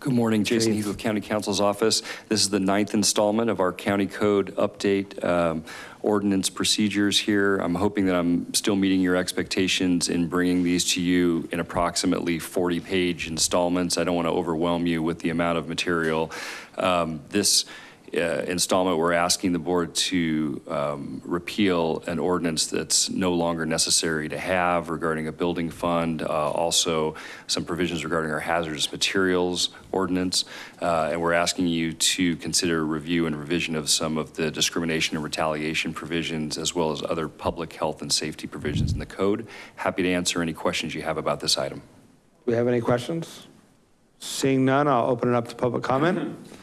Good morning, Jason. Heath with County Counsel's office. This is the ninth installment of our county code update um, ordinance procedures here. I'm hoping that I'm still meeting your expectations in bringing these to you in approximately 40-page installments. I don't want to overwhelm you with the amount of material. Um, This installment, we're asking the board to um, repeal an ordinance that's no longer necessary to have regarding a building fund, uh, also some provisions regarding our hazardous materials ordinance, uh, and we're asking you to consider review and revision of some of the discrimination and retaliation provisions, as well as other public health and safety provisions in the code. Happy to answer any questions you have about this item. Do we have any questions? Seeing none, I'll open it up to public comment.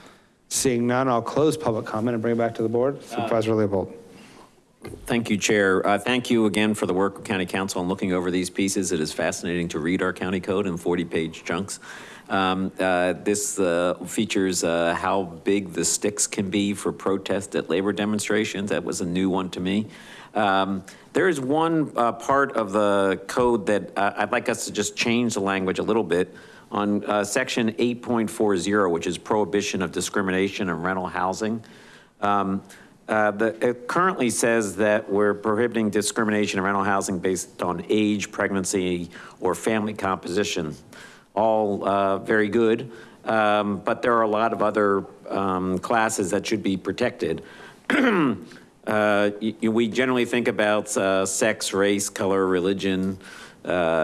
Seeing none, I'll close public comment and bring it back to the board. Supervisor Leopold. Thank you, Chair. Uh, Thank you again for the work of County Counsel on looking over these pieces. It is fascinating to read our county code in 40-page chunks. Um, uh, This uh, features uh, how big the sticks can be for protest at labor demonstrations. That was a new one to me. Um, There is one uh, part of the code that uh, I'd like us to just change the language a little bit on uh, section 8.40, which is prohibition of discrimination in rental housing. Um, uh, the- It currently says that we're prohibiting discrimination in rental housing based on age, pregnancy, or family composition. All uh, very good, um, but there are a lot of other um, classes that should be protected. Uh, We generally think about uh, sex, race, color, religion,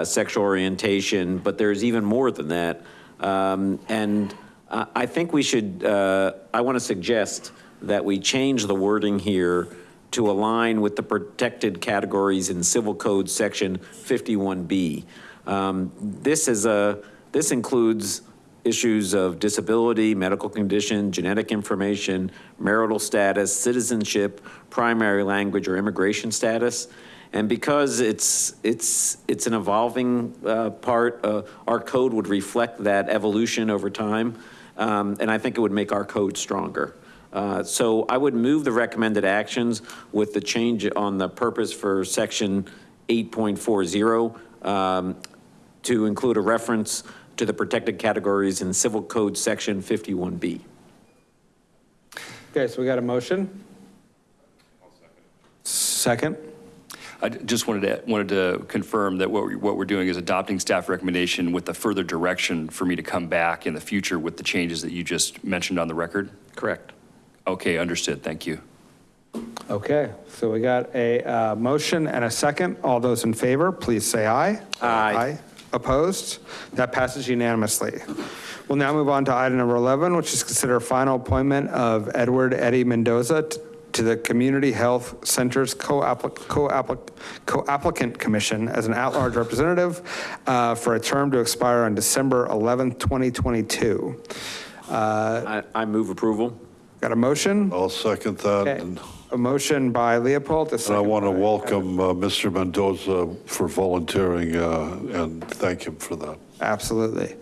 sexual orientation, but there's even more than that. Um, And I think we should, uh, I want to suggest that we change the wording here to align with the protected categories in Civil Code Section 51B. Um, This is a, this includes issues of disability, medical condition, genetic information, marital status, citizenship, primary language, or immigration status. And because it's, it's, it's an evolving uh, part, uh, our code would reflect that evolution over time. Um, And I think it would make our code stronger. Uh, So I would move the recommended actions with the change on the purpose for section 8.40 um, to include a reference to the protected categories in Civil Code Section 51B. Okay, so we got a motion? Second? I d- just wanted to, wanted to confirm that what, we- what we're doing is adopting staff recommendation with the further direction for me to come back in the future with the changes that you just mentioned on the record? Correct. Okay, understood, thank you. Okay, so we got a uh, motion and a second. All those in favor, please say aye. Aye. Opposed? That passes unanimously. We'll now move on to item number 11, which is consider final appointment of Edward Eddie Mendoza t- to the Community Health Center's co-applic- co-applic- co-applicant commission as an at-large representative uh, for a term to expire on December 11th, 2022. I I move approval. Got a motion? I'll second that. Okay. A motion by Leopold, a and I want to welcome uh, Mr. Mendoza for volunteering uh, and thank him for that. Absolutely.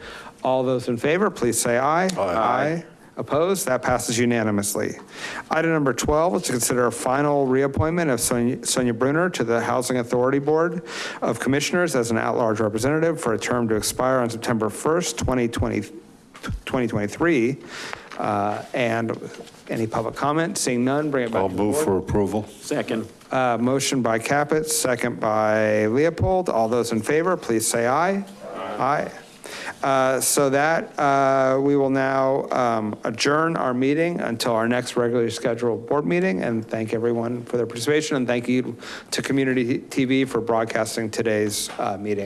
All those in favor, please say aye. Aye. Opposed? That passes unanimously. Item number 12 is to consider a final reappointment of Sonia Sonia Brunner to the Housing Authority Board of Commissioners as an at-large representative for a term to expire on September 1st, 2020, 2023. Uh, And any public comment? Seeing none, bring it back I'll to the move board. for approval. Second. Uh, Motion by Caput, second by Leopold. All those in favor, please say aye. Aye. Uh, So that, uh, we will now um, adjourn our meeting until our next regularly scheduled board meeting, and thank everyone for their participation, and thank you to Community TV for broadcasting today's uh, meeting.